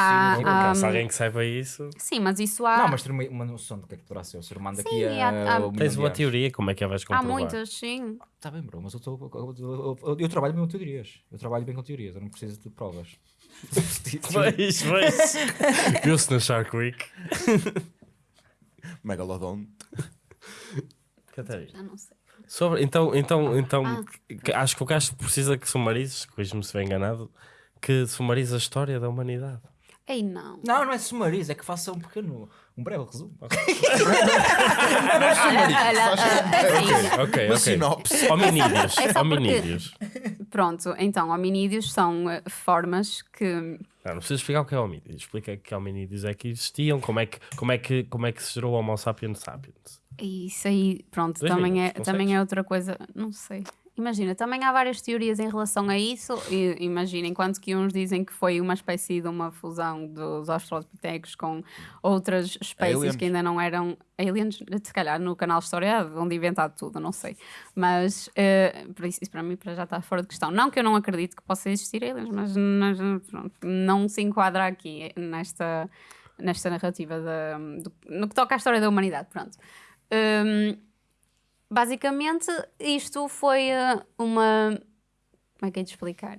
[SPEAKER 2] há-
[SPEAKER 1] Se
[SPEAKER 2] um,
[SPEAKER 1] alguém que saiba isso,
[SPEAKER 2] Sim, mas isso há.
[SPEAKER 3] Não, mas ter uma, uma noção do que é que poderá ser o ser humano daqui
[SPEAKER 2] Sim,
[SPEAKER 3] a.
[SPEAKER 2] há- há-
[SPEAKER 1] tens uma teoria, como é que a vais
[SPEAKER 2] há
[SPEAKER 1] comprovar?
[SPEAKER 2] muitas, sim.
[SPEAKER 3] Tá bem, bro, mas eu, tô, eu, eu- eu- eu trabalho bem com teorias. Eu trabalho bem com teorias, eu não preciso de provas. *laughs*
[SPEAKER 1] Veis, veis. *laughs* Viu-se no Shark Week.
[SPEAKER 7] Megalodonte.
[SPEAKER 1] Catarina.
[SPEAKER 2] Já não sei.
[SPEAKER 1] Sobre, então, então, então
[SPEAKER 2] Ah.
[SPEAKER 1] acho que o Castro precisa que sumarizes, corrija-me se estiver enganado, que sumarize a história da humanidade.
[SPEAKER 2] Ei, não.
[SPEAKER 3] Não, não é sumariz, é que faça um pequeno, um breve resumo.
[SPEAKER 2] Olha, olha, ah, assim,
[SPEAKER 1] Ok,
[SPEAKER 7] Uma
[SPEAKER 1] ok.
[SPEAKER 7] sinopse.
[SPEAKER 1] Hominídeos.
[SPEAKER 2] É só porque-
[SPEAKER 1] hominídeos.
[SPEAKER 2] Pronto, então, hominídeos são eh, formas que
[SPEAKER 1] Não, não precisas explicar o que é hominídeos. Explica que hominídeos é que existiam, como é que, como é que, como é que se gerou o Homo sapiens sapiens.
[SPEAKER 2] Isso aí, pronto,
[SPEAKER 1] Dois
[SPEAKER 2] também, é,
[SPEAKER 1] minutos,
[SPEAKER 2] também
[SPEAKER 1] consegues?
[SPEAKER 2] é outra coisa, não sei. Imagina, também há várias teorias em relação a isso. E, imagina, enquanto que uns dizem que foi uma espécie de uma fusão dos australopitecos com outras espécies
[SPEAKER 7] Aliens.
[SPEAKER 2] que ainda não eram aliens, se calhar no canal História, onde inventado tudo, não sei. Mas por isso, isso para mim para já está fora de questão. Não que eu não acredito que possa existir aliens, mas, mas, pronto, não se enquadra aqui nesta, nesta narrativa do- no que toca à história da humanidade. Pronto. Hum, basicamente, isto foi eh, uma. Como é que é de explicar?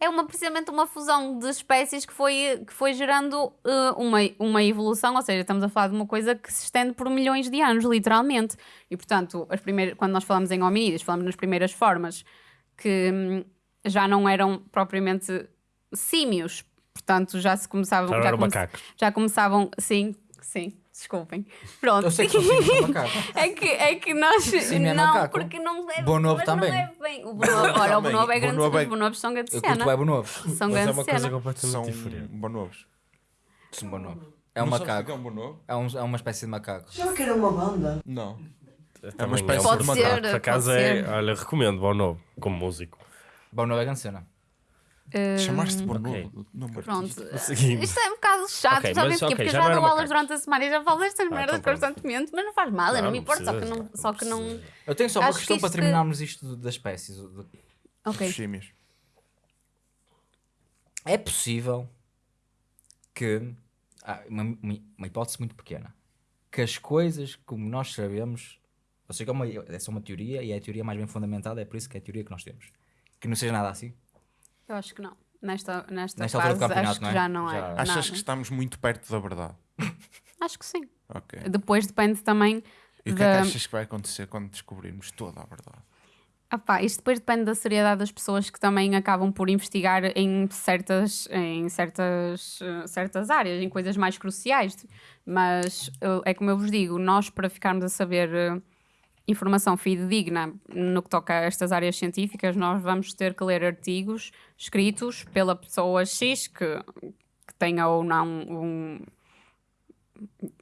[SPEAKER 2] É uma, precisamente uma fusão de espécies que foi, que foi gerando eh, uma, uma evolução, ou seja, estamos a falar de uma coisa que se estende por milhões de anos, literalmente. E, portanto, as primeiras, quando nós falamos em hominídeos, falamos nas primeiras formas que hum, já não eram propriamente símios, portanto, já se começavam.
[SPEAKER 1] Já
[SPEAKER 2] já come- já começavam, sim, sim. Desculpem. Pronto.
[SPEAKER 3] Eu sei que macaco. *laughs*
[SPEAKER 2] É que, é que nós.
[SPEAKER 3] Sim, é
[SPEAKER 2] não,
[SPEAKER 3] macaco.
[SPEAKER 2] porque não é.
[SPEAKER 3] Bonobo também.
[SPEAKER 2] Não é bem. O Bonobo, olha, o
[SPEAKER 7] Também.
[SPEAKER 2] Bonobo é grande.
[SPEAKER 7] Bonobo é-
[SPEAKER 2] Os Bonobos são grande
[SPEAKER 3] Eu curto
[SPEAKER 2] cena.
[SPEAKER 3] web novos.
[SPEAKER 2] São
[SPEAKER 1] Mas é uma coisa
[SPEAKER 2] cena.
[SPEAKER 1] completamente
[SPEAKER 7] São
[SPEAKER 1] diferente.
[SPEAKER 7] bonobos.
[SPEAKER 3] São bonobo. É um
[SPEAKER 7] Não
[SPEAKER 3] macaco.
[SPEAKER 7] é um bonobo?
[SPEAKER 3] É, um, é uma espécie de macaco.
[SPEAKER 5] Já que era uma banda.
[SPEAKER 7] Não. É uma espécie de macaco.
[SPEAKER 1] Por acaso
[SPEAKER 2] pode
[SPEAKER 1] é. Olha, recomendo Bonobo como músico.
[SPEAKER 3] Bonobo é grande cena.
[SPEAKER 2] Hum,
[SPEAKER 7] Chamaste bonobo.
[SPEAKER 1] ok.
[SPEAKER 7] Nome
[SPEAKER 2] Pronto.
[SPEAKER 7] artístico.
[SPEAKER 1] Seguimos.
[SPEAKER 2] Isto é um bocado chato,
[SPEAKER 1] Ok,
[SPEAKER 2] sabem
[SPEAKER 1] mas,
[SPEAKER 2] porquê?
[SPEAKER 1] ok,
[SPEAKER 2] Porque
[SPEAKER 1] já
[SPEAKER 2] eu
[SPEAKER 1] não
[SPEAKER 2] já dou aulas durante a semana e já falo destas merdas
[SPEAKER 1] então pronto.
[SPEAKER 2] constantemente, mas não faz mal, eu não me importo, só que não. Só que não...
[SPEAKER 3] Eu tenho só uma questão
[SPEAKER 2] que
[SPEAKER 3] para
[SPEAKER 2] isto-
[SPEAKER 3] terminarmos isto do- das espécies. Do-
[SPEAKER 2] Ok.
[SPEAKER 7] Os símios.
[SPEAKER 3] É possível que. ah, uma, uma- hipótese muito pequena. Que as coisas como nós sabemos. Sei que é, uma, é só uma teoria e é a teoria mais bem fundamentada, é por isso que é a teoria que nós temos. Que não seja nada assim.
[SPEAKER 2] Eu acho que não. Nesta, nesta,
[SPEAKER 3] Nesta altura
[SPEAKER 2] fase,
[SPEAKER 3] do campeonato,
[SPEAKER 2] acho que
[SPEAKER 3] não é?
[SPEAKER 2] já não é.
[SPEAKER 3] Já-
[SPEAKER 7] Achas
[SPEAKER 2] nada.
[SPEAKER 7] que estamos muito perto da verdade? *laughs*
[SPEAKER 2] Acho que sim.
[SPEAKER 7] Ok.
[SPEAKER 2] Depois depende também
[SPEAKER 7] E o que é
[SPEAKER 2] da.
[SPEAKER 7] que achas que vai acontecer quando descobrirmos toda a verdade?
[SPEAKER 2] Ah pá, isto depois depende da seriedade das pessoas que também acabam por investigar em certas, em certas, eh, certas áreas, em coisas mais cruciais. Mas eh, é como eu vos digo, nós para ficarmos a saber eh, informação fidedigna no que toca a estas áreas científicas, nós vamos ter que ler artigos escritos pela pessoa X que, que tenha ou não um,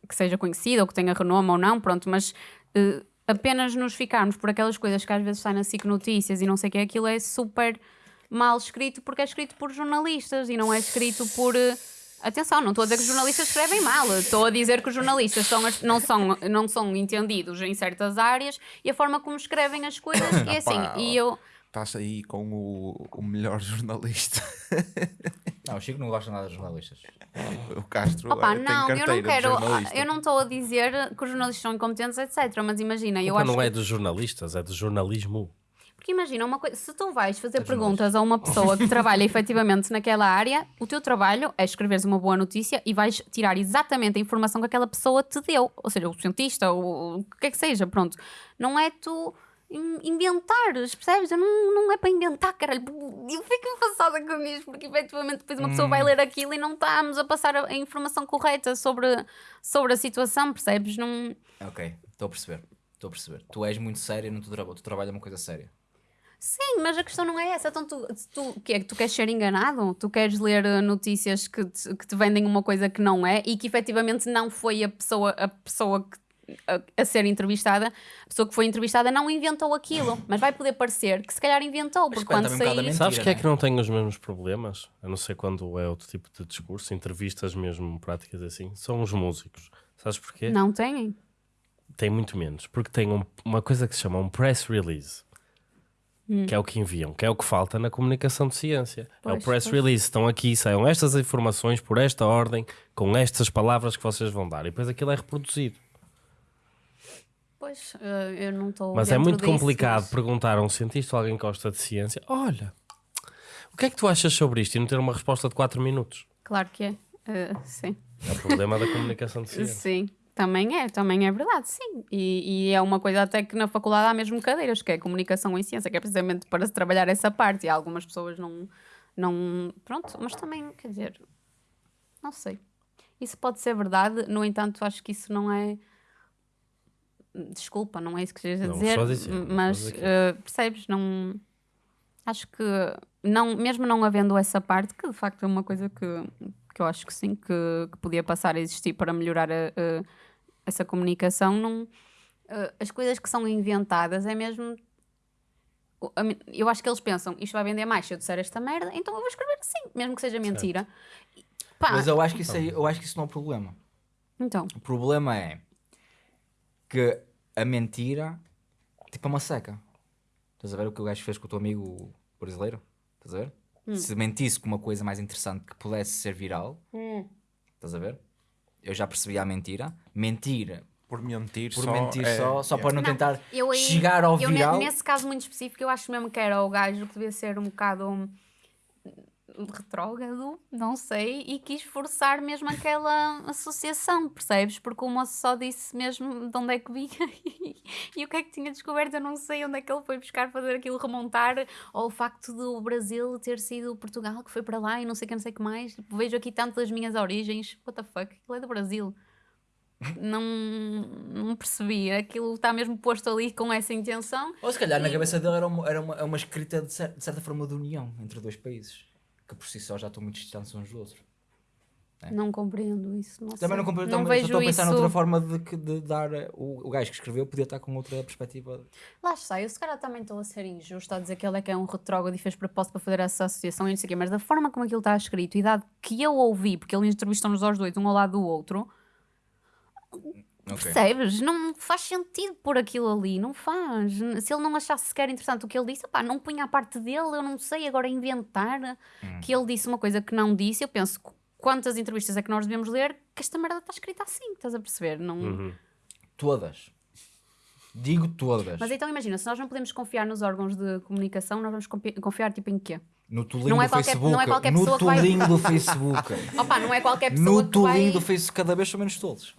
[SPEAKER 2] que seja conhecida ou que tenha renome ou não, pronto, mas eh, apenas nos ficarmos por aquelas coisas que às vezes saem na SIC Notícias e não sei o que, aquilo é super mal escrito porque é escrito por jornalistas e não é escrito por. eh, Atenção, não estou a dizer que os jornalistas escrevem mal, estou a dizer que os jornalistas são não, são, não são entendidos em certas áreas e a forma como escrevem as coisas é assim.
[SPEAKER 7] Opa,
[SPEAKER 2] E eu.
[SPEAKER 7] Estás aí com o, o melhor jornalista. *laughs*
[SPEAKER 3] Não, o Chico não gosta nada de jornalistas.
[SPEAKER 7] O Castro
[SPEAKER 2] Opa,
[SPEAKER 7] eh, tem
[SPEAKER 2] não, eu não quero.
[SPEAKER 7] jornalista.
[SPEAKER 2] Eu não estou a dizer que os jornalistas são incompetentes, etc. Mas imagina, eu
[SPEAKER 1] culpa
[SPEAKER 2] acho
[SPEAKER 1] não
[SPEAKER 2] que
[SPEAKER 1] é dos jornalistas, é do jornalismo.
[SPEAKER 2] Porque imagina, uma coisa, se tu vais fazer perguntas a uma pessoa que trabalha *laughs* efetivamente naquela área, o teu trabalho é escreveres uma boa notícia e vais tirar exatamente a informação que aquela pessoa te deu. Ou seja, o cientista, ou o que é que seja, pronto. Não é tu in- inventares, percebes? Eu Não, não é para inventar, caralho. Eu fico enfasada com isto, porque efetivamente depois uma pessoa vai ler aquilo e não estamos a passar a, a informação correta sobre, sobre a situação, percebes? Não...
[SPEAKER 3] Ok, estou a perceber. Estou a perceber. Tu és muito sério no teu trabalho. Tu trabalhas uma coisa séria.
[SPEAKER 2] Sim, mas a questão não é essa. Então, tu, tu, que é, que tu queres ser enganado? Tu queres ler eh, notícias que te, que te vendem uma coisa que não é e que efetivamente não foi a pessoa, a pessoa que, a, a ser entrevistada, a pessoa que foi entrevistada não inventou aquilo, *laughs* mas vai poder parecer que se calhar inventou, porque quando
[SPEAKER 3] um
[SPEAKER 2] sair.
[SPEAKER 3] Mentira,
[SPEAKER 1] Sabes que é
[SPEAKER 3] né?
[SPEAKER 1] que não tem os mesmos problemas? A não ser quando é outro tipo de discurso, entrevistas mesmo, práticas assim. São os músicos. Sabes porquê?
[SPEAKER 2] Não têm?
[SPEAKER 1] Tem muito menos. Porque tem um- uma coisa que se chama um press release.
[SPEAKER 2] Hum.
[SPEAKER 1] Que é o que enviam, que é o que falta na comunicação de ciência. é o
[SPEAKER 2] Pois,
[SPEAKER 1] press
[SPEAKER 2] pois.
[SPEAKER 1] release. Estão aqui, saiam estas informações por esta ordem, com estas palavras que vocês vão dar. E depois aquilo é reproduzido.
[SPEAKER 2] Pois, eh, eu não estou.
[SPEAKER 1] Mas é muito
[SPEAKER 2] disso,
[SPEAKER 1] complicado
[SPEAKER 2] mas-
[SPEAKER 1] perguntar a um cientista ou alguém que gosta de ciência: olha, o que é que tu achas sobre isto? E não ter uma resposta de 4 minutos.
[SPEAKER 2] Claro que é. Eh, sim.
[SPEAKER 1] É o problema da comunicação de *laughs* ciência.
[SPEAKER 2] Sim, também é, também é verdade, sim. E, e é uma coisa até que na faculdade há mesmo cadeiras, que é comunicação em ciência, que é precisamente para se trabalhar essa parte. E algumas pessoas não, não. Pronto, mas também, quer dizer, não sei. Isso pode ser verdade, no entanto, acho que isso não é. Desculpa, não é isso que esteja a
[SPEAKER 1] Não,
[SPEAKER 2] dizer,
[SPEAKER 1] dizer,
[SPEAKER 2] mas eh, percebes? Não. Acho que, não, mesmo não havendo essa parte, que de facto é uma coisa que, que eu acho que sim, que, que podia passar a existir para melhorar a- a- essa comunicação, não, as coisas que são inventadas é mesmo. Eu acho que eles pensam, isto vai vender mais se eu disser esta merda, então eu vou escrever assim, mesmo que seja mentira. Pá,
[SPEAKER 3] Mas eu acho que isso, aí, eu acho que isso não é o problema.
[SPEAKER 2] então,
[SPEAKER 3] O problema é que a mentira tipo é uma seca. Estás a ver o que o gajo fez com o teu amigo brasileiro? Estás a ver?
[SPEAKER 2] Hum.
[SPEAKER 3] Se mentisse com uma coisa mais interessante que pudesse ser viral, estás a ver? Eu já percebi a mentira. Mentir
[SPEAKER 7] Por mentir
[SPEAKER 3] por
[SPEAKER 7] só.
[SPEAKER 3] mentir
[SPEAKER 7] é-
[SPEAKER 3] só, só
[SPEAKER 7] é.
[SPEAKER 3] para não, tentar
[SPEAKER 2] eu aí-
[SPEAKER 3] chegar ao
[SPEAKER 2] eu
[SPEAKER 3] viral.
[SPEAKER 2] nesse caso muito específico, eu acho mesmo que era o gajo que devia ser um bocado hum, retrógrado, não sei, e quis forçar mesmo aquela associação, percebes? Porque o moço só disse mesmo de onde é que vinha *laughs* e, o que é que tinha descoberto, eu não sei onde é que ele foi buscar fazer aquilo remontar ao facto do Brasil ter sido Portugal que foi para lá e não sei o que, não sei o que mais. Tipo, vejo aqui tanto das minhas origens, what the fuck, ele é do Brasil. não, não percebi. Aquilo está mesmo posto ali com essa intenção.
[SPEAKER 3] Ou se calhar na
[SPEAKER 2] E-
[SPEAKER 3] cabeça dele era uma, era uma, é uma escrita de, cer- de certa forma de união entre dois países, que por si só já estão muito distantes uns dos outros.
[SPEAKER 2] Não compreendo isso. Não
[SPEAKER 3] É. Também
[SPEAKER 2] sei.
[SPEAKER 3] não compreendo,
[SPEAKER 2] não
[SPEAKER 3] também
[SPEAKER 2] vejo
[SPEAKER 3] estou a pensar
[SPEAKER 2] isso.
[SPEAKER 3] noutra forma de, que- de dar. O, o gajo que escreveu podia estar com outra perspectiva.
[SPEAKER 2] Lá está, eu se calhar também estou a ser injusto a dizer que ele é que é um retrógrado e fez propósito para fazer essa associação e não sei o quê, mas da forma como aquilo está escrito e dado que eu ouvi, porque ele entrevistou-nos aos dois, um ao lado do outro, percebes? Não faz sentido pôr aquilo ali, não faz. Se ele não achasse sequer interessante o que ele disse, pá, não punha a parte dele, eu não sei, agora inventar
[SPEAKER 3] Hum.
[SPEAKER 2] que ele disse uma coisa que não disse, eu penso, qu- quantas entrevistas é que nós devemos ler que esta merda está escrita assim, estás a perceber? Não...
[SPEAKER 1] Uhum.
[SPEAKER 3] Todas. Digo todas.
[SPEAKER 2] Mas então imagina, se nós não podemos confiar nos órgãos de comunicação, nós vamos confi- confiar tipo em quê?
[SPEAKER 3] No tolinho
[SPEAKER 2] Não é
[SPEAKER 3] do
[SPEAKER 2] qualquer-
[SPEAKER 3] Facebook.
[SPEAKER 2] não é qualquer
[SPEAKER 3] no
[SPEAKER 2] pessoa vai-
[SPEAKER 3] tolinho do Facebook. *laughs*
[SPEAKER 2] Opa, não é qualquer pessoa
[SPEAKER 3] no tolinho
[SPEAKER 2] vai... Hum.
[SPEAKER 3] do Facebook. Cada vez são menos tolos.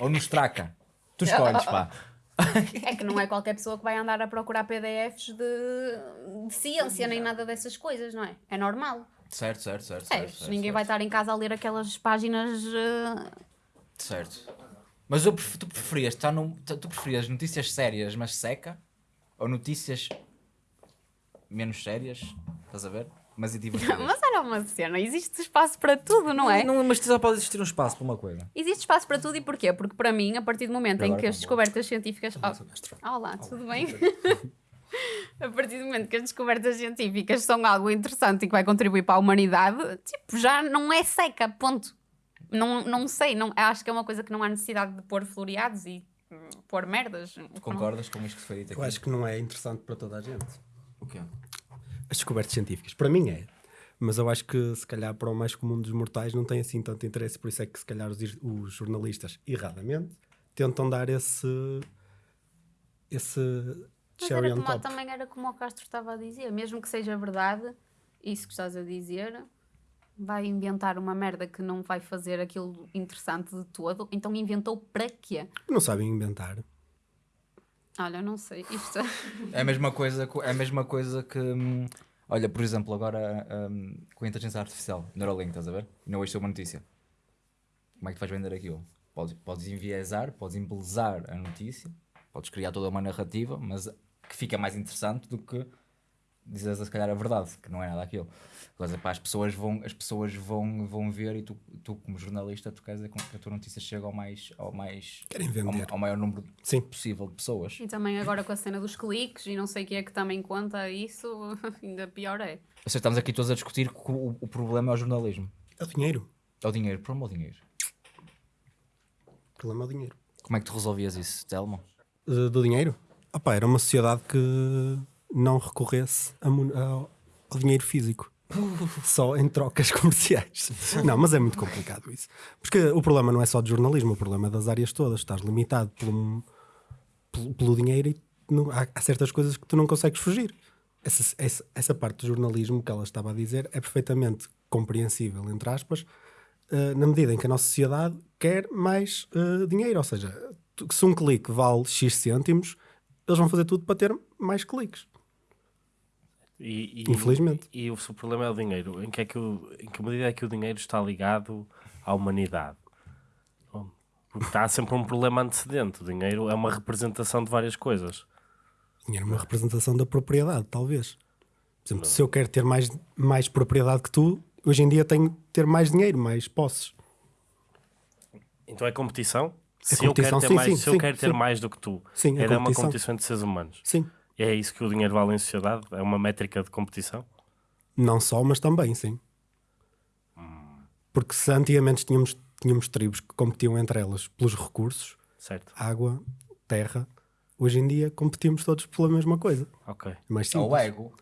[SPEAKER 3] Ou no Straka. Tu escolhes, pá.
[SPEAKER 2] É que não é qualquer pessoa que vai andar a procurar PDFs de, de ciência nem nada dessas coisas, não é? É normal.
[SPEAKER 3] Certo, certo, certo.
[SPEAKER 2] É,
[SPEAKER 3] certo, certo,
[SPEAKER 2] ninguém vai estar em casa a ler aquelas páginas. eh,
[SPEAKER 3] Certo. Mas eu tu preferias estar num, tu preferias notícias sérias, mas seca? Ou notícias menos sérias? Estás a ver? Mas e divertidas?
[SPEAKER 2] Mas era uma cena, existe espaço para tudo, não é?
[SPEAKER 3] Não, mas só pode existir um espaço para uma coisa.
[SPEAKER 2] Existe espaço para tudo e porquê? Porque para mim, a partir do momento em que as
[SPEAKER 3] tá bom.
[SPEAKER 2] descobertas científicas. Oh, olá, tudo bem? *laughs* a partir do momento que as descobertas científicas são algo interessante e que vai contribuir para a humanidade, tipo, já não é seca, ponto. Não, não sei, não, acho que é uma coisa que não há necessidade de pôr floreados e hum, pôr merdas.
[SPEAKER 3] Concordas com isto que foi dito aqui?
[SPEAKER 4] Eu acho que não é interessante para toda a gente.
[SPEAKER 3] O quê?
[SPEAKER 4] As descobertas científicas. Para mim é. Mas eu acho que se calhar para o mais comum dos mortais não tem assim tanto interesse, por isso é que se calhar os, os jornalistas, erradamente, tentam dar esse esse
[SPEAKER 2] Mas era como,
[SPEAKER 4] top.
[SPEAKER 2] também era como o Castro estava a dizer, mesmo que seja verdade, isso que estás a dizer, vai inventar uma merda que não vai fazer aquilo interessante de todo, então inventou para quê?
[SPEAKER 4] Não sabem inventar.
[SPEAKER 2] Olha, não sei, isto...
[SPEAKER 3] É a mesma coisa, co- é a mesma coisa que. hum, olha, por exemplo, agora hum, com a inteligência artificial, Neuralink, estás a ver? Não hoje saiu uma notícia. Como é que tu vais vender aquilo? Podes, podes enviesar, podes embelezar a notícia, podes criar toda uma narrativa, mas que fica mais interessante do que dizes se calhar a verdade, que não é nada aquilo. Coisa, pá, as pessoas vão, as pessoas vão, vão ver e tu, tu como jornalista, tu queres é que a tua notícia chegue ao mais, ao mais
[SPEAKER 4] Querem
[SPEAKER 3] ao,
[SPEAKER 4] vender.
[SPEAKER 3] ao maior número
[SPEAKER 4] Sim.
[SPEAKER 3] possível de pessoas.
[SPEAKER 2] E também agora com a cena dos cliques e não sei o que é que também conta isso, *laughs* ainda pior é.
[SPEAKER 3] Ou seja, estamos aqui todos a discutir que o, o problema é o jornalismo.
[SPEAKER 4] É o dinheiro.
[SPEAKER 3] É o dinheiro. Por amor ao dinheiro.
[SPEAKER 4] O problema é o dinheiro.
[SPEAKER 3] Como é que tu resolvias isso, Telmo?
[SPEAKER 4] Do dinheiro? Opa, era uma sociedade que não recorresse a mon- ao, dinheiro físico. Só em trocas *laughs* comerciais. Não, mas é muito complicado isso. Porque o problema não é só de jornalismo, o problema é das áreas todas. Estás limitado pelo, pelo, pelo dinheiro e não- há, há certas coisas que tu não consegues fugir. Essa, essa, essa parte do jornalismo que ela estava a dizer é perfeitamente compreensível, entre aspas, eh, na medida em que a nossa sociedade quer mais eh, dinheiro. Ou seja, se um clique vale X cêntimos, eles vão fazer tudo para ter mais cliques.
[SPEAKER 1] E, e-
[SPEAKER 4] Infelizmente.
[SPEAKER 1] E, o, se o problema é o dinheiro, em que, é que o, em que medida é que o dinheiro está ligado à humanidade? Porque está sempre um problema antecedente. O dinheiro é uma representação de várias coisas.
[SPEAKER 4] Dinheiro é uma representação da propriedade, talvez. Por exemplo, se eu quero ter mais, mais propriedade que tu, hoje em dia tenho que ter mais dinheiro, mais posses.
[SPEAKER 1] Então é competição?
[SPEAKER 4] É
[SPEAKER 1] se eu quero
[SPEAKER 4] competição,
[SPEAKER 1] ter,
[SPEAKER 4] sim,
[SPEAKER 1] mais,
[SPEAKER 4] sim,
[SPEAKER 1] se eu quero ter mais do que tu,
[SPEAKER 4] Sim, é
[SPEAKER 1] era uma
[SPEAKER 4] competição.
[SPEAKER 1] competição entre seres humanos.
[SPEAKER 4] Sim.
[SPEAKER 1] É isso que o dinheiro vale em sociedade? É uma métrica de competição?
[SPEAKER 4] Não só, mas também, sim. Porque se antigamente tínhamos, tínhamos tribos que competiam entre elas pelos recursos,
[SPEAKER 1] Certo?
[SPEAKER 4] água, terra, hoje em dia competimos todos pela mesma coisa.
[SPEAKER 1] Ok.
[SPEAKER 4] Mais simples.
[SPEAKER 3] Ou ego.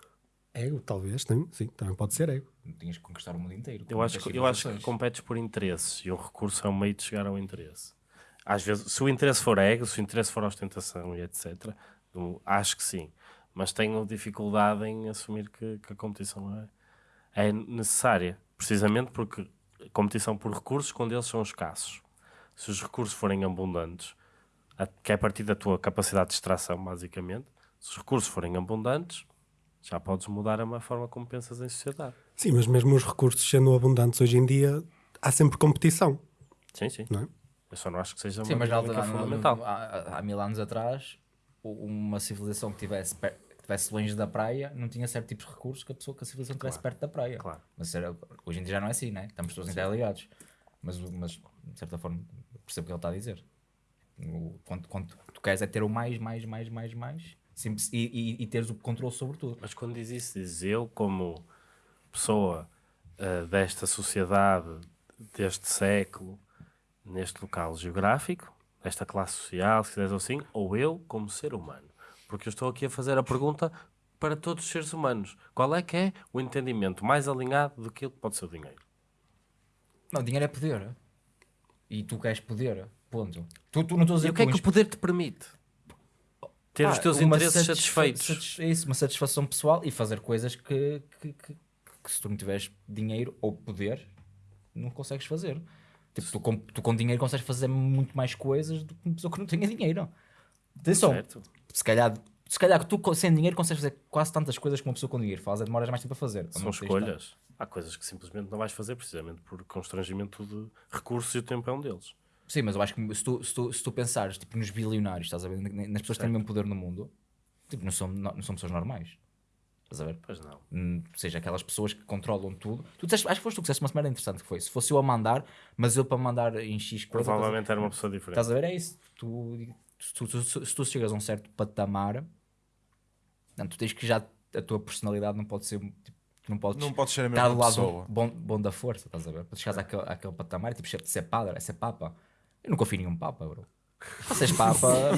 [SPEAKER 4] Ego, talvez, sim, sim, também pode ser ego.
[SPEAKER 3] Não tinhas que conquistar o mundo inteiro.
[SPEAKER 1] Eu acho, que- eu acho que competes por interesses e um recurso é um meio de chegar ao interesse. Às vezes, se o interesse for ego, se o interesse for ostentação e etc., eu acho que sim. Mas tenho dificuldade em assumir que, que a competição é, é necessária, precisamente porque a competição por recursos, quando eles são escassos, se os recursos forem abundantes, a- que é a partir da tua capacidade de extração, basicamente, se os recursos forem abundantes, já podes mudar a forma como pensas em sociedade.
[SPEAKER 4] Sim, mas mesmo os recursos sendo abundantes hoje em dia, há sempre competição.
[SPEAKER 1] Sim, sim.
[SPEAKER 4] Não é?
[SPEAKER 1] Eu só não acho que seja uma
[SPEAKER 3] Sim, mas na altura,
[SPEAKER 1] fundamental.
[SPEAKER 3] há, há mil anos atrás, uma civilização que tivesse, per- que tivesse longe da praia não tinha certos tipos de recursos que a pessoa que a civilização tivesse perto da praia.
[SPEAKER 1] Claro.
[SPEAKER 3] Mas era- hoje em dia já não é assim, né? Estamos todos interligados. Mas, mas, de certa forma, percebo o que ele está a dizer. O, quando, quando tu queres é ter o mais, mais, mais, mais, mais sim, e, e, e teres o controle sobre tudo.
[SPEAKER 1] Mas quando diz isso, diz eu, como pessoa ah, desta sociedade, deste século, neste local geográfico, desta classe social, se quiseres assim, ou eu como ser humano. Porque eu estou aqui a fazer a pergunta para todos os seres humanos. Qual é que é o entendimento mais alinhado daquilo que pode ser o dinheiro?
[SPEAKER 3] Não, dinheiro é poder. E tu queres poder. Ponto. Tu, tu não estou a dizer
[SPEAKER 1] E o que é que o poder te permite? Ter os
[SPEAKER 3] Pá,
[SPEAKER 1] teus interesses satisfeitos.
[SPEAKER 3] satis- É isso, uma satisfação pessoal e fazer coisas que, que, que- que se tu não tiveres dinheiro ou poder, não consegues fazer. Tipo, tu com, tu com dinheiro consegues fazer muito mais coisas do que uma pessoa que não tenha dinheiro. Atenção,
[SPEAKER 1] Certo.
[SPEAKER 3] se calhar, se calhar que tu sem dinheiro consegues fazer quase tantas coisas que uma pessoa com dinheiro faz, é demoras mais tempo a fazer.
[SPEAKER 1] São
[SPEAKER 3] tens
[SPEAKER 1] escolhas. Há coisas que simplesmente não vais fazer precisamente por constrangimento de recursos e o tempo é um deles.
[SPEAKER 3] Sim, mas eu acho que se tu, se tu, se tu pensares tipo, nos bilionários, estás a ver? Nas pessoas que têm o mesmo poder no mundo, tipo, não, são, não, não são pessoas normais. Estás a ver?
[SPEAKER 1] Pois não.
[SPEAKER 3] Hum, ou seja, aquelas pessoas que controlam tudo. Tu disseste, acho que foste tu que disseste uma semana interessante que foi. Se fosse eu a mandar, mas eu para mandar em X coisa.
[SPEAKER 1] Provavelmente era uma pessoa diferente.
[SPEAKER 3] Estás a ver? É isso. Tu, se, tu, tu- se- tu chegas a um certo patamar, não, tu tens que já. A tua personalidade não pode ser. Tipo, tu não podes
[SPEAKER 7] Não podes ser a
[SPEAKER 3] estar
[SPEAKER 7] mesma
[SPEAKER 3] do lado
[SPEAKER 7] pessoa.
[SPEAKER 3] bom, bom da força, estás a ver? Para chegares àquele, àquele patamar, tipo, ser padre, é ser papa. Eu não confio em nenhum papa, bro. És papa,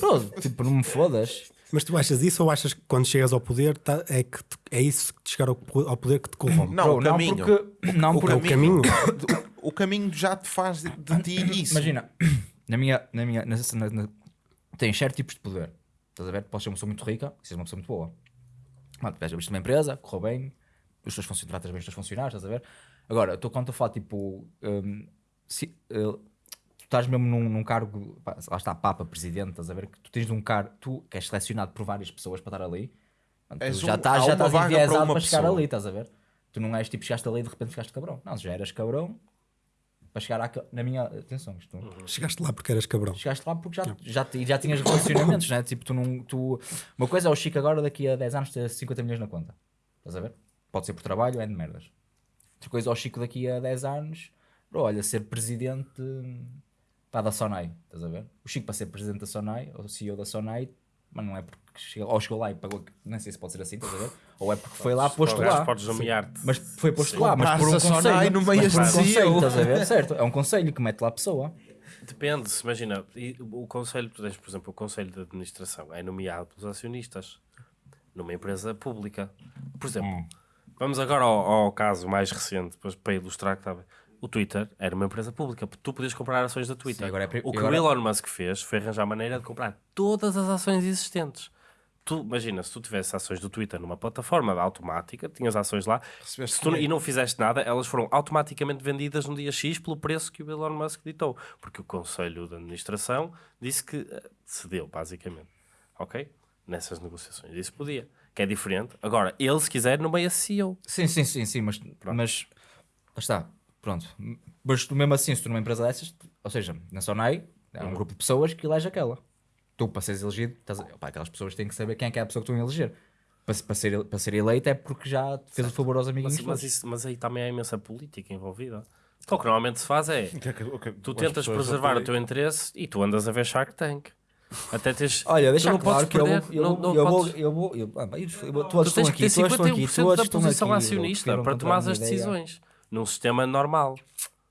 [SPEAKER 3] bro, tipo, não me fodas.
[SPEAKER 4] Mas tu achas isso ou achas que quando chegas ao poder tá- é, que te- é isso que te chegar ao, po- ao poder que te corrompe?
[SPEAKER 7] Não,
[SPEAKER 3] Bro,
[SPEAKER 7] o
[SPEAKER 3] não
[SPEAKER 7] caminho.
[SPEAKER 3] porque. Não
[SPEAKER 7] o
[SPEAKER 3] porque
[SPEAKER 4] o caminho? *coughs*
[SPEAKER 7] O caminho já te faz de, de ti isso.
[SPEAKER 3] Imagina, *coughs* na minha, na minha, na, na, na, tens certos tipos de poder. Estás a ver? Podes ser uma pessoa muito rica e ser uma pessoa muito boa. Mano, tu uma empresa, correu bem, os teus funcionários, tratas bem os teus funcionários, estás a ver? Agora, tu quando eu falo, tipo, hum, se, eh, estás mesmo num, num cargo, pá, lá está, Papa, Presidente, estás a ver? Que tu tens um cargo, tu que és selecionado por várias pessoas para estar ali, tu
[SPEAKER 7] És
[SPEAKER 3] já
[SPEAKER 7] um-
[SPEAKER 3] estás já estás
[SPEAKER 7] para
[SPEAKER 3] enviesado
[SPEAKER 7] uma
[SPEAKER 3] para chegar
[SPEAKER 7] pessoa.
[SPEAKER 3] ali, estás a ver? Tu não és tipo, chegaste ali e de repente ficaste cabrão. Não, já eras cabrão para chegar àquele, na minha, atenção, isto
[SPEAKER 4] Chegaste lá porque eras cabrão.
[SPEAKER 3] chegaste lá porque já, já, já tinhas relacionamentos, né? Tipo, tu não. Tu... Uma coisa é o Chico agora, daqui a 10 anos, ter 50 milhões na conta. Estás a ver? Pode ser por trabalho, é de merdas. Outra coisa é o Chico daqui a 10 anos, bro, olha, ser presidente pá, da Sonai. Estás a ver? O Chico para ser presidente da Sonai, ou CEO da Sonai, mas não é porque chegou, ou chegou lá e pagou, nem sei se pode ser assim, estás a ver? Ou é porque foi lá posto lá.
[SPEAKER 1] Podes nomear-te.
[SPEAKER 3] Mas foi posto lá, mas por um
[SPEAKER 7] a
[SPEAKER 3] conselho.
[SPEAKER 7] Sonai no meio
[SPEAKER 3] mas por um
[SPEAKER 7] de
[SPEAKER 3] conselho, estás a ver? Certo, é um conselho que mete lá a pessoa.
[SPEAKER 1] Depende, se imagina, o conselho, tu tens, por exemplo, o conselho de administração é nomeado pelos acionistas numa empresa pública. Por exemplo,
[SPEAKER 3] Hum.
[SPEAKER 1] vamos agora ao, ao caso mais recente, para ilustrar que estava. O Twitter era uma empresa pública, tu podias comprar ações da Twitter.
[SPEAKER 3] Sim, é
[SPEAKER 1] o que
[SPEAKER 3] agora-
[SPEAKER 1] o Elon Musk fez foi arranjar maneira de comprar todas as ações existentes. Tu, imagina, se tu tivesse ações do Twitter numa plataforma automática, tinhas ações lá, tu, e não fizeste nada, elas foram automaticamente vendidas no dia X pelo preço que o Elon Musk ditou. Porque o Conselho de Administração disse que eh, cedeu, basicamente. Ok? Nessas negociações. Isso podia. Que é diferente. Agora, ele, se quiser, no meio CEO.
[SPEAKER 3] Sim, sim, sim, sim, mas, mas lá está, pronto. Mas tu mesmo assim, se tu numa empresa dessas, ou seja, na Sonai, há um grupo de pessoas que elege aquela. Tu, para seres elegido, estás a- opá, aquelas pessoas têm que saber quem é que é a pessoa que estão a eleger. Para, para, ser, para ser eleito é porque já fez o favor aos amiguinhos
[SPEAKER 1] Mas, mas,
[SPEAKER 3] todos.
[SPEAKER 1] isso- mas aí também há imensa política envolvida. Então, o que normalmente se faz é. *laughs*
[SPEAKER 7] é que-
[SPEAKER 1] Tu
[SPEAKER 7] as
[SPEAKER 1] tentas preservar o teu interesse e tu andas a ver Shark Tank. Até tens. *laughs*
[SPEAKER 3] Olha,
[SPEAKER 1] tu
[SPEAKER 3] deixa
[SPEAKER 1] não
[SPEAKER 3] claro
[SPEAKER 1] podes
[SPEAKER 3] que eu vou, eu, eu eu eu, eu, eu,
[SPEAKER 1] Tu tens que ter
[SPEAKER 3] aqui, todos estão aqui,
[SPEAKER 1] 51%
[SPEAKER 3] todos
[SPEAKER 1] da posição acionista para tomar as
[SPEAKER 3] ideia.
[SPEAKER 1] decisões. Num sistema normal.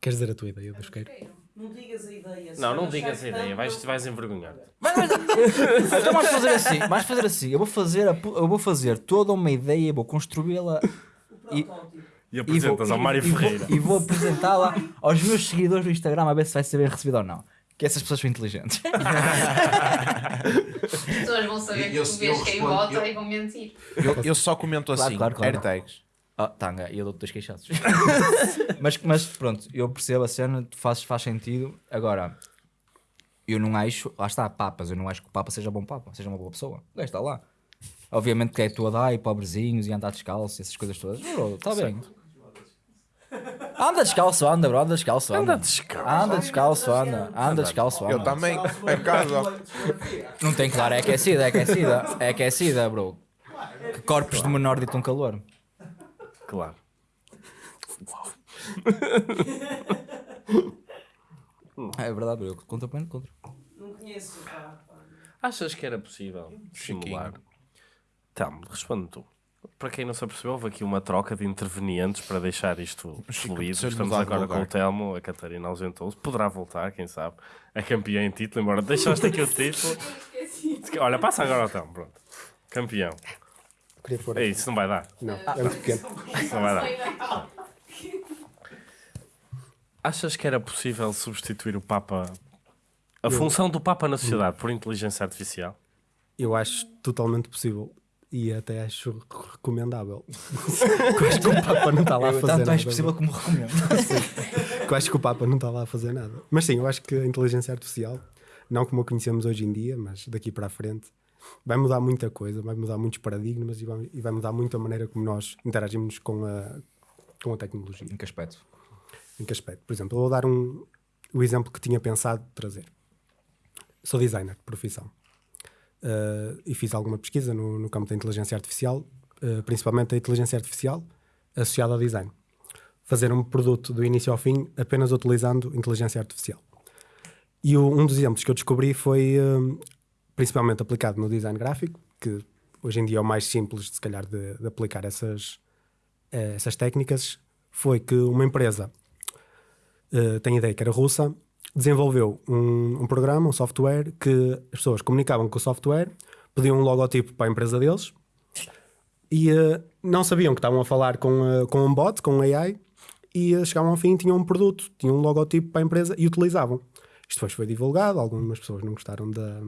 [SPEAKER 4] Queres dizer a tua ideia, Dusqueiro?
[SPEAKER 5] Não digas a ideia.
[SPEAKER 1] Não, não digas a ideia, vais, vais envergonhar. *laughs*
[SPEAKER 3] Então vais fazer assim, vais fazer assim, eu vou fazer, a eu vou fazer toda uma ideia, vou construí-la e.
[SPEAKER 1] E
[SPEAKER 3] e vou,
[SPEAKER 1] apresentas ao Mário
[SPEAKER 3] e vou-
[SPEAKER 1] Ferreira.
[SPEAKER 3] e vou apresentá-la aos meus seguidores do Instagram a ver se vai ser bem recebido ou não. Que essas pessoas são inteligentes.
[SPEAKER 2] As pessoas vão saber que
[SPEAKER 7] Eu-
[SPEAKER 2] tu
[SPEAKER 7] eu
[SPEAKER 2] vês quem vota
[SPEAKER 7] eu-
[SPEAKER 2] e vão mentir.
[SPEAKER 7] Eu, eu só comento
[SPEAKER 3] Claro,
[SPEAKER 7] assim,
[SPEAKER 3] claro, claro.
[SPEAKER 7] AirTags.
[SPEAKER 3] Ah, tanga, e eu dou-te dois queixados. *laughs* mas, mas pronto, eu percebo a cena, faz, faz sentido. Agora, eu não acho, lá está, papas, eu não acho que o Papa seja bom Papa, seja uma boa pessoa. O gajo está lá. Obviamente que é toda ai, pobrezinhos e andar descalço, essas coisas todas. Está bem. Anda descalço, anda, bro, anda descalço, anda.
[SPEAKER 1] Anda descalço.
[SPEAKER 3] Anda descalço, anda. Anda descalço,
[SPEAKER 7] Eu
[SPEAKER 3] anda.
[SPEAKER 7] também, em casa.
[SPEAKER 3] Não tem claro, é aquecida, é aquecida. É aquecida, bro. Que corpos de menor ditam calor.
[SPEAKER 1] Claro.
[SPEAKER 3] É verdade, bro. Contra põe contra.
[SPEAKER 5] Não conheço. pá.
[SPEAKER 1] Achas que era possível simular? Então, responde tu. Para quem não se apercebeu, houve aqui uma troca de intervenientes para deixar isto fluido.
[SPEAKER 7] eu
[SPEAKER 1] Estamos agora com o Telmo, a Catarina ausentou-se. Poderá voltar, quem sabe. É campeã em título, embora deixaste aqui o título. *laughs* Olha, passa agora ao Telmo, pronto. Campeão.
[SPEAKER 4] Queria pôr.
[SPEAKER 1] É isso, não vai dar.
[SPEAKER 4] Não, é muito pequeno.
[SPEAKER 1] Isso não vai dar. *laughs* Achas que era possível substituir o Papa, a função do Papa na sociedade, por inteligência artificial?
[SPEAKER 4] Eu acho totalmente possível. E até acho recomendável. *laughs* Eu acho que o Papa não está lá a
[SPEAKER 3] Eu,
[SPEAKER 4] fazer
[SPEAKER 3] tanto
[SPEAKER 4] nada.
[SPEAKER 3] mais possível como recomendo. *laughs*
[SPEAKER 4] Eu acho que o Papa não está lá a fazer nada. Mas sim, eu acho que a inteligência artificial, não como a conhecemos hoje em dia, mas daqui para a frente, vai mudar muita coisa, vai mudar muitos paradigmas e vai, e vai mudar muito a maneira como nós interagimos com a, com a tecnologia.
[SPEAKER 3] Em que aspecto?
[SPEAKER 4] Em que aspecto? Por exemplo, eu vou dar um, o exemplo que tinha pensado trazer. Sou designer de profissão. Uh, e fiz alguma pesquisa no, no campo da inteligência artificial, uh, principalmente a inteligência artificial associada ao design. Fazer um produto do início ao fim apenas utilizando inteligência artificial. E o- um dos exemplos que eu descobri foi um, principalmente aplicado no design gráfico, que hoje em dia é o mais simples, se calhar, de, de aplicar essas, eh, essas técnicas, foi que uma empresa, eh, tem ideia que era russa, desenvolveu um, um programa, um software, que as pessoas comunicavam com o software, pediam um logotipo para a empresa deles e eh, não sabiam que estavam a falar com, eh, com um bot, com um AI, e chegavam ao fim tinham um produto, tinham um logotipo para a empresa e utilizavam. Isto depois foi divulgado, algumas pessoas não gostaram da,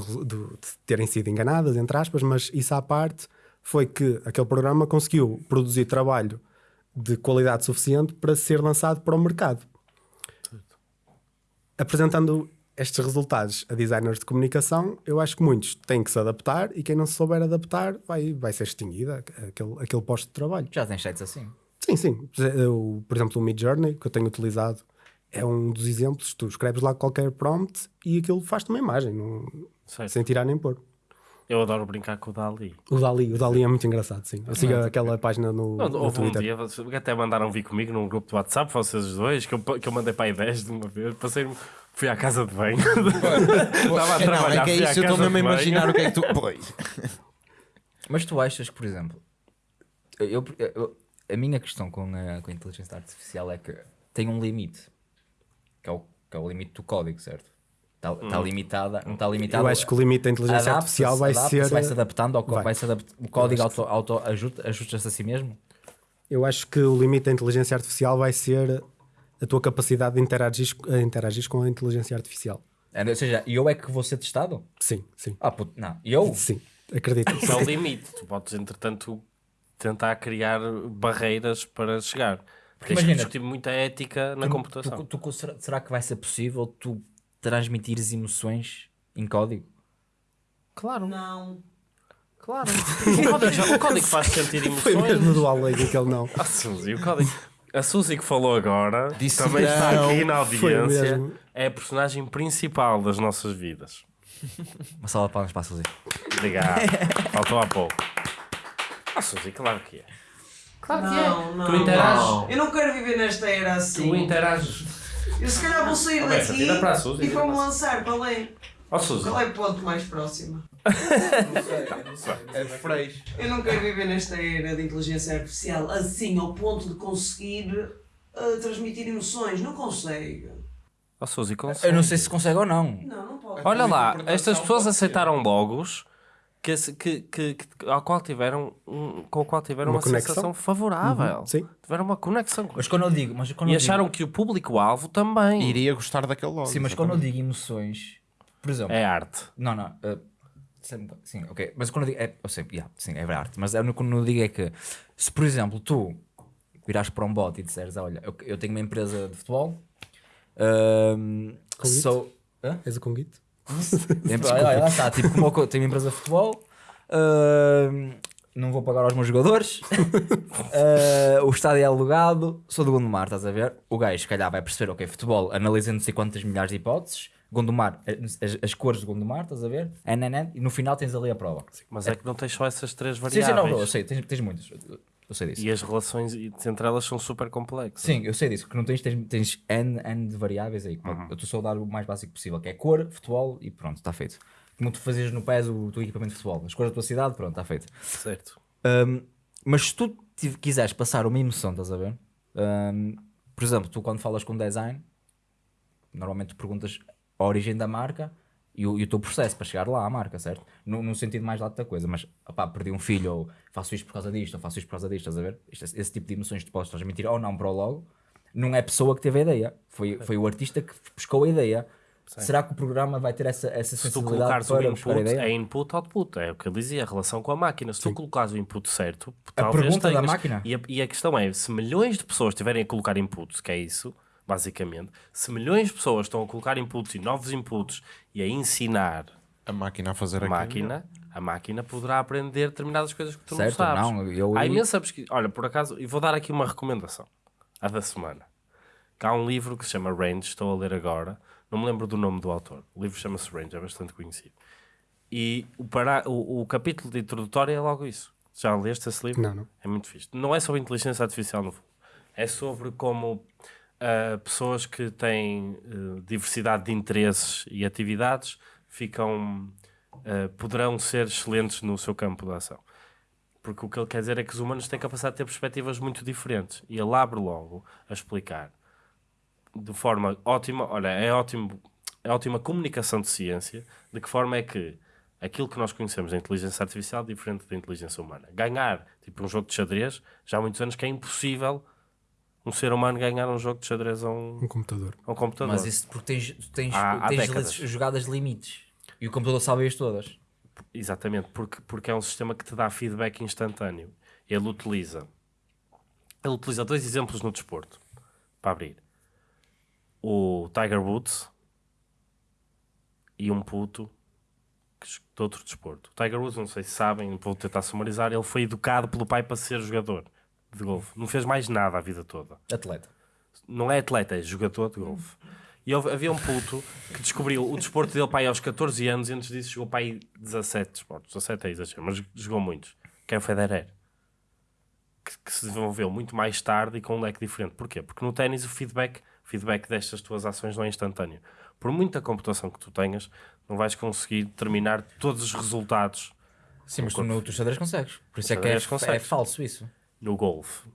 [SPEAKER 4] do- de terem sido enganadas, entre aspas, mas isso à parte foi que aquele programa conseguiu produzir trabalho de qualidade suficiente para ser lançado para o mercado. Apresentando estes resultados a designers de comunicação, eu acho que muitos têm que se adaptar e quem não se souber adaptar vai, vai ser extinguido aquele, aquele posto de trabalho.
[SPEAKER 3] Já tens sites assim.
[SPEAKER 4] Sim, sim. Eu, por exemplo, o Mid Journey, que eu tenho utilizado, é um dos exemplos. Tu escreves lá qualquer prompt e aquilo faz-te uma imagem, não- sem tirar nem pôr.
[SPEAKER 1] Eu adoro brincar com o Dali.
[SPEAKER 4] O Dali, o Dali é muito engraçado, sim. Eu sigo aquela página no,
[SPEAKER 1] Não,
[SPEAKER 4] no
[SPEAKER 1] houve um
[SPEAKER 4] Twitter.
[SPEAKER 1] dia, vocês até mandaram vir comigo num grupo de WhatsApp, vocês os dois, que eu, que eu mandei para aí 10 de uma vez. Passei, fui à casa de banho. Estava *laughs* a
[SPEAKER 7] É, não,
[SPEAKER 1] trabalhar,
[SPEAKER 7] é que é isso, eu estou mesmo a imaginar o que é que tu. Pois. *laughs*
[SPEAKER 3] Mas tu achas que, por exemplo, eu, eu- a minha questão com a, com a inteligência artificial é que tem um limite, que é o, que é o limite do código, certo? Está tá limitada, não está limitada.
[SPEAKER 4] Eu acho que o limite da inteligência artificial vai
[SPEAKER 3] adapta-se,
[SPEAKER 4] ser.
[SPEAKER 3] vai se adaptando ao
[SPEAKER 4] vai.
[SPEAKER 3] vai se adapt- o código auto, auto ajusta- ajusta-se a si mesmo.
[SPEAKER 4] Eu acho que o limite da inteligência artificial vai ser a tua capacidade de interagir, a interagir com a inteligência artificial.
[SPEAKER 3] É, Ou seja, eu é que vou ser testado?
[SPEAKER 4] Sim, sim.
[SPEAKER 3] Ah, puto, não. Eu?
[SPEAKER 4] Sim, acredito.
[SPEAKER 1] Isso é o limite. Tu podes, entretanto, tentar criar barreiras para chegar. Porque tens que
[SPEAKER 3] Imagina,
[SPEAKER 1] discutir muita ética na computação.
[SPEAKER 3] Tu- tu- será, será que vai ser possível tu transmitires emoções em código?
[SPEAKER 1] Claro,
[SPEAKER 5] Não.
[SPEAKER 1] claro. *laughs* O código, já- o código faz sentir
[SPEAKER 4] Foi mesmo
[SPEAKER 1] emoções.
[SPEAKER 4] do que ele não.
[SPEAKER 1] A *laughs* Suzy, o código. A Suzy que falou agora
[SPEAKER 7] Disse
[SPEAKER 1] também está
[SPEAKER 7] não.
[SPEAKER 1] aqui na audiência. É a personagem principal das nossas vidas.
[SPEAKER 3] Uma sala de palmas para a Suzy.
[SPEAKER 1] Obrigado. Faltou há pouco. A Suzy, claro que é. Claro
[SPEAKER 5] Não, não.
[SPEAKER 1] Tu interages.
[SPEAKER 5] Eu não quero viver nesta era assim.
[SPEAKER 1] Tu interages.
[SPEAKER 5] Eu se calhar vou sair daqui
[SPEAKER 1] tira para a Suzy,
[SPEAKER 5] e vou-me
[SPEAKER 1] para
[SPEAKER 5] lançar. Qual é?
[SPEAKER 1] Ó Suzy.
[SPEAKER 5] Qual é o ponto mais próximo?
[SPEAKER 7] É freixo.
[SPEAKER 5] Eu não quero viver nesta era de inteligência artificial assim, ao ponto de conseguir ah, transmitir emoções. Não consegue.
[SPEAKER 1] Ó Suzy, consegue.
[SPEAKER 3] Eu não sei se consegue ou não.
[SPEAKER 5] Não, não pode.
[SPEAKER 1] Olha lá,
[SPEAKER 7] interpretação
[SPEAKER 1] estas pessoas
[SPEAKER 7] pode ser.
[SPEAKER 1] aceitaram logos que, se- que, que, que- ao qual tiveram, um- com o qual tiveram uma,
[SPEAKER 4] Uma conexão.
[SPEAKER 1] sensação favorável.
[SPEAKER 4] Sim.
[SPEAKER 1] Tiveram uma conexão.
[SPEAKER 3] Mas quando eu digo, mas quando
[SPEAKER 1] E
[SPEAKER 3] eu
[SPEAKER 1] acharam que o público-alvo também
[SPEAKER 7] Iria gostar daquele logo.
[SPEAKER 3] digo, sim, mas quando eu digo emoções, por exemplo,
[SPEAKER 1] é arte.
[SPEAKER 3] não, não, uh, sim, sim, ok, mas quando eu digo, é, eu sei, yeah, sim, é arte, mas eu, quando eu digo é que se por exemplo tu virares para um bot e disseres, olha, eu, eu tenho uma empresa de futebol,
[SPEAKER 4] Convite?
[SPEAKER 3] sou, Hã?
[SPEAKER 4] És o Conguito?
[SPEAKER 3] Tem- olha, olha, lá está, tipo, como eu tenho uma empresa de futebol, ahm, não vou pagar aos meus jogadores, eh, *laughs* o estádio é alugado, sou do Gondomar, estás a ver? O gajo, se calhar, vai perceber, ok, futebol, analisa não sei quantas milhares de hipóteses, Gondomar, as, as cores de Gondomar, estás a ver? NNN, e no final tens ali a prova.
[SPEAKER 1] Mas é que não tens só essas três
[SPEAKER 3] Sim,
[SPEAKER 1] variáveis.
[SPEAKER 3] sim, não, não, eu sei, tens, tens muitas, eu, sei disso.
[SPEAKER 1] E as relações entre elas são super complexas.
[SPEAKER 3] Sim, eu sei disso, que não tens, tens, tens N, N de variáveis aí. Eu estou só a dar o mais básico possível, que é cor, futebol e pronto, está feito. Como tu fazias no PES o teu equipamento de futebol, as cores da tua cidade, pronto, está feito.
[SPEAKER 1] Certo.
[SPEAKER 3] Um, mas se tu quiseres passar uma emoção, estás a ver? Um, por exemplo, tu quando falas com design, normalmente tu perguntas a origem da marca e o, e o teu processo para chegar lá à marca, certo? No, no sentido mais lato da coisa, mas opá, perdi um filho, ou faço isto por causa disto, ou faço isto por causa disto, estás a ver? Isto- esse tipo de emoções que tu podes transmitir ou não para o logo, não é a pessoa que teve a ideia, foi, foi o artista que buscou a ideia. Será que o programa vai ter essa, essa
[SPEAKER 1] Se tu
[SPEAKER 3] sensibilidade
[SPEAKER 1] colocares o
[SPEAKER 3] para buscar a
[SPEAKER 1] input,
[SPEAKER 3] ideia?
[SPEAKER 1] é input output, é o que ele dizia, a relação com a máquina. Se tu colocares o input certo,
[SPEAKER 3] A
[SPEAKER 1] talvez
[SPEAKER 3] pergunta da
[SPEAKER 1] tenhas-
[SPEAKER 3] máquina?
[SPEAKER 1] E a, e a questão é, se milhões de pessoas estiverem a colocar inputs, que é isso, basicamente, se milhões de pessoas estão a colocar inputs e novos inputs e a ensinar
[SPEAKER 7] A máquina a fazer
[SPEAKER 1] a
[SPEAKER 7] aquilo.
[SPEAKER 1] máquina, a máquina poderá aprender determinadas coisas que tu
[SPEAKER 3] Certo,
[SPEAKER 1] não sabes.
[SPEAKER 3] não, eu-
[SPEAKER 1] Há imensa pesquisa. Olha, por acaso, e vou dar aqui uma recomendação, a da semana. Que há um livro que se chama Range, estou a ler agora, não me lembro do nome do autor. O livro chama-se Range, é bastante conhecido. E o, para... o, o capítulo de introdutório é logo isso. Já leste esse livro?
[SPEAKER 4] Não, não.
[SPEAKER 1] É muito fixe. Não é sobre inteligência artificial, no fundo. É sobre como ah, pessoas que têm eh, diversidade de interesses e atividades ficam, ah, poderão ser excelentes no seu campo de ação. Porque o que ele quer dizer é que os humanos têm capacidade de ter perspectivas muito diferentes. E ele abre logo a explicar de forma ótima, olha, é ótimo, é ótima comunicação de ciência, de que forma é que aquilo que nós conhecemos da inteligência artificial é diferente da inteligência humana. Ganhar, tipo um jogo de xadrez, já há muitos anos que é impossível um ser humano ganhar um jogo de xadrez a um,
[SPEAKER 4] Um computador.
[SPEAKER 1] a um computador.
[SPEAKER 3] Mas isso porque tens, tens,
[SPEAKER 1] Há- há
[SPEAKER 3] tens
[SPEAKER 1] décadas.
[SPEAKER 3] jogadas limites e o computador sabe as todas.
[SPEAKER 1] Exatamente, porque, porque é um sistema que te dá feedback instantâneo. Ele utiliza, ele utiliza dois exemplos no desporto para abrir: o Tiger Woods e um puto de outro desporto. O Tiger Woods, não sei se sabem, vou tentar sumarizar, ele foi educado pelo pai para ser jogador de golfe. Não fez mais nada a vida toda
[SPEAKER 3] Atleta.
[SPEAKER 1] não é atleta, é jogador de golfe. E houve- havia um puto que descobriu o desporto dele pai aos 14 anos e antes disso jogou pai 17 desportos. 17 é exagero, mas jogou muitos. Que é o Federer. Que, que se desenvolveu muito mais tarde e com um leque diferente. Porquê? Porque no ténis o feedback, o feedback destas tuas ações não é instantâneo. Por muita computação que tu tenhas, não vais conseguir determinar todos os resultados
[SPEAKER 3] Sim, mas tu no teu xadrez consegues. Por isso é que é, é falso isso.
[SPEAKER 1] No golfe,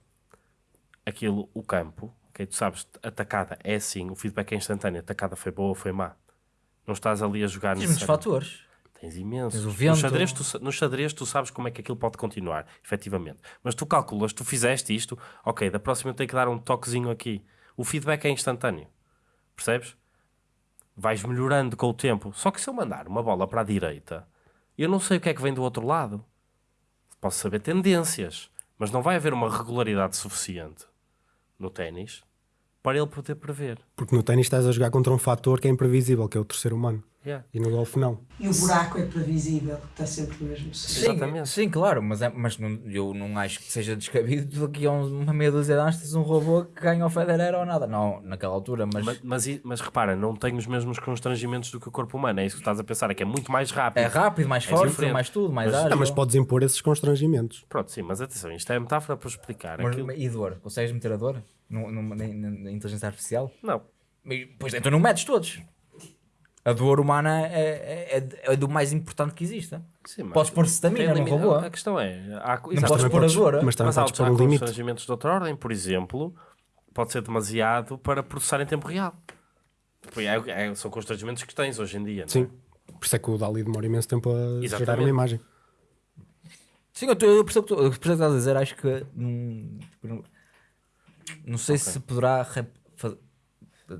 [SPEAKER 1] aquilo, o campo, ok, tu sabes, atacada é assim, o feedback é instantâneo, atacada foi boa ou foi má. Não estás ali a jogar
[SPEAKER 3] Tens muitos fatores.
[SPEAKER 1] Tens imensos.
[SPEAKER 3] Tens o
[SPEAKER 1] no,
[SPEAKER 3] vento.
[SPEAKER 1] xadrez, tu, no xadrez tu sabes como é que aquilo pode continuar, efetivamente. Mas tu calculas, tu fizeste isto, ok, da próxima eu tenho que dar um toquezinho aqui. O feedback é instantâneo. Percebes? Vais melhorando com o tempo. Só que se eu mandar uma bola para a direita, eu não sei o que é que vem do outro lado. Posso saber tendências, mas não vai haver uma regularidade suficiente no ténis para ele poder prever.
[SPEAKER 4] Porque no ténis estás a jogar contra um fator que é imprevisível, que é o terceiro humano.
[SPEAKER 1] Yeah.
[SPEAKER 4] E no golfe não.
[SPEAKER 5] E o buraco é previsível, está sempre no mesmo sítio.
[SPEAKER 3] Sim,
[SPEAKER 1] Exatamente.
[SPEAKER 3] sim, claro, mas, é, mas não, eu não acho que seja descabido daqui a uma meia dúzia de anos tens um robô que ganha o Federer ou nada. Não, naquela altura, mas,
[SPEAKER 1] Mas, mas, mas repara, não tem os mesmos constrangimentos do que o corpo humano. É isso que estás a pensar, é que é muito mais rápido.
[SPEAKER 3] é rápido, mais
[SPEAKER 1] É
[SPEAKER 3] forte,
[SPEAKER 1] diferente.
[SPEAKER 3] mais tudo, mais
[SPEAKER 1] Mas-
[SPEAKER 3] ágil.
[SPEAKER 4] Ah, mas podes impor esses constrangimentos.
[SPEAKER 1] Pronto, sim, mas atenção, isto é metáfora para explicar.
[SPEAKER 3] Mas-
[SPEAKER 1] Aquilo-
[SPEAKER 3] E dor? Consegues meter a dor no, no- na, na- na inteligência artificial?
[SPEAKER 1] Não,
[SPEAKER 3] E, Pois então não metes todos. A dor humana é, é, é- é do mais importante que existe.
[SPEAKER 1] sim, mas-
[SPEAKER 3] Podes pôr num
[SPEAKER 1] limi-
[SPEAKER 3] robô.
[SPEAKER 1] A questão é, há,
[SPEAKER 3] Não podes pôr a dor.
[SPEAKER 4] mas também
[SPEAKER 1] mas há, há constrangimentos de outra ordem, por exemplo, pode ser demasiado para processar em tempo real. É- é- são constrangimentos que tens hoje em dia. não é?
[SPEAKER 4] Sim. Por isso é que o Dali demora imenso tempo a gerar
[SPEAKER 1] Exatamente.
[SPEAKER 4] uma imagem.
[SPEAKER 3] Sim, eu, eu percebo o que tu- eu percebo o que estás a dizer. Acho que. hum, não, não sei se poderá. rep-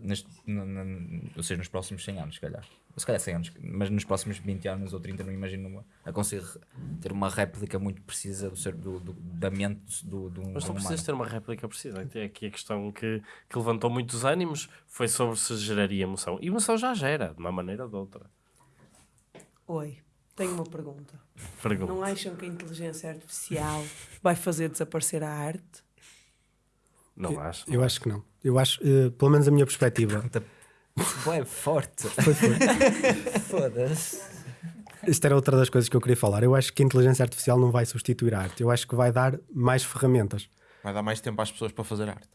[SPEAKER 3] neste, na- na- ou seja, nos próximos 100 anos, se calhar. Se calhar 100 anos, mas nos próximos 20 anos ou 30, não imagino uma, a conseguir ter uma réplica muito precisa do, ser, do, do- da mente do, do,
[SPEAKER 1] Mas não precisas ter uma réplica precisa. Até aqui a questão que, que levantou muitos ânimos foi sobre se geraria emoção. E emoção já gera, de uma maneira ou de outra.
[SPEAKER 5] Oi. Tenho uma pergunta.
[SPEAKER 1] Pergunta.
[SPEAKER 5] Não acham que a inteligência artificial vai fazer desaparecer a arte?
[SPEAKER 1] Não acho.
[SPEAKER 4] Eu acho que não. Eu acho, eh, pelo menos a minha perspectiva.
[SPEAKER 3] Boé, forte. *laughs* Foda-se.
[SPEAKER 4] Isto era outra das coisas que eu queria falar. Eu acho que a inteligência artificial não vai substituir a arte. Eu acho que vai dar mais ferramentas.
[SPEAKER 7] Vai dar mais tempo às pessoas para fazer arte.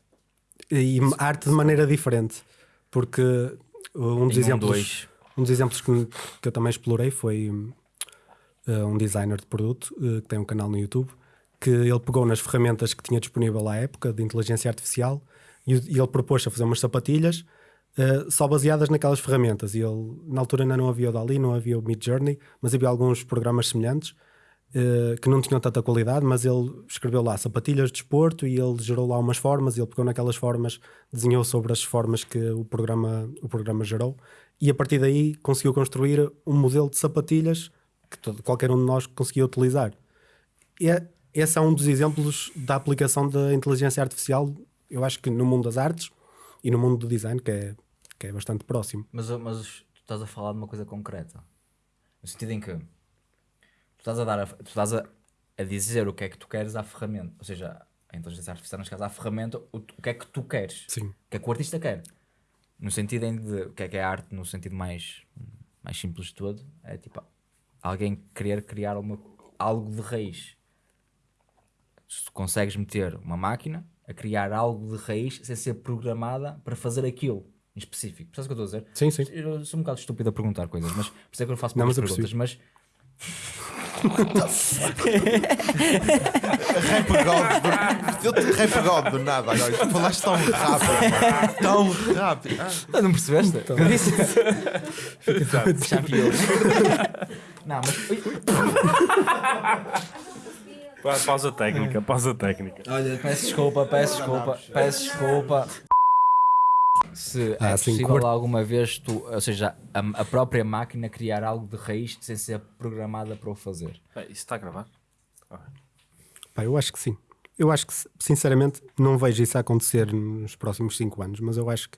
[SPEAKER 4] E arte de maneira diferente. Porque uh, um dos
[SPEAKER 3] Em um
[SPEAKER 4] exemplos,
[SPEAKER 3] dois.
[SPEAKER 4] um dos exemplos que, que eu também explorei foi uh, um designer de produto uh, que tem um canal no YouTube que ele pegou nas ferramentas que tinha disponível à época de inteligência artificial e, e ele propôs a fazer umas sapatilhas uh, só baseadas naquelas ferramentas. E ele, na altura ainda não havia o Dali, não havia o Mid Journey, mas havia alguns programas semelhantes uh, que não tinham tanta qualidade, mas ele escreveu lá sapatilhas de desporto e ele gerou lá umas formas, e ele pegou naquelas formas, desenhou sobre as formas que o programa, o programa gerou, e a partir daí conseguiu construir um modelo de sapatilhas que todo- qualquer um de nós conseguia utilizar. E é- esse é um dos exemplos da aplicação da inteligência artificial, eu acho que no mundo das artes e no mundo do design, que é, que é bastante próximo.
[SPEAKER 3] Mas, mas tu estás a falar de uma coisa concreta. No sentido em que tu estás a dar a, tu estás a, a dizer o que é que tu queres à ferramenta. Ou seja, a inteligência artificial, neste caso, à ferramenta, o, o que é que tu queres.
[SPEAKER 4] Sim.
[SPEAKER 3] O que é que o artista quer. No sentido em de o que é que é arte, no sentido mais, mais simples de todo, é tipo alguém querer criar uma, algo de raiz. Se tu consegues meter uma máquina a criar algo de raiz sem ser programada para fazer aquilo em específico. Percebes o que eu estou a dizer?
[SPEAKER 4] Sim, sim.
[SPEAKER 3] Eu sou um bocado estúpido a perguntar coisas, mas por isso é que eu faço
[SPEAKER 4] Não,
[SPEAKER 3] muitas
[SPEAKER 4] mas eu
[SPEAKER 3] perguntas. Mas
[SPEAKER 7] Rap God do, eu te- Rap God do nada agora. Tu falaste tão rápido. mano. Tão rápido. Ah,
[SPEAKER 3] Ah, não percebeste?
[SPEAKER 4] Então.
[SPEAKER 3] Eu disse. Champion. não, mas.
[SPEAKER 1] Pausa técnica, pausa técnica.
[SPEAKER 3] Olha, peço desculpa, peço desculpa, peço desculpa. Se é
[SPEAKER 4] Ah, sim,
[SPEAKER 3] possível
[SPEAKER 4] curto.
[SPEAKER 3] alguma vez tu, ou seja, a, a própria máquina criar algo de raiz sem ser programada para o fazer.
[SPEAKER 1] É, Isso está a gravar?
[SPEAKER 4] Pá, eu acho que sim. Eu acho que, sinceramente, não vejo isso acontecer nos próximos 5 anos, mas eu acho que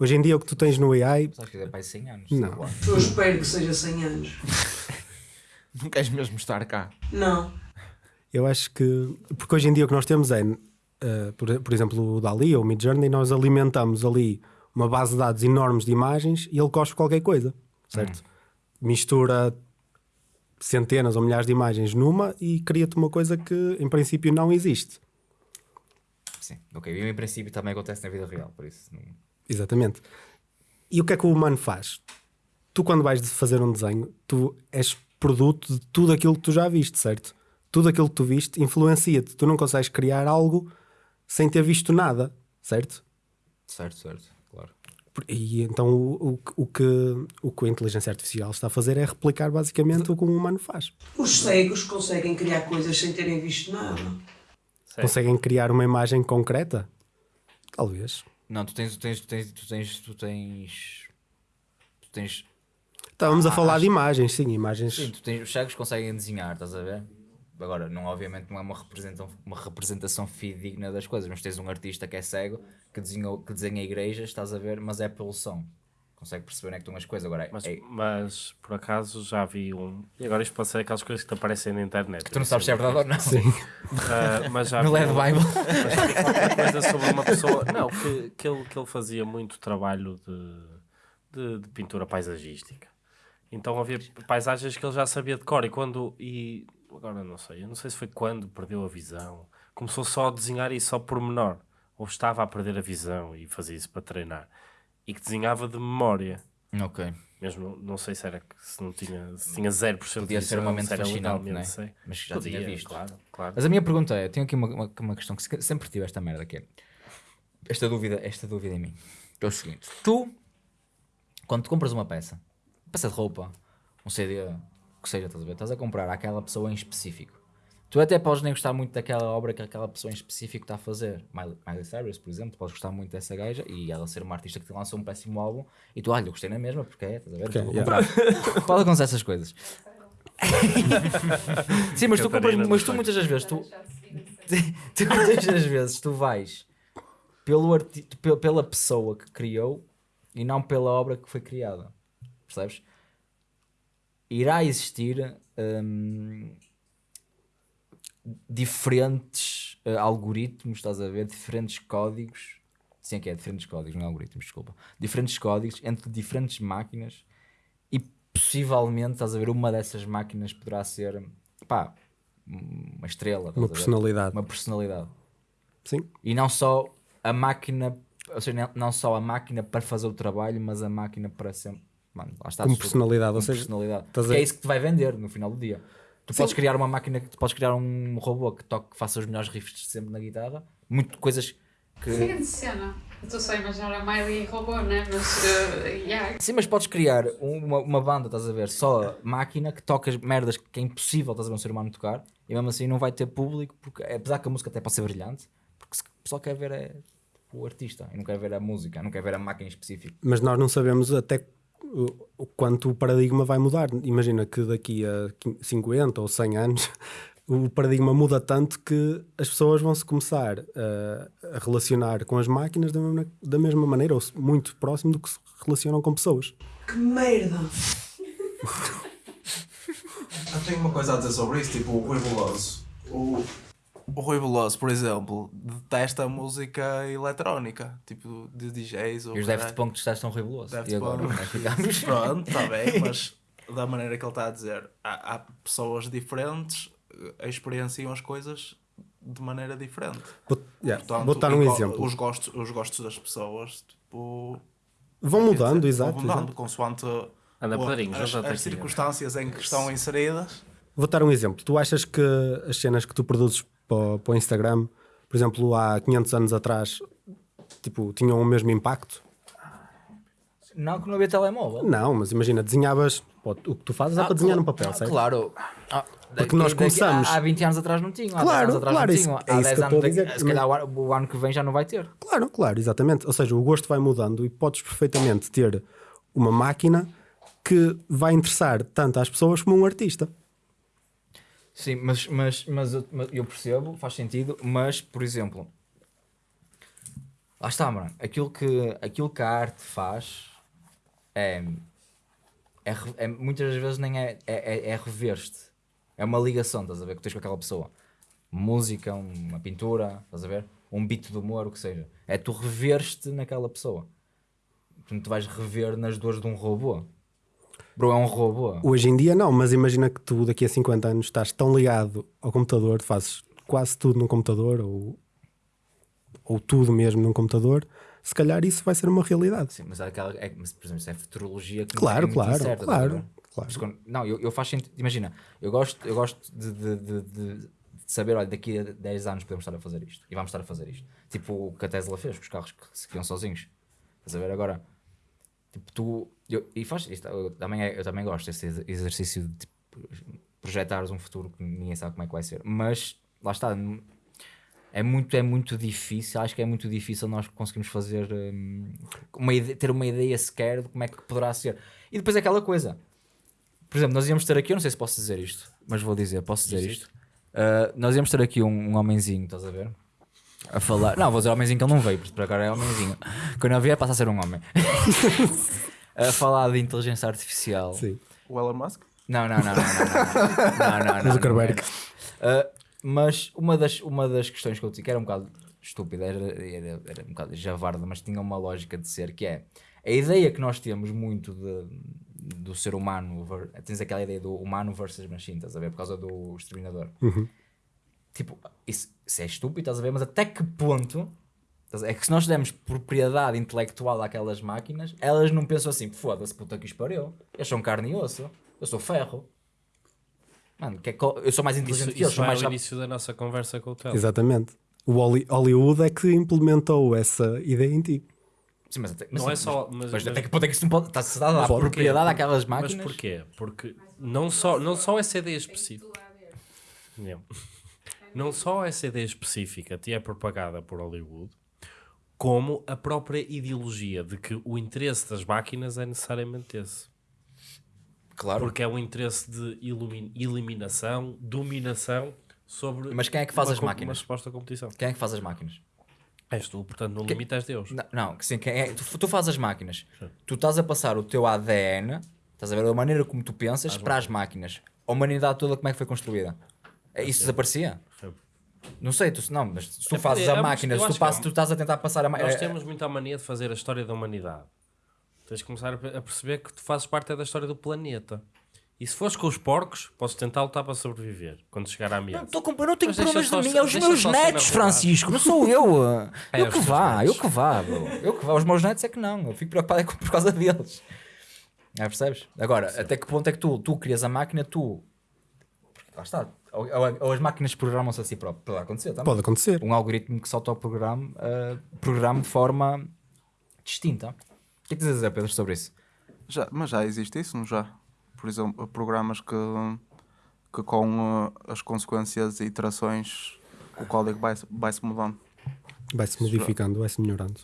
[SPEAKER 4] hoje em dia o que tu tens no AI,
[SPEAKER 3] Sabes que é para aí 100 anos.
[SPEAKER 4] Não.
[SPEAKER 5] Eu espero que seja 100 anos. *laughs*
[SPEAKER 7] não queres mesmo estar cá?
[SPEAKER 5] Não.
[SPEAKER 4] Eu acho que. Porque hoje em dia o que nós temos é, eh, por, por exemplo, o Dali ou o Midjourney, nós alimentamos ali uma base de dados enormes de imagens e ele cospe qualquer coisa, certo? Mistura centenas ou milhares de imagens numa e cria-te uma coisa que em princípio não existe.
[SPEAKER 3] Sim, ok. E em princípio também acontece na vida real, por isso. Não...
[SPEAKER 4] Exatamente. E o que é que o humano faz? Tu, quando vais fazer um desenho, tu és produto de tudo aquilo que tu já viste, certo? Tudo aquilo que tu viste influencia-te. Tu não consegues criar algo sem ter visto nada, certo?
[SPEAKER 3] Certo, certo, claro.
[SPEAKER 4] E então o, o, que- o que, o que a inteligência artificial está a fazer é replicar basicamente o que um humano faz.
[SPEAKER 5] Os cegos conseguem criar coisas sem terem visto nada.
[SPEAKER 4] Conseguem criar uma imagem concreta? Talvez.
[SPEAKER 3] Não, tu tens, tu tens, tu tens, tu tens, tu tens, tu tens
[SPEAKER 4] Estávamos a
[SPEAKER 3] Ah,
[SPEAKER 4] falar
[SPEAKER 3] acho-
[SPEAKER 4] de imagens, sim, imagens.
[SPEAKER 3] Sim, tu tens, os cegos conseguem desenhar, estás a ver? Agora, não, obviamente não é uma representação, uma representação fidedigna das coisas, mas tens um artista que é cego, que, desenhou, que desenha igrejas, estás a ver, mas é pelo som. Consegue perceber onde é que estão as coisas. Agora,
[SPEAKER 1] Mas,
[SPEAKER 3] é,
[SPEAKER 1] mas por acaso já vi um. E agora isto pode ser aquelas coisas que te aparecem na internet.
[SPEAKER 3] tu não sabes se é verdade ou não.
[SPEAKER 4] Sim.
[SPEAKER 1] Ah, mas já *laughs*
[SPEAKER 3] No LED
[SPEAKER 1] um-
[SPEAKER 3] Bible.
[SPEAKER 1] mas coisa sobre uma pessoa. Não, que, que, ele, que ele fazia muito trabalho de, de, de pintura paisagística. Então havia paisagens que ele já sabia de cor. E quando. E agora não sei, eu não sei se foi quando perdeu a visão. Começou só a desenhar isso só por menor. Ou estava a perder a visão e fazia isso para treinar. E que desenhava de memória.
[SPEAKER 3] ok.
[SPEAKER 1] Mesmo, não sei se era que se não tinha, se tinha 0%
[SPEAKER 3] Podia
[SPEAKER 1] de
[SPEAKER 3] ser uma mente
[SPEAKER 1] se
[SPEAKER 3] fascinante, não é?
[SPEAKER 1] sei.
[SPEAKER 3] Mas já tinha
[SPEAKER 1] Podia,
[SPEAKER 3] visto.
[SPEAKER 1] Claro, claro.
[SPEAKER 3] Mas a minha pergunta é: tenho aqui uma, uma, uma questão que se- sempre tive esta merda que é esta dúvida, esta dúvida em mim. É o seguinte: tu, quando tu compras uma peça, peça de roupa, um CD, que seja, estás a ver? Estás a comprar àquela pessoa em específico. Tu até podes nem gostar muito daquela obra que aquela pessoa em específico está a fazer. Miley, Miley Cyrus, por exemplo, podes gostar muito dessa gaja e ela ser uma artista que te lançou um péssimo álbum e tu, olha, eu gostei na mesma porque é, estás a ver? Estou a
[SPEAKER 4] yeah.
[SPEAKER 3] Pode acontecer essas coisas. *laughs* Sim, mas tu, compras, mas tu muitas das vezes tu, *laughs* tu muitas das vezes tu vais pelo arti pe- pela pessoa que criou e não pela obra que foi criada. Percebes? Irá existir hum, diferentes eh, algoritmos, estás a ver? Diferentes códigos. Sim, é que é diferentes códigos, não é algoritmos, desculpa. Diferentes códigos entre diferentes máquinas e possivelmente, estás a ver, uma dessas máquinas poderá ser, pá, uma estrela.
[SPEAKER 4] Uma personalidade.
[SPEAKER 3] Uma personalidade.
[SPEAKER 4] Sim.
[SPEAKER 3] E não só a máquina, ou seja, não só a máquina para fazer o trabalho, mas a máquina para sempre. Mano, lá está.
[SPEAKER 4] Como personalidade, ou
[SPEAKER 3] como
[SPEAKER 4] seja,
[SPEAKER 3] personalidade.
[SPEAKER 4] estás a-
[SPEAKER 3] Que é isso que te vai vender no final do dia. Tu podes criar uma máquina, tu podes criar um robô que toque, que faça os melhores riffs de sempre na guitarra, muito coisas que.
[SPEAKER 8] Siga de cena. Eu estou só a imaginar a Miley robô, né? Mas, uh, yeah.
[SPEAKER 3] Sim, mas podes criar uma, uma banda, estás a ver, só máquina que toca as merdas que é impossível, estás a ver, um ser humano tocar, e mesmo assim não vai ter público, porque apesar que a música até pode ser brilhante, porque se- o pessoal quer ver é o artista, e não quer ver a música, não quer ver a máquina em específico.
[SPEAKER 4] Mas nós não sabemos até o, quanto o paradigma vai mudar. Imagina que daqui a quin- 50 ou 100 anos *laughs* o paradigma muda tanto que as pessoas vão se começar a, a relacionar com as máquinas da mesma, da mesma maneira ou muito próximo do que se relacionam com pessoas.
[SPEAKER 5] Que merda!
[SPEAKER 6] Eu tenho uma coisa a dizer sobre isso, tipo o Veloso. O, o Rui Veloso, por exemplo, detesta a música eletrónica, tipo de DJs ou
[SPEAKER 3] E os. Daft Punk testam ribeloso.
[SPEAKER 6] Daft
[SPEAKER 3] E agora, é ficamos? *laughs*
[SPEAKER 6] Pronto, está bem, *laughs* mas da maneira que ele está a dizer, há, há pessoas diferentes eh, experienciam as coisas de maneira diferente.
[SPEAKER 4] Vou, yeah,
[SPEAKER 6] Portanto,
[SPEAKER 4] vou dar um exemplo.
[SPEAKER 6] Os gostos, os gostos das pessoas, tipo.
[SPEAKER 4] Vão mudando,
[SPEAKER 6] dizer,
[SPEAKER 4] exato.
[SPEAKER 6] Vão mudando,
[SPEAKER 4] exato.
[SPEAKER 6] consoante
[SPEAKER 1] Anda,
[SPEAKER 6] o- as, as circunstâncias em que estão inseridas.
[SPEAKER 4] Vou dar um exemplo. Tu achas que as cenas que tu produzes para, o- para o Instagram, por exemplo, há 500 anos atrás, tipo, tinham o mesmo impacto?
[SPEAKER 3] Não, que não havia telemóvel.
[SPEAKER 4] Não, mas imagina, desenhavas. pô, O que tu fazes é
[SPEAKER 3] Ah,
[SPEAKER 4] para desenhar
[SPEAKER 3] cla-
[SPEAKER 4] no papel,
[SPEAKER 3] ah,
[SPEAKER 4] certo?
[SPEAKER 3] Claro. Ah,
[SPEAKER 4] Porque nós começamos-
[SPEAKER 3] Há, há 20 anos atrás não tinham. Há
[SPEAKER 4] Claro,
[SPEAKER 3] 10 anos atrás
[SPEAKER 4] claro,
[SPEAKER 3] não tinham.
[SPEAKER 4] é
[SPEAKER 3] Há
[SPEAKER 4] isso que
[SPEAKER 3] 10
[SPEAKER 4] eu estou
[SPEAKER 3] anos
[SPEAKER 4] a dizer,
[SPEAKER 3] Se calhar o ano, o ano que vem já não vai ter.
[SPEAKER 4] Claro, claro, exatamente. Ou seja, o gosto vai mudando e podes perfeitamente ter uma máquina que vai interessar tanto às pessoas como um artista.
[SPEAKER 3] Sim, mas, mas, mas, eu, eu percebo, faz sentido, mas, por exemplo, lá está, mano, aquilo que, aquilo que a arte faz é, é, é- muitas das vezes nem é, é, é, é rever-te, é uma ligação, estás a ver, que tens com aquela pessoa. Música, uma pintura, estás a ver? Um beat de humor, o que seja. É tu reveres-te naquela pessoa. Tu vais rever nas dores de um robô. Bro, é um robô.
[SPEAKER 4] Hoje em dia não, mas imagina que tu daqui a 50 anos estás tão ligado ao computador, fazes quase tudo num computador ou, ou tudo mesmo num computador, se calhar isso vai ser uma realidade.
[SPEAKER 3] Sim, mas, há aquela, é, mas, por exemplo, isso é futurologia que
[SPEAKER 4] Claro,
[SPEAKER 3] é muito
[SPEAKER 4] claro,
[SPEAKER 3] incerta,
[SPEAKER 4] claro,
[SPEAKER 3] ver?
[SPEAKER 4] claro.
[SPEAKER 3] Quando- não, eu, eu faço sentido. Imagina, eu gosto, eu gosto de, de, de, de- de saber, olha, daqui a 10 anos podemos estar a fazer isto e vamos estar a fazer isto. Tipo o que a Tesla fez com os carros que se criam sozinhos. Estás a ver agora? Tipo, tu. Eu, e faz isto, eu também, é- eu também gosto desse ex- exercício de tipo, projetares um futuro que ninguém sabe como é que vai ser. Mas lá está. É muito, é muito difícil, acho que é muito difícil nós conseguirmos fazer hum, uma ide- ter uma ideia sequer de como é que poderá ser. E depois é aquela coisa. Por exemplo, nós íamos ter aqui, eu não sei se posso dizer isto, mas vou dizer, posso dizer isto. Uh, nós íamos ter aqui um, um homenzinho, estás a ver? a falar. Não, vou dizer homenzinho que ele não veio, porque para agora é homenzinho. Quando ele vier, passa a ser um homem. a falar de inteligência artificial.
[SPEAKER 4] Sim.
[SPEAKER 6] O Elon Musk?
[SPEAKER 3] Não, não, não, não, não. não, não, não
[SPEAKER 4] Zuckerberg.
[SPEAKER 3] Mas uma das, uma das questões que eu disse que era um bocado estúpida, era, era, era um bocado javarda, mas tinha uma lógica de ser que é a ideia que nós temos muito de, do ser humano, tens aquela ideia do humano versus machine, estás a ver? Por causa do exterminador. Uhum. Tipo, isso, isso é estúpido, estás a ver, mas até que ponto é que se nós demos propriedade intelectual àquelas máquinas, elas não pensam assim, foda-se, puta que espariu, eu sou um carne e osso, eu sou ferro. Mano, que é co- eu sou mais
[SPEAKER 1] Isso,
[SPEAKER 3] inteligente que eles,
[SPEAKER 1] isso
[SPEAKER 3] mais
[SPEAKER 1] ao
[SPEAKER 3] rápido.
[SPEAKER 1] início da nossa conversa com o Tel.
[SPEAKER 4] Exatamente. O Holly- Hollywood é que implementou essa ideia em ti.
[SPEAKER 3] Sim, mas até, mas
[SPEAKER 1] Não
[SPEAKER 3] sim,
[SPEAKER 1] é só-
[SPEAKER 3] Mas,
[SPEAKER 1] mas-
[SPEAKER 3] mas até
[SPEAKER 1] mas-
[SPEAKER 3] que ponto é que isso não pode. Está-se dada a
[SPEAKER 1] Mas porquê?
[SPEAKER 3] propriedade àquelas
[SPEAKER 1] Mas
[SPEAKER 3] máquinas.
[SPEAKER 1] porquê? Porque não só, não só essa ideia específica. Não. Não só essa ideia específica te é propagada por Hollywood, como a própria ideologia de que o interesse das máquinas é necessariamente esse.
[SPEAKER 3] Claro.
[SPEAKER 1] Porque é um interesse de eliminação, dominação sobre
[SPEAKER 3] Mas quem é que faz
[SPEAKER 1] uma
[SPEAKER 3] as máquinas?
[SPEAKER 1] Uma suposta competição.
[SPEAKER 3] Quem é que faz as máquinas?
[SPEAKER 1] És tu, portanto, no
[SPEAKER 3] Que-
[SPEAKER 1] limite és Deus.
[SPEAKER 3] Não, não que sim, quem é, tu, tu fazes as máquinas. Tu estás a passar o teu ADN, estás a ver a maneira como tu pensas para as máquinas. A humanidade toda como é que foi construída? É, Isso desaparecia? Não sei, tu, não, mas se tu
[SPEAKER 1] É,
[SPEAKER 3] fazes
[SPEAKER 1] é,
[SPEAKER 3] a
[SPEAKER 1] mas
[SPEAKER 3] máquina, se tu, passas,
[SPEAKER 1] é
[SPEAKER 3] tu estás a tentar passar a máquina.
[SPEAKER 1] Nós temos muita mania de fazer a história da humanidade. Tens de começar a perceber que tu fazes parte é da história do planeta. E se fores com os porcos, podes tentar lutar para sobreviver quando chegar à ameaça.
[SPEAKER 3] Tô com- eu não tenho
[SPEAKER 1] Mas
[SPEAKER 3] problemas de mim, é os meus netos, Francisco, não sou eu. *laughs*
[SPEAKER 1] É,
[SPEAKER 3] eu que vá,
[SPEAKER 1] netos.
[SPEAKER 3] eu que vá, bro. Eu que vá. Os meus netos é que não. Eu fico preocupado é por causa deles. É, percebes? Agora, até que ponto é que tu, tu crias a máquina, tu. Lá está. Ou, ou- as máquinas programam-se a si próprias. Pode acontecer também.
[SPEAKER 4] Pode acontecer.
[SPEAKER 3] Um algoritmo que se autoprograma uh, programa de forma distinta. O que é que tens a dizer, Pedro, sobre isso?
[SPEAKER 6] Já, mas já existe isso, não já? Por exemplo, programas que, que com uh, as consequências e iterações o código vai, vai se mudando.
[SPEAKER 4] Vai-se modificando, vai-se melhorando.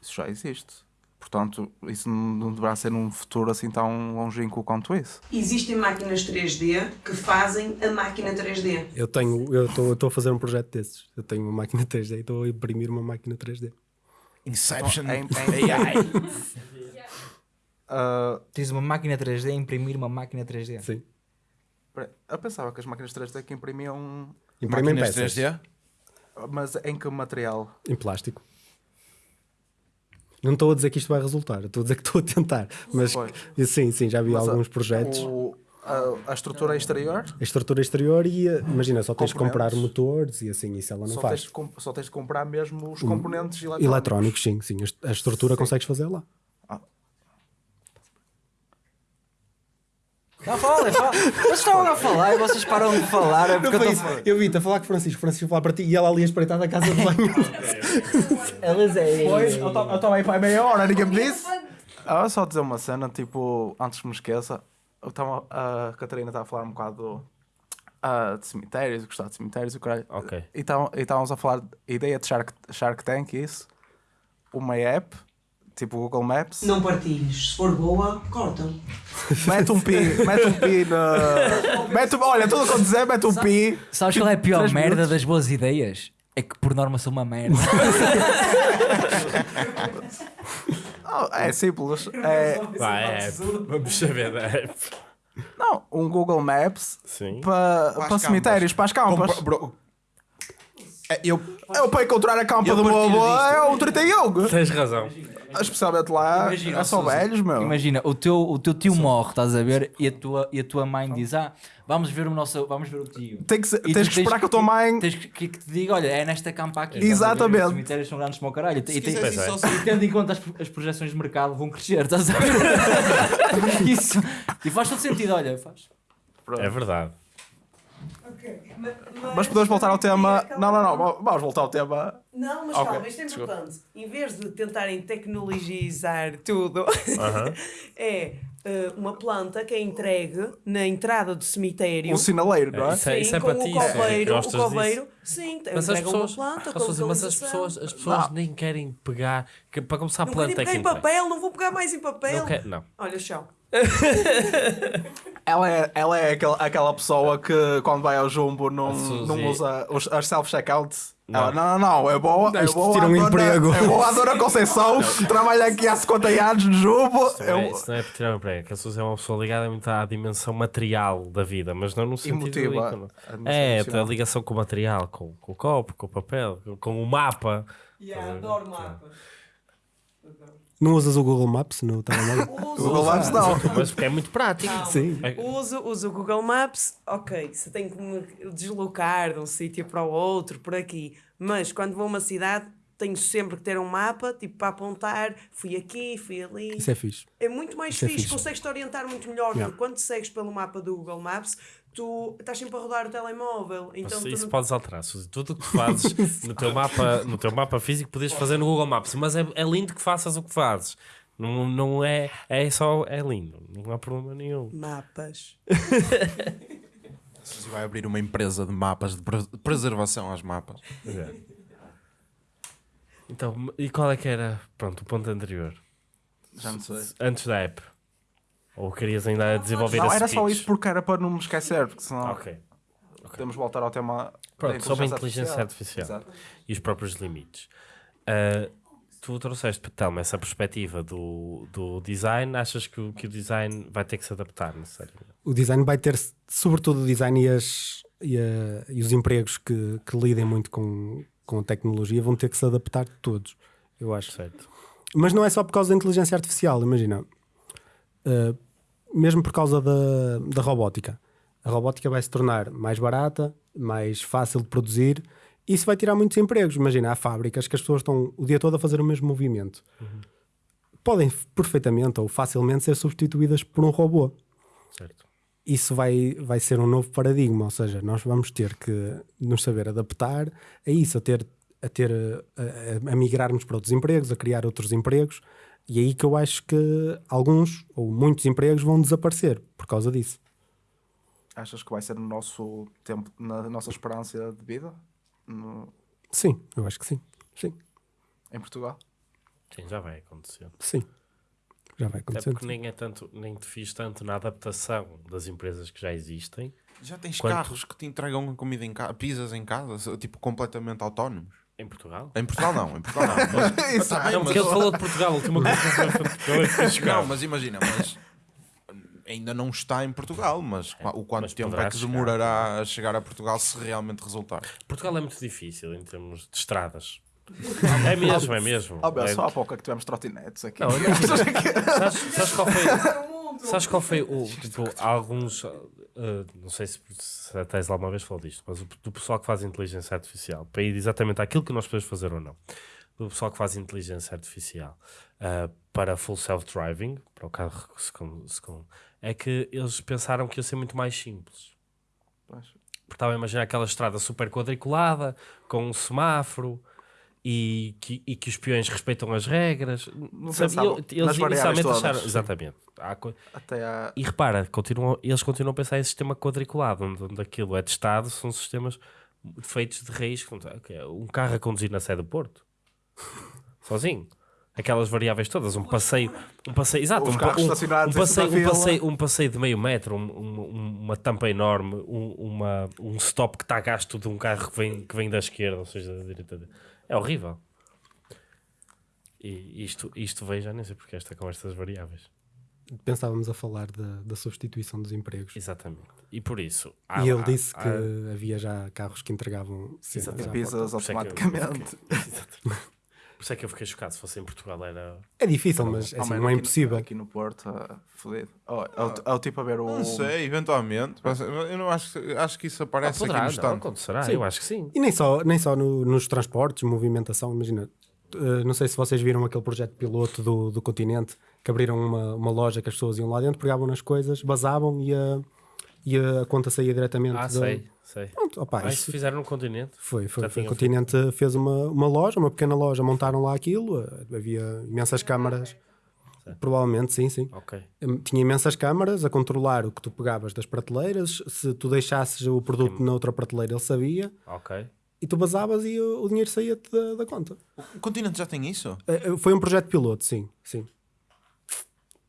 [SPEAKER 6] Isso já existe. Portanto, isso não deverá ser num futuro assim tão longínquo quanto isso.
[SPEAKER 5] Existem máquinas 3D que fazem a máquina 3D.
[SPEAKER 4] Eu tenho, eu estou a fazer um projeto desses. Eu tenho uma máquina 3D e estou a imprimir uma máquina 3D.
[SPEAKER 7] Inception.
[SPEAKER 6] Em, em AI. Uh,
[SPEAKER 3] Tens uma máquina 3D a imprimir uma máquina 3D.
[SPEAKER 4] Sim.
[SPEAKER 6] eu pensava que as máquinas 3D que imprimiam.
[SPEAKER 4] Imprimem
[SPEAKER 7] Máquinas
[SPEAKER 4] peças
[SPEAKER 7] 3D?
[SPEAKER 6] Mas em que material?
[SPEAKER 4] em plástico. Não estou a dizer que isto vai resultar, estou a dizer que estou a tentar. Mas
[SPEAKER 6] Pois.
[SPEAKER 4] sim, sim, já vi
[SPEAKER 6] Mas,
[SPEAKER 4] alguns
[SPEAKER 6] uh,
[SPEAKER 4] projetos.
[SPEAKER 6] o- a, a estrutura exterior
[SPEAKER 4] A estrutura exterior e uh, imagina, só tens de comprar motores e assim, isso ela não
[SPEAKER 6] só
[SPEAKER 4] faz.
[SPEAKER 6] tens, de só tens de comprar mesmo os componentes eletrónicos.
[SPEAKER 4] Eletrónicos, sim, sim. A est- A estrutura consegues fazer lá.
[SPEAKER 3] Não, fala, fala. Vocês estavam a falar e vocês param de falar. É porque eu tô...
[SPEAKER 4] Eu vi-te a falar com o Francisco, Francisco a falar para ti e ela ali a espreitar da casa de banho. *laughs*
[SPEAKER 3] Elas é.
[SPEAKER 6] Pois, eu estava aí para meia hora, ninguém me disse. Ah, só dizer uma cena, tipo, antes que me esqueça, eu tava, a Catarina estava a falar um bocado do, ah, de cemitérios, gostar de cemitérios e o caralho.
[SPEAKER 1] Ok.
[SPEAKER 6] E e estávamos a falar de ideia de Shark, Shark Tank, isso, uma app, tipo Google Maps,
[SPEAKER 5] Não partilhes. Se for boa, cortam. *laughs*
[SPEAKER 6] mete um pi, mete um pi na. Mete, um- olha, tudo o que eu dizer, mete um pi.
[SPEAKER 3] Sabes qual é a pior
[SPEAKER 6] Três
[SPEAKER 3] merda
[SPEAKER 6] minutos.
[SPEAKER 3] das boas ideias? É que por norma são uma merda. *laughs*
[SPEAKER 6] Não, é simples. É,
[SPEAKER 1] Vai, é. Vamos saber da app.
[SPEAKER 6] não, um Google Maps
[SPEAKER 1] Sim.
[SPEAKER 6] para,
[SPEAKER 7] para
[SPEAKER 6] cemitérios, para as campas.
[SPEAKER 7] É, eu,
[SPEAKER 6] Eu para encontrar a campa
[SPEAKER 7] Eu
[SPEAKER 6] do meu avô é um 31.
[SPEAKER 1] Tens razão.
[SPEAKER 6] Especialmente lá,
[SPEAKER 3] Imagina,
[SPEAKER 6] é só velhos, meu.
[SPEAKER 3] Imagina, o teu, o teu tio morre, estás a ver? E a tua, e a tua mãe diz: Ah, vamos ver o nosso. Vamos ver o tio.
[SPEAKER 6] Tem que, ser- tens que esperar que a tua mãe.
[SPEAKER 3] Tens que, que, te diga, olha, é nesta campa aqui.
[SPEAKER 6] Exatamente.
[SPEAKER 3] Os cemitérios são grandes como o caralho. E, tem-
[SPEAKER 1] é.
[SPEAKER 7] só
[SPEAKER 3] e tendo em conta as, as projeções de mercado vão crescer, estás a ver? *laughs* *laughs* Isso. E faz todo sentido, olha, faz.
[SPEAKER 1] É verdade.
[SPEAKER 6] Mas podemos voltar ao tema. Não, não, não. Vamos voltar ao tema.
[SPEAKER 5] Não, mas
[SPEAKER 6] Ok,
[SPEAKER 5] calma, isto é
[SPEAKER 6] desculpa.
[SPEAKER 5] importante. Em vez de tentarem tecnologizar tudo,
[SPEAKER 1] Aham. *laughs*
[SPEAKER 5] é eh, uma planta que é entregue na entrada do cemitério.
[SPEAKER 6] Um sinaleiro, não é?
[SPEAKER 1] Isso é-
[SPEAKER 5] Sim,
[SPEAKER 1] é
[SPEAKER 5] com
[SPEAKER 1] para
[SPEAKER 5] o
[SPEAKER 1] ti,
[SPEAKER 5] coveiro, o
[SPEAKER 1] gostas
[SPEAKER 5] coveiro, sim,
[SPEAKER 1] Mas as pessoas,
[SPEAKER 5] uma planta com
[SPEAKER 1] Suzy, mas as pessoas, as pessoas
[SPEAKER 6] Ah.
[SPEAKER 1] nem querem pegar. que- para começar, a
[SPEAKER 5] Não
[SPEAKER 1] planta é
[SPEAKER 5] pegar
[SPEAKER 1] que
[SPEAKER 5] em
[SPEAKER 1] entrega.
[SPEAKER 5] papel, não vou pegar mais em papel.
[SPEAKER 1] Não, quer, não.
[SPEAKER 5] Olha, chão. *laughs*
[SPEAKER 6] Ela é, ela é aquela, aquela pessoa que quando vai ao jumbo não,
[SPEAKER 1] Suzy.
[SPEAKER 6] não usa os, as self-checkouts.
[SPEAKER 1] Não.
[SPEAKER 6] Ela, não, não, não, é boa. É boa
[SPEAKER 4] tira um
[SPEAKER 6] dona-
[SPEAKER 4] emprego.
[SPEAKER 6] É boa a dona *laughs* Conceição, trabalha aqui há 50 anos no jumbo.
[SPEAKER 1] Isso não é,
[SPEAKER 6] Eu-
[SPEAKER 1] isso não é por tirar um emprego. Que a Suzy é uma pessoa ligada muito à dimensão material da vida, mas não no sentido
[SPEAKER 6] Emotiva.
[SPEAKER 1] É, a ligação com o material, com, com o copo, com o papel, com, o mapa.
[SPEAKER 5] adoro mapas.
[SPEAKER 4] Não usas o Google Maps no telemóvel? *laughs*
[SPEAKER 6] Google Maps não.
[SPEAKER 1] Mas porque é muito prático.
[SPEAKER 4] Sim.
[SPEAKER 1] É-
[SPEAKER 5] Uso, uso o Google Maps, ok, se tenho que me deslocar de um sítio para o outro, por aqui, mas quando vou a uma cidade tenho sempre que ter um mapa, tipo, para apontar, fui aqui, fui ali.
[SPEAKER 4] Isso é fixe.
[SPEAKER 5] É muito mais
[SPEAKER 4] Isso é
[SPEAKER 5] fixe,
[SPEAKER 4] fixe.
[SPEAKER 5] consegues-te orientar muito melhor,
[SPEAKER 4] Yeah.
[SPEAKER 5] quando segues pelo mapa do Google Maps, tu estás sempre a rodar o telemóvel, então tu
[SPEAKER 1] isso
[SPEAKER 5] não-
[SPEAKER 1] podes alterar, Suzy. Tudo o que fazes *laughs* no teu mapa, no teu mapa físico podias fazer no Google Maps, mas é, é lindo que faças o que fazes. Não, não é, é só, é lindo, não há problema nenhum.
[SPEAKER 5] Mapas. *laughs*
[SPEAKER 7] Suzy vai abrir uma empresa de mapas, de pre- preservação aos mapas.
[SPEAKER 1] Então, e qual é que era, pronto, o ponto anterior?
[SPEAKER 6] Já não sei.
[SPEAKER 1] Antes da app? Ou querias ainda desenvolver
[SPEAKER 6] Não,
[SPEAKER 1] a
[SPEAKER 6] era só isso porque era para não me esquecer, porque senão
[SPEAKER 1] Ok.
[SPEAKER 6] podemos voltar ao tema
[SPEAKER 1] Pronto,
[SPEAKER 6] da
[SPEAKER 1] sobre a inteligência artificial.
[SPEAKER 6] Exato.
[SPEAKER 1] e os próprios limites. Ah, tu trouxeste, Telmo, essa perspectiva do, do design, achas que, o- que o design vai ter que se adaptar necessariamente?
[SPEAKER 4] O design vai ter, sobretudo o design e, as, e, a- e os empregos que, que lidem muito com, com a tecnologia vão ter que se adaptar todos, eu acho.
[SPEAKER 1] Certo.
[SPEAKER 4] Mas não é só por causa da inteligência artificial, imagina. Uh, mesmo por causa da, da robótica. A robótica vai se tornar mais barata, mais fácil de produzir. Isso vai tirar muitos empregos. Imagina, há fábricas que as pessoas estão o dia todo a fazer o mesmo movimento. Podem perfeitamente ou facilmente ser substituídas por um robô.
[SPEAKER 1] certo.
[SPEAKER 4] Isso vai, vai ser um novo paradigma, ou seja, nós vamos ter que nos saber adaptar a isso, a ter a, ter, a- a migrarmos para outros empregos, a criar outros empregos, e é aí que eu acho que alguns ou muitos empregos vão desaparecer por causa disso.
[SPEAKER 6] Achas que vai ser no nosso tempo, na nossa esperança de vida? No-
[SPEAKER 4] Sim, eu acho que sim. Sim,
[SPEAKER 6] em Portugal?
[SPEAKER 1] Sim, já vai acontecer.
[SPEAKER 4] sim. Já vai
[SPEAKER 1] Até
[SPEAKER 4] acontecer.
[SPEAKER 1] porque nem é tanto, nem te fiz tanto na adaptação das empresas que já existem.
[SPEAKER 7] Já tens
[SPEAKER 1] Quanto-
[SPEAKER 7] carros que te entregam comida em casa, pizzas em casa, tipo completamente autónomos.
[SPEAKER 1] Em Portugal?
[SPEAKER 7] Em Portugal não, em Portugal não. Mas, *laughs* bem,
[SPEAKER 1] Não, porque ele falou de Portugal, a última coisa que fiquei
[SPEAKER 7] não, mas imagina, mas ainda não está em Portugal, mas qua- o quanto
[SPEAKER 1] mas
[SPEAKER 7] tempo é que
[SPEAKER 1] chegar.
[SPEAKER 7] demorará a chegar a Portugal se realmente resultar?
[SPEAKER 1] Portugal é muito difícil em termos de estradas. É mesmo, é mesmo.
[SPEAKER 6] Oh, meu,
[SPEAKER 1] É-
[SPEAKER 6] só há pouco é que tivemos trotinetes aqui.
[SPEAKER 1] Não, *laughs* imagina. sabes, sabes qual foi? Sabes qual foi o. *laughs* Tipo, há alguns. uh, não sei se, se a Tesla alguma vez falou disto, mas o, do pessoal que faz inteligência artificial, para ir exatamente àquilo que nós podemos fazer ou não, do pessoal que faz inteligência artificial uh, para full self-driving, para o carro se com, se com- é que eles pensaram que ia ser muito mais simples. Porque estava a imaginar aquela estrada super quadriculada, com um semáforo. E que, e que os peões respeitam as regras.
[SPEAKER 6] Não
[SPEAKER 1] Sabiam-
[SPEAKER 6] pensavam
[SPEAKER 1] eles inicialmente acharam. Exatamente. Há. E repara, continuam, eles continuam a pensar em sistema quadriculado, onde, onde aquilo é testado, são sistemas feitos de raiz. ok, Um carro a conduzir na sede do Porto, sozinho. Aquelas variáveis todas, um passeio, um passeio, exato, um, um- um passeio, um, passeio, um passeio de meio metro, um- um- uma tampa enorme, um, uma, um stop que está a gasto de um carro que vem, que vem da esquerda, ou seja, da direita. É horrível. E isto, isto veio já nem sei porque esta conversa das variáveis.
[SPEAKER 4] Pensávamos a falar da, da substituição dos empregos.
[SPEAKER 1] Exatamente. E por isso. há-
[SPEAKER 4] E ele
[SPEAKER 1] há-
[SPEAKER 4] disse
[SPEAKER 1] há-
[SPEAKER 4] que havia já carros que entregavam cenas
[SPEAKER 6] pizzas
[SPEAKER 1] é que eu-
[SPEAKER 6] automaticamente. *laughs*
[SPEAKER 1] Exatamente. Por isso é que eu fiquei chocado. Se fosse em Portugal, era.
[SPEAKER 4] É difícil, mas
[SPEAKER 6] Oh,
[SPEAKER 4] assim, não é
[SPEAKER 6] aqui no-
[SPEAKER 4] impossível.
[SPEAKER 6] Aqui no Porto, ah, fodido. Oh, é, o, é o tipo a ver o.
[SPEAKER 7] Não sei, eventualmente. Eu não acho, que- acho que isso
[SPEAKER 1] Ah,
[SPEAKER 7] aparece
[SPEAKER 1] poderá,
[SPEAKER 7] aqui
[SPEAKER 1] não,
[SPEAKER 7] no stand.
[SPEAKER 1] acontecerá.
[SPEAKER 4] Sim.
[SPEAKER 1] Eu acho que sim.
[SPEAKER 4] E nem só, nem só no- nos transportes, movimentação, imagina. eh, não sei se vocês viram aquele projeto piloto do, do continente que abriram uma, uma loja que as pessoas iam lá dentro, pegavam nas coisas, basavam e a, e a conta saía diretamente.
[SPEAKER 1] Ah,
[SPEAKER 4] da-
[SPEAKER 1] sei, sei.
[SPEAKER 4] Pronto, opa,
[SPEAKER 1] Ah, isso fizeram no continente.
[SPEAKER 4] foi, foi, foi. O continente fez uma, uma loja, uma pequena loja, montaram lá aquilo, eh, havia imensas câmaras. Provavelmente, sim, sim.
[SPEAKER 1] Ok.
[SPEAKER 4] Hum, Tinha imensas câmaras a controlar o que tu pegavas das prateleiras. Se tu deixasses o produto na outra prateleira, ele sabia.
[SPEAKER 1] Ok.
[SPEAKER 4] E tu basavas e o, o dinheiro saía-te da, da conta.
[SPEAKER 7] O continente já tem isso?
[SPEAKER 4] Eh, eh, Foi um projeto piloto, sim. sim.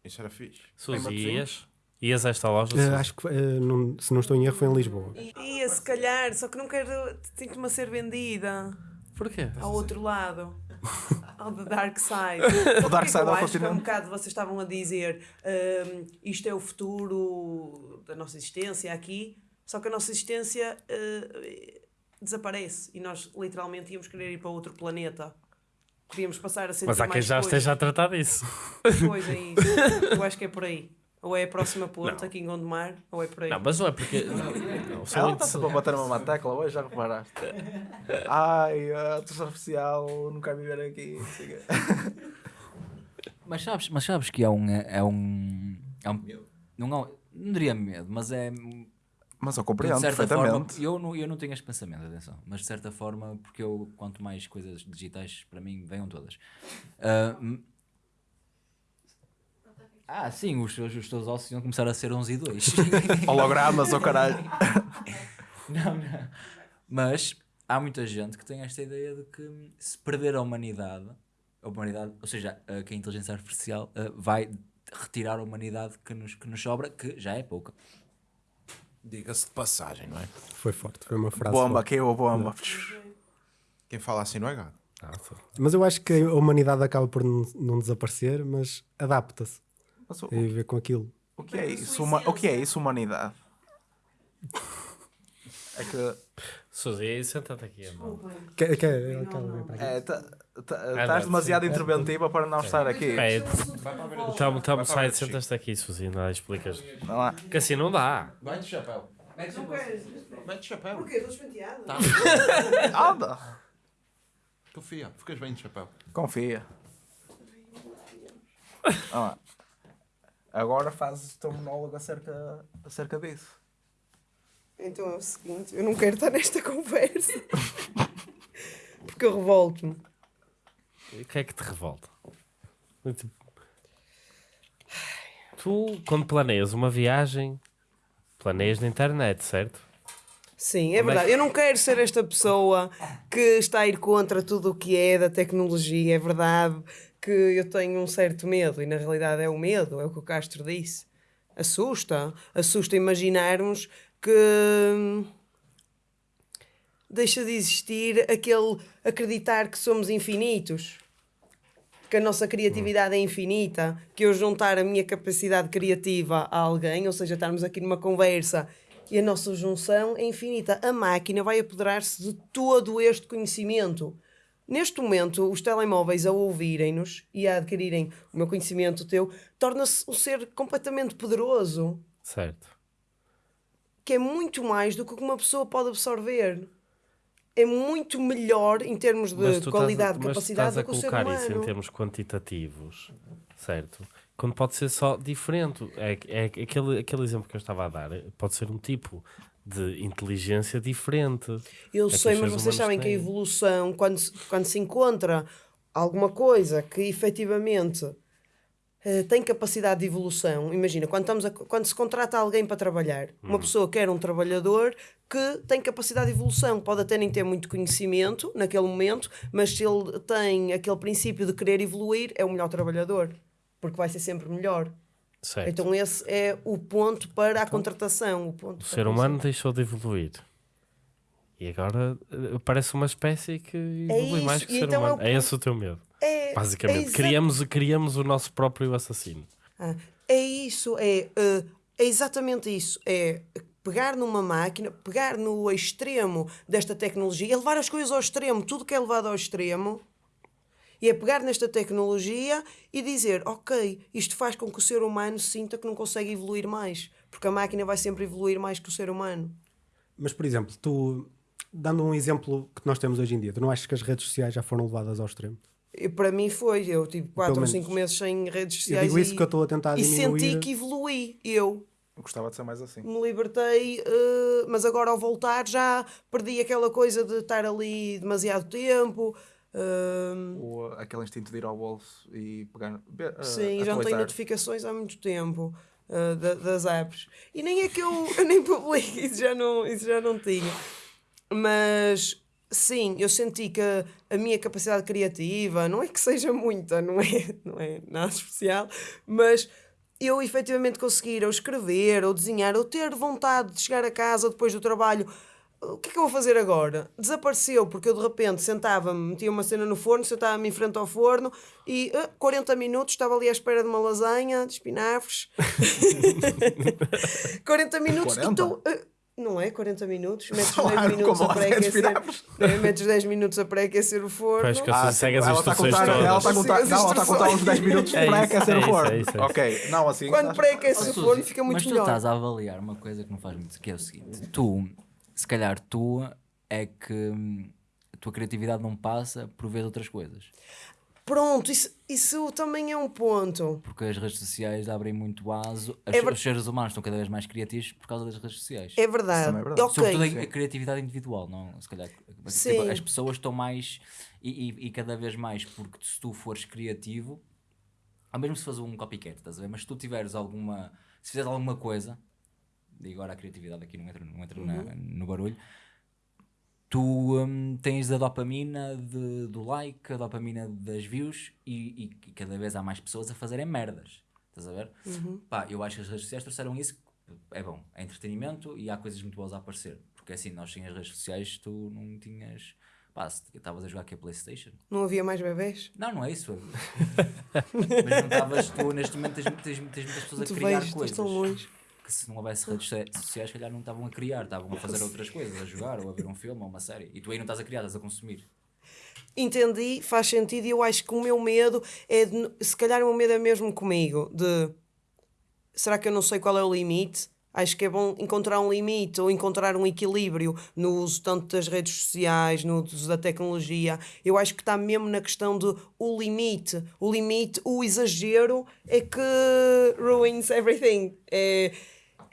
[SPEAKER 7] Isso era fixe.
[SPEAKER 1] Suzy, ias? A esta loja? Suzy?
[SPEAKER 4] acho que, eh, não- se não estou em erro, foi em Lisboa.
[SPEAKER 5] Ia, se calhar, só que não quero. Sinto-me a ser vendida
[SPEAKER 1] Porquê?
[SPEAKER 5] ao outro lado. *laughs* Ao the dark side. *laughs*
[SPEAKER 6] O dark side
[SPEAKER 5] eu
[SPEAKER 6] ao
[SPEAKER 5] acho que há um
[SPEAKER 6] continente.
[SPEAKER 5] bocado vocês estavam a dizer hum, isto é o futuro da nossa existência aqui, só que a nossa existência eh, desaparece e nós literalmente íamos querer ir para outro planeta. Podíamos passar a ser
[SPEAKER 1] Mas há quem já esteja a tratar disso.
[SPEAKER 5] Pois é isso. Eu acho que é por aí. Ou é a próxima ponte aqui em Gondomar, ou é por aí.
[SPEAKER 1] Não, mas não é porque. Não, não, são
[SPEAKER 6] Ela está sempre a bater uma tecla hoje, já reparaste? Ai, a terceira oficial, não quero viver aqui. não. *laughs*
[SPEAKER 3] Mas sabes, mas sabes que é um. É um, é um não, um- não diria medo, mas é.
[SPEAKER 6] Mas eu
[SPEAKER 3] de
[SPEAKER 6] compreendo
[SPEAKER 3] certa forma,
[SPEAKER 6] perfeitamente.
[SPEAKER 3] eu não, eu não tenho este pensamento, atenção, mas de certa forma, porque eu, quanto mais coisas digitais para mim, venham todas. Hum, ah, sim, os teus, os ossos iam começar a ser 11 e 2. *laughs*
[SPEAKER 6] Hologramas, ou caralho. *laughs*
[SPEAKER 3] Não, não. Mas há muita gente que tem esta ideia de que se perder a humanidade, a humanidade, ou seja, a- que a inteligência artificial ah, vai retirar a humanidade que nos, que nos sobra, que já é pouca.
[SPEAKER 7] Diga-se de passagem, não é?
[SPEAKER 4] Foi forte, foi uma frase.
[SPEAKER 6] Bomba,
[SPEAKER 4] forte.
[SPEAKER 6] caiu a bomba.
[SPEAKER 7] Quem fala assim não é gado.
[SPEAKER 1] Nossa.
[SPEAKER 4] Mas eu acho que a humanidade acaba por não, não desaparecer, mas adapta-se
[SPEAKER 6] Mas o,
[SPEAKER 4] a viver com aquilo.
[SPEAKER 6] o que é isso? Huma- o que é isso, humanidade? É que.
[SPEAKER 1] Suzy, senta-te aqui, amor.
[SPEAKER 4] Quer, quer, para aqui.
[SPEAKER 6] É, tá- tá- estás demasiado interventiva para não estar aqui.
[SPEAKER 1] É, então, então sai, sentas-te aqui, Suzy, não explicas.
[SPEAKER 6] Vai lá.
[SPEAKER 1] Que assim não dá.
[SPEAKER 7] Vai de chapéu. Vai de chapéu.
[SPEAKER 5] Porquê? Estou despenteada. *laughs*
[SPEAKER 6] Anda!
[SPEAKER 7] Confia, ficas bem de chapéu.
[SPEAKER 6] Confia. Vai lá. Agora fazes o teu monólogo acerca, acerca disso.
[SPEAKER 5] Então é o seguinte, eu não quero estar nesta *laughs* conversa. Porque eu revolto-me.
[SPEAKER 1] O que é que te revolta? Tu, quando planeias uma viagem, planeias na internet, certo?
[SPEAKER 5] Sim, é
[SPEAKER 1] é
[SPEAKER 5] verdade. Eu não quero ser esta pessoa que está a ir contra tudo o que é da tecnologia. É verdade que eu tenho um certo medo e na realidade é o medo, é o que o Castro disse. Assusta. Assusta imaginarmos que hum, deixa de existir aquele acreditar que somos infinitos. Que a nossa criatividade é infinita, que eu juntar a minha capacidade criativa a alguém, ou seja, estarmos aqui numa conversa e a nossa junção é infinita. A máquina vai apoderar-se de todo este conhecimento. Neste momento, os telemóveis a ouvirem-nos e a adquirirem o meu conhecimento teu, torna-se um ser completamente poderoso,
[SPEAKER 1] Certo.
[SPEAKER 5] que é muito mais do que uma pessoa pode absorver. É muito melhor em termos de qualidade,
[SPEAKER 1] estás a, mas tu
[SPEAKER 5] capacidade
[SPEAKER 1] estás a
[SPEAKER 5] do que o ser
[SPEAKER 1] colocar isso em termos quantitativos, certo? Quando pode ser só diferente. É, é aquele, aquele exemplo que eu estava a dar. Pode ser um tipo de inteligência diferente.
[SPEAKER 5] Eu
[SPEAKER 1] É
[SPEAKER 5] sei, mas vocês sabem que a
[SPEAKER 1] têm.
[SPEAKER 5] evolução, quando se, quando se encontra alguma coisa que efetivamente eh, tem capacidade de evolução, imagina, quando, estamos a- quando se contrata alguém para trabalhar,
[SPEAKER 1] Hum.
[SPEAKER 5] uma pessoa quer um trabalhador que tem capacidade de evolução, pode até nem ter muito conhecimento naquele momento, mas se ele tem aquele princípio de querer evoluir, é o melhor trabalhador, porque vai ser sempre melhor.
[SPEAKER 1] Certo.
[SPEAKER 5] Então esse é o ponto para a contratação. O, ponto
[SPEAKER 1] o ser humano deixou de evoluir. E agora eh, parece uma espécie que evolui
[SPEAKER 5] isso,
[SPEAKER 1] mais que o ser
[SPEAKER 5] então é o
[SPEAKER 1] humano. É, esse o teu medo.
[SPEAKER 5] É,
[SPEAKER 1] Basicamente.
[SPEAKER 5] é
[SPEAKER 1] criamos, criamos o nosso próprio assassino.
[SPEAKER 5] Ah, é isso, é, eh, é exatamente isso. É pegar numa máquina, pegar no extremo desta tecnologia, é levar as coisas ao extremo, tudo que é levado ao extremo, e é pegar nesta tecnologia e dizer, ok, isto faz com que o ser humano sinta que não consegue evoluir mais, porque a máquina vai sempre evoluir mais que o ser humano.
[SPEAKER 4] Mas, por exemplo, tu, dando um exemplo que nós temos hoje em dia, tu não achas que as redes sociais já foram levadas ao extremo?
[SPEAKER 5] E para mim foi, eu tive 4 ou
[SPEAKER 4] menos.
[SPEAKER 5] 5 meses sem redes
[SPEAKER 4] Eu
[SPEAKER 5] sociais
[SPEAKER 4] digo isso
[SPEAKER 5] e,
[SPEAKER 4] que eu estou a tentar
[SPEAKER 5] e
[SPEAKER 4] diminuir.
[SPEAKER 5] senti que evoluí, eu.
[SPEAKER 6] Eu gostava de ser mais assim.
[SPEAKER 5] me libertei, eh, mas agora ao voltar já perdi aquela coisa de estar ali demasiado tempo. Eh,
[SPEAKER 6] O, aquele instinto de ir ao bolso e pegar. eh,
[SPEAKER 5] sim, já não tenho notificações há muito tempo eh, da- das apps. E nem é que eu, *laughs* eu nem publico, isso já, não, isso já não tinha. Mas sim, eu senti que a, a minha capacidade criativa, não é que seja muita, não é, *laughs* não é nada especial, mas eu efetivamente conseguir ou escrever, ou desenhar, ou ter vontade de chegar a casa depois do trabalho. O que é que eu vou fazer agora? Desapareceu, porque eu de repente sentava-me, metia uma cena no forno, sentava-me em frente ao forno e ah, 40 minutos estava ali à espera de uma lasanha, de espinafres. *laughs* 40 minutos
[SPEAKER 6] 40?
[SPEAKER 5] e tu. ah, não é 40 minutos? Metes 10
[SPEAKER 6] Claro,
[SPEAKER 5] minutos
[SPEAKER 6] como
[SPEAKER 5] a
[SPEAKER 6] lasanha de
[SPEAKER 5] pré-aquecer. É, Metes 10 minutos a pré-aquecer o forno.
[SPEAKER 1] Pois que
[SPEAKER 6] Ah,
[SPEAKER 1] segue as
[SPEAKER 6] ela está a
[SPEAKER 1] instruções
[SPEAKER 6] contar, ela está a
[SPEAKER 1] todas.
[SPEAKER 6] contar, não, ela está a contar uns 10 minutos
[SPEAKER 1] É
[SPEAKER 6] para aquecer
[SPEAKER 1] é
[SPEAKER 6] o forno.
[SPEAKER 1] é isso, é isso.
[SPEAKER 6] Ok, não, assim.
[SPEAKER 5] Quando pré-aquece o forno fica muito
[SPEAKER 3] mas tu
[SPEAKER 5] melhor.
[SPEAKER 3] estás a avaliar uma coisa que não faz muito, que é o seguinte: tu, se calhar tu é que hum, a tua criatividade não passa por ver outras coisas.
[SPEAKER 5] Pronto, isso, isso também é um ponto.
[SPEAKER 3] Porque as redes sociais abrem muito aso. As-
[SPEAKER 5] É ver-
[SPEAKER 3] Os seres humanos estão cada vez mais criativos por causa das redes sociais.
[SPEAKER 5] É verdade.
[SPEAKER 6] é verdade.
[SPEAKER 3] Sobretudo a, a criatividade individual, não? Se calhar, tipo, as pessoas estão mais e, e- e cada vez mais, porque se tu fores criativo, ao mesmo se fores um copycat, estás a ver? Mas se tu tiveres alguma, se fizeres alguma coisa, e agora a criatividade aqui não entra, não entra na-
[SPEAKER 5] Uhum.
[SPEAKER 3] no barulho, tu hum, tens a dopamina de- do like, a dopamina das views e, e cada vez há mais pessoas a fazerem merdas. Estás a ver?
[SPEAKER 5] Uhum.
[SPEAKER 3] Pá, eu acho que as redes sociais trouxeram isso. É bom, é entretenimento e há coisas muito boas a aparecer. Porque assim, nós sem as redes sociais tu não tinhas pá, estavas a jogar aqui a Playstation.
[SPEAKER 5] Não havia mais bebés?
[SPEAKER 3] Não, não é isso. *laughs* Mas não estavas tu, neste momento, tens, tens, tens muitas pessoas a
[SPEAKER 5] Tu
[SPEAKER 3] criar
[SPEAKER 5] vejo,
[SPEAKER 3] coisas.
[SPEAKER 5] tão longe.
[SPEAKER 3] Que se não houvesse redes so- sociais, se calhar não estavam a criar, estavam a fazer outras coisas, a jogar, ou a ver um filme, ou uma série. E tu aí não estás a criar, estás a consumir.
[SPEAKER 5] Entendi, faz sentido e eu acho que o meu medo é de, se calhar o meu medo é mesmo comigo, de será que eu não sei qual é o limite? Acho que é bom encontrar um limite ou encontrar um equilíbrio no uso tanto das redes sociais, no uso da tecnologia. Eu acho que está mesmo na questão do o limite. O limite, o exagero é que ruins everything. É,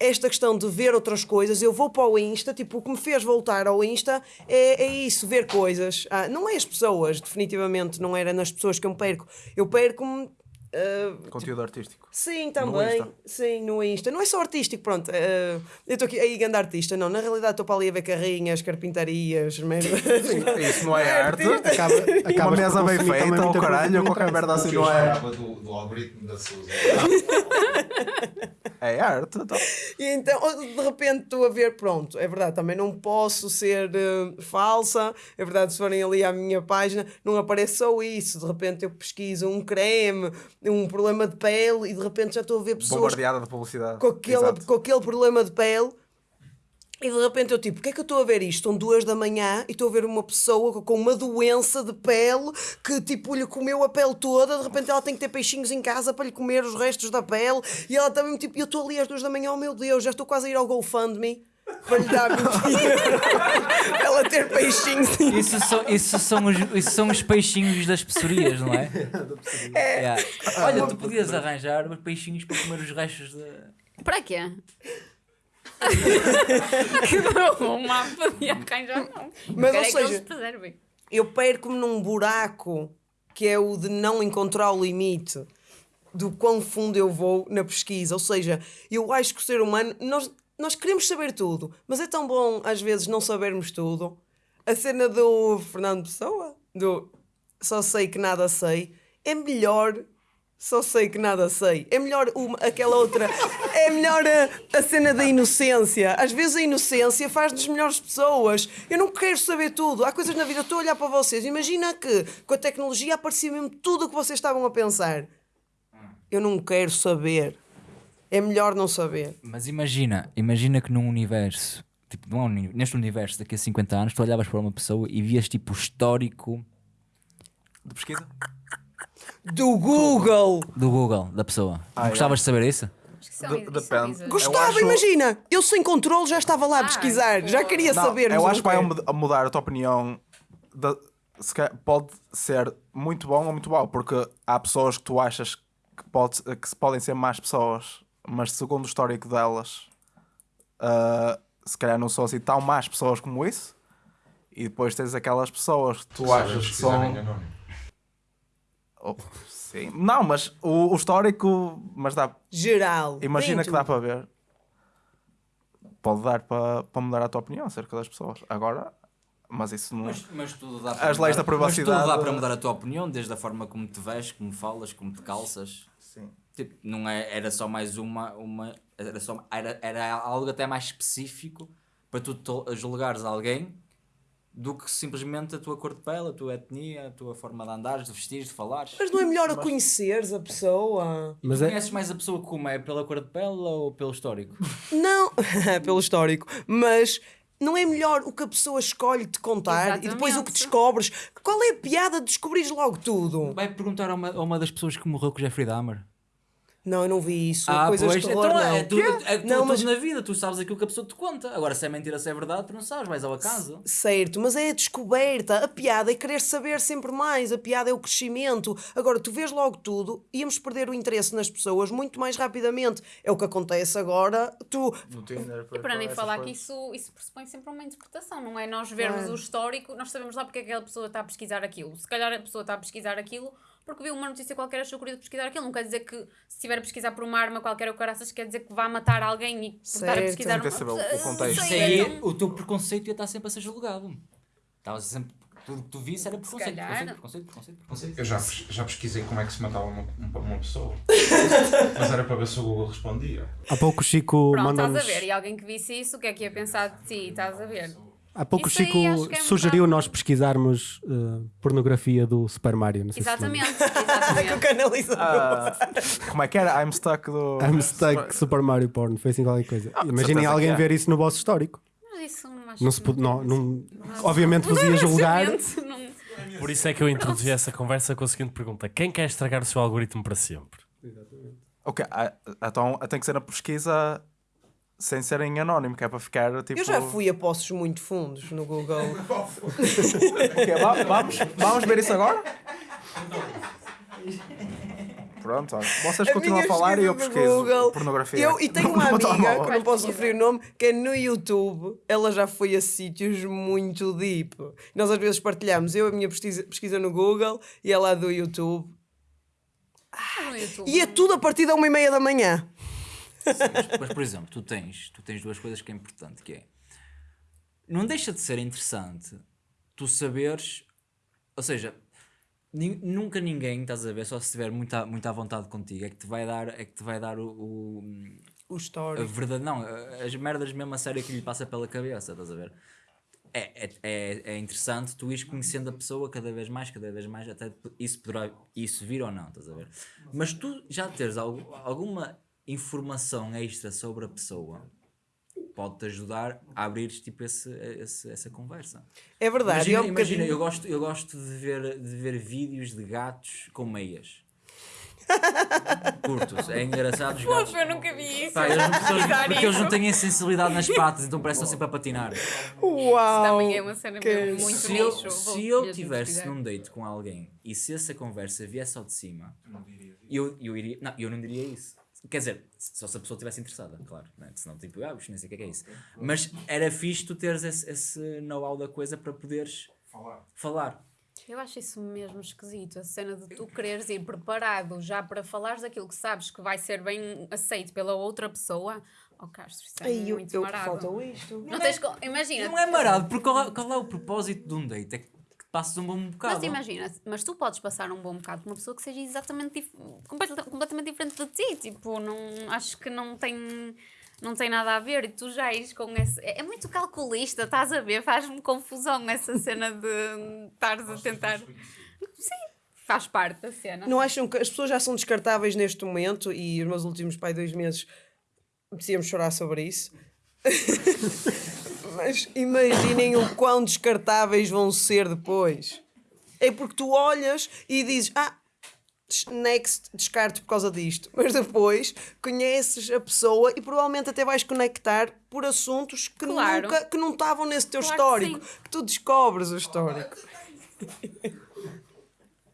[SPEAKER 5] esta questão de ver outras coisas, eu vou para o Insta, tipo, o que me fez voltar ao Insta é, é isso, ver coisas. Ah, não é as pessoas, definitivamente, não era nas pessoas que eu me perco. Eu perco-me. ah,
[SPEAKER 6] Conteúdo artístico.
[SPEAKER 5] Sim,
[SPEAKER 6] No
[SPEAKER 5] também.
[SPEAKER 6] Insta.
[SPEAKER 5] Sim, no Insta. Não é só artístico, pronto. eh, eu estou aqui aí grande artista, não. Na realidade estou para ali a ver carrinhas, carpintarias, merda.
[SPEAKER 6] Isso não é *laughs* arte. *laughs*
[SPEAKER 4] Acaba,
[SPEAKER 6] Uma
[SPEAKER 4] acabas por
[SPEAKER 6] mesa bem feita, ou caralho,
[SPEAKER 4] não
[SPEAKER 6] qualquer merda assim não é.
[SPEAKER 9] do, do algoritmo da Suzy. *laughs*
[SPEAKER 6] É arte. Então.
[SPEAKER 5] E então, de repente, estou a ver, pronto, é verdade, também não posso ser eh, falsa, é verdade, se forem ali à minha página, não aparece só isso, de repente eu pesquiso um creme, um problema de pele, e de repente já estou a ver pessoas
[SPEAKER 6] de publicidade.
[SPEAKER 5] com aquele,
[SPEAKER 6] Exato.
[SPEAKER 5] com aquele problema de pele. E de repente eu tipo, o que é que eu estou a ver isto? São duas da manhã e estou a ver uma pessoa com uma doença de pele que tipo lhe comeu a pele toda, de repente ela tem que ter peixinhos em casa para lhe comer os restos da pele e ela também tipo, eu estou ali às duas da manhã, oh meu Deus, já estou quase a ir ao GoFundMe para lhe dar 20 euros para ela ter peixinhos
[SPEAKER 3] Isso são, isso, são os, isso são os peixinhos das pessorias, não é? Yeah. Olha, tu podias arranjar os peixinhos para comer os restos de.
[SPEAKER 2] Para quê? *laughs* que não, um mapa de arranjar não.
[SPEAKER 5] Mas, ou
[SPEAKER 2] é
[SPEAKER 5] seja, eu perco-me num buraco que é o de não encontrar o limite do quão fundo eu vou na pesquisa. Ou seja, eu acho que o ser humano, nós, nós queremos saber tudo, mas é tão bom às vezes não sabermos tudo. A cena do Fernando Pessoa, do só sei que nada sei, é melhor. Só sei que nada sei. É melhor uma, aquela outra. É melhor a, a cena da inocência. Às vezes a inocência faz-nos melhores pessoas. Eu não quero saber tudo. Há coisas na vida. Eu estou a olhar para vocês. Imagina que com a tecnologia aparecia mesmo tudo o que vocês estavam a pensar. Eu não quero saber. É melhor não saber.
[SPEAKER 3] Mas imagina, imagina que num universo, tipo, não é neste universo daqui a 50 anos, tu olhavas para uma pessoa e vias tipo o histórico
[SPEAKER 6] De pesquisa?
[SPEAKER 5] Do Google!
[SPEAKER 3] do Google da pessoa.
[SPEAKER 6] Ah,
[SPEAKER 3] Gostavas de saber isso?
[SPEAKER 6] De-
[SPEAKER 2] são
[SPEAKER 6] depende.
[SPEAKER 5] Gostava,
[SPEAKER 6] acho-
[SPEAKER 5] imagina! Eu sem controle já estava lá a
[SPEAKER 2] Ah,
[SPEAKER 5] pesquisar. Já
[SPEAKER 2] pô.
[SPEAKER 5] queria
[SPEAKER 6] Não,
[SPEAKER 5] saber.
[SPEAKER 6] eu acho que vai mudar a tua opinião. da- se calhar pode ser muito bom ou muito mau, porque há pessoas que tu achas que, pode, que podem ser más pessoas, mas segundo o histórico delas, ah, se calhar não são assim tão más pessoas como isso. E depois tens aquelas pessoas que tu achas que são. Oh, sim. Não, mas o, o histórico. Mas dá,
[SPEAKER 5] Geral.
[SPEAKER 6] Imagina que dá para ver. Pode dar para, para mudar a tua opinião acerca das pessoas. Agora, mas isso não.
[SPEAKER 3] Mas, mas tudo dá
[SPEAKER 6] As leis da
[SPEAKER 3] Mas tudo dá
[SPEAKER 6] privacidade-
[SPEAKER 3] para mudar a tua opinião, desde a forma como te vestes, como falas, como te calças.
[SPEAKER 6] Sim.
[SPEAKER 3] Tipo, não é, era só mais uma, uma era, só, era, era algo até mais específico para tu julgares alguém do que simplesmente a tua cor de pele, a tua etnia, a tua forma de andares, de vestires, de falares.
[SPEAKER 5] Mas não é melhor a conheceres a pessoa?
[SPEAKER 4] Mas
[SPEAKER 3] tu
[SPEAKER 4] é,
[SPEAKER 3] conheces mais a pessoa como é pela cor de pele ou pelo histórico?
[SPEAKER 5] Não, *laughs* pelo histórico, mas não é melhor o que a pessoa escolhe te contar e depois o que
[SPEAKER 2] Exatamente.
[SPEAKER 5] descobres? Qual é a piada de descobrires logo tudo?
[SPEAKER 3] Vai perguntar a uma, a uma das pessoas que morreu com o Jeffrey Dahmer.
[SPEAKER 5] Não, eu não vi isso.
[SPEAKER 3] Ah,
[SPEAKER 5] Coisas
[SPEAKER 3] pois,
[SPEAKER 5] de terror,
[SPEAKER 3] então
[SPEAKER 5] não.
[SPEAKER 3] é, tu, é tu,
[SPEAKER 5] Não,
[SPEAKER 3] tudo
[SPEAKER 5] mas-
[SPEAKER 3] na vida, tu sabes aquilo que a pessoa te conta. Agora, se é mentira, se é verdade, tu não sabes, vais ao acaso.
[SPEAKER 5] Certo, mas é a descoberta. A piada é querer saber sempre mais. A piada é o crescimento. Agora, tu vês logo tudo, íamos perder o interesse nas pessoas muito mais rapidamente. É o que acontece agora. Tu,
[SPEAKER 6] No Tinder,
[SPEAKER 2] E para nem falar que isso, isso pressupõe sempre uma interpretação, não é? Nós vermos
[SPEAKER 5] Claro.
[SPEAKER 2] o histórico, nós sabemos lá porque é que aquela pessoa está a pesquisar aquilo. Se calhar a pessoa está a pesquisar aquilo porque viu uma notícia qualquer achou curioso pesquisar aquilo. Não quer dizer que se estiver a pesquisar por uma arma qualquer ou caraças, quer dizer que vá matar alguém e estar a pesquisar
[SPEAKER 6] que saber o- o contexto.
[SPEAKER 2] Não
[SPEAKER 3] Isso
[SPEAKER 2] sei,
[SPEAKER 3] aí,
[SPEAKER 2] então-
[SPEAKER 3] o teu preconceito ia estar sempre a ser julgado. Estavas sempre. Tudo que tu visse era preconceito,
[SPEAKER 2] calhar.
[SPEAKER 3] preconceito, preconceito, preconceito, preconceito.
[SPEAKER 9] Eu já, já pesquisei como é que se matava uma, uma- uma pessoa. *laughs* Mas era para ver se o Google respondia.
[SPEAKER 4] há pouco o Chico
[SPEAKER 2] Pronto, estás a ver. E alguém que visse isso, o que é que ia pensar de ti? Estás a ver?
[SPEAKER 4] Há pouco o
[SPEAKER 2] Isso
[SPEAKER 4] Chico
[SPEAKER 2] que é
[SPEAKER 4] sugeriu nós pesquisarmos uh, pornografia do Super Mario. Não sei se
[SPEAKER 2] Exatamente, *laughs*
[SPEAKER 5] Com o
[SPEAKER 2] exatamente.
[SPEAKER 5] canalizador.
[SPEAKER 6] Ah, como é que era? I'm stuck do.
[SPEAKER 4] I'm stuck Super Mario Porn, foi assim qualquer coisa. Imaginem
[SPEAKER 6] certeza
[SPEAKER 4] alguém
[SPEAKER 6] que é.
[SPEAKER 4] ver isso no vosso histórico.
[SPEAKER 2] Mas isso não acho
[SPEAKER 4] Não se
[SPEAKER 2] que
[SPEAKER 4] não, não, obviamente vos ia julgar.
[SPEAKER 1] Por isso é que eu introduzi essa conversa com a seguinte pergunta: Quem quer estragar o seu algoritmo para sempre?
[SPEAKER 6] Ok, ah, então tem que ser na pesquisa sem ser em anónimo, que é para ficar tipo.
[SPEAKER 5] Eu já fui a poços muito fundos no Google. *laughs*
[SPEAKER 6] Ok, va- vamos, vamos ver isso agora? Pronto, olha. vocês
[SPEAKER 5] A
[SPEAKER 6] continuam a falar e eu pesquiso
[SPEAKER 5] Google.
[SPEAKER 6] pornografia.
[SPEAKER 5] Eu, e tenho uma *laughs* amiga, que não posso referir o nome, que é no YouTube. Ela já foi a sítios muito deep. Nós às vezes partilhamos. Eu a minha pesquisa, pesquisa no Google e ela a do YouTube.
[SPEAKER 2] no YouTube.
[SPEAKER 5] E é tudo a partir da uma e meia da manhã.
[SPEAKER 3] Mas, por exemplo, tu tens, tu tens duas coisas que é importante, que é não deixa de ser interessante tu saberes, ou seja, nunca ninguém, estás a ver, só se estiver muito à, muito à vontade contigo, é que te vai dar, é que te vai dar o, o,
[SPEAKER 5] O
[SPEAKER 3] a
[SPEAKER 5] story.
[SPEAKER 3] verdade, não, a- as merdas mesmo a sério que lhe passa pela cabeça, estás a ver? É, é, é, é interessante tu ires conhecendo a pessoa cada vez mais, cada vez mais, até isso poderá isso vir ou não, estás a ver? Mas tu já teres algu- alguma informação extra sobre a pessoa pode-te ajudar a abrir tipo esse, esse- essa conversa.
[SPEAKER 5] É verdade.
[SPEAKER 3] Imagina,
[SPEAKER 5] eu,
[SPEAKER 3] imagina, eu gosto, eu gosto de, ver, de ver vídeos de gatos com meias. Curtos, é engraçado os gatos.
[SPEAKER 2] Eu nunca vi isso.
[SPEAKER 3] Pá, eles pessoas- porque eles não
[SPEAKER 2] isso.
[SPEAKER 3] têm sensibilidade nas patas, então parecem sempre a patinar.
[SPEAKER 5] Uau!
[SPEAKER 2] Também é uma cena
[SPEAKER 5] que-
[SPEAKER 2] muito
[SPEAKER 3] se eu,
[SPEAKER 2] vou
[SPEAKER 3] se eu
[SPEAKER 2] mesmo
[SPEAKER 3] tivesse
[SPEAKER 2] pesquisar.
[SPEAKER 3] num date com alguém e se essa conversa viesse ao de cima, eu, eu iria. Não, eu não diria isso. Quer dizer, só se a pessoa estivesse interessada, claro. Né? Senão, tipo, ah, nem sei o que é, que é isso. Mas era fixe tu teres esse, esse know-how da coisa para poderes
[SPEAKER 9] Falar.
[SPEAKER 3] falar.
[SPEAKER 2] Eu acho isso mesmo esquisito, a cena de tu quereres ir preparado já para falares daquilo que sabes que vai ser bem aceito pela outra pessoa. Oh, Castro, isso é
[SPEAKER 5] Ai,
[SPEAKER 2] muito
[SPEAKER 5] eu,
[SPEAKER 2] marado.
[SPEAKER 5] faltou isto.
[SPEAKER 2] Não tens co- Imagina.
[SPEAKER 3] Não é marado, porque qual é, qual é o propósito de um date? É que que passes um bom bocado.
[SPEAKER 2] Mas imagina, mas tu podes passar um bom bocado com uma pessoa que seja exatamente completamente diferente de ti. Tipo, não, acho que não tem, não tem nada a ver. E tu já ires com esse. É, é muito calculista, estás a ver? Faz-me confusão essa cena de estares a tentar. Sim, faz parte da cena.
[SPEAKER 5] Não acham que as pessoas já são descartáveis neste momento e os meus últimos pai dois meses precisamos chorar sobre isso? *laughs* Mas imaginem o quão descartáveis vão ser depois. É porque tu olhas e dizes, ah, next, descarto por causa disto. Mas depois conheces a pessoa e provavelmente até vais conectar por assuntos que,
[SPEAKER 2] Claro.
[SPEAKER 5] nunca, que não estavam nesse teu
[SPEAKER 2] Claro que
[SPEAKER 5] histórico.
[SPEAKER 2] sim.
[SPEAKER 5] Que, tu descobres o histórico. *laughs*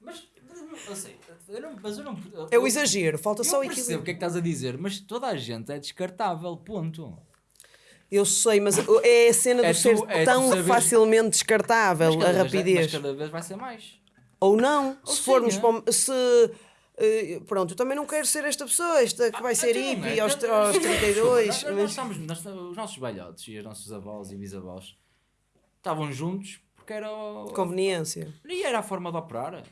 [SPEAKER 3] Mas, mas, assim, eu não, mas eu não.
[SPEAKER 5] É o exagero, falta
[SPEAKER 3] Eu
[SPEAKER 5] só o
[SPEAKER 3] percebo o
[SPEAKER 5] equilíbrio.
[SPEAKER 3] que é que estás a dizer, mas toda a gente é descartável, ponto.
[SPEAKER 5] Eu sei, mas é a cena
[SPEAKER 3] É
[SPEAKER 5] de ser
[SPEAKER 3] tu- é
[SPEAKER 5] tão
[SPEAKER 3] saberes-
[SPEAKER 5] facilmente descartável
[SPEAKER 3] Mas
[SPEAKER 5] a rapidez.
[SPEAKER 3] Mas cada vez vai ser mais.
[SPEAKER 5] Ou não,
[SPEAKER 3] Ou
[SPEAKER 5] se formos
[SPEAKER 3] sim, é.
[SPEAKER 5] para. Se. eh, pronto, eu também não quero ser esta pessoa, esta que vai ser
[SPEAKER 3] Então,
[SPEAKER 5] hippie
[SPEAKER 3] é,
[SPEAKER 5] aos, aos 32.
[SPEAKER 3] Nós, nós
[SPEAKER 5] mas-
[SPEAKER 3] estamos, nós os nossos velhotes e os nossos avós e bisavós estavam juntos porque era. o-
[SPEAKER 5] Conveniência.
[SPEAKER 3] E era a forma de operar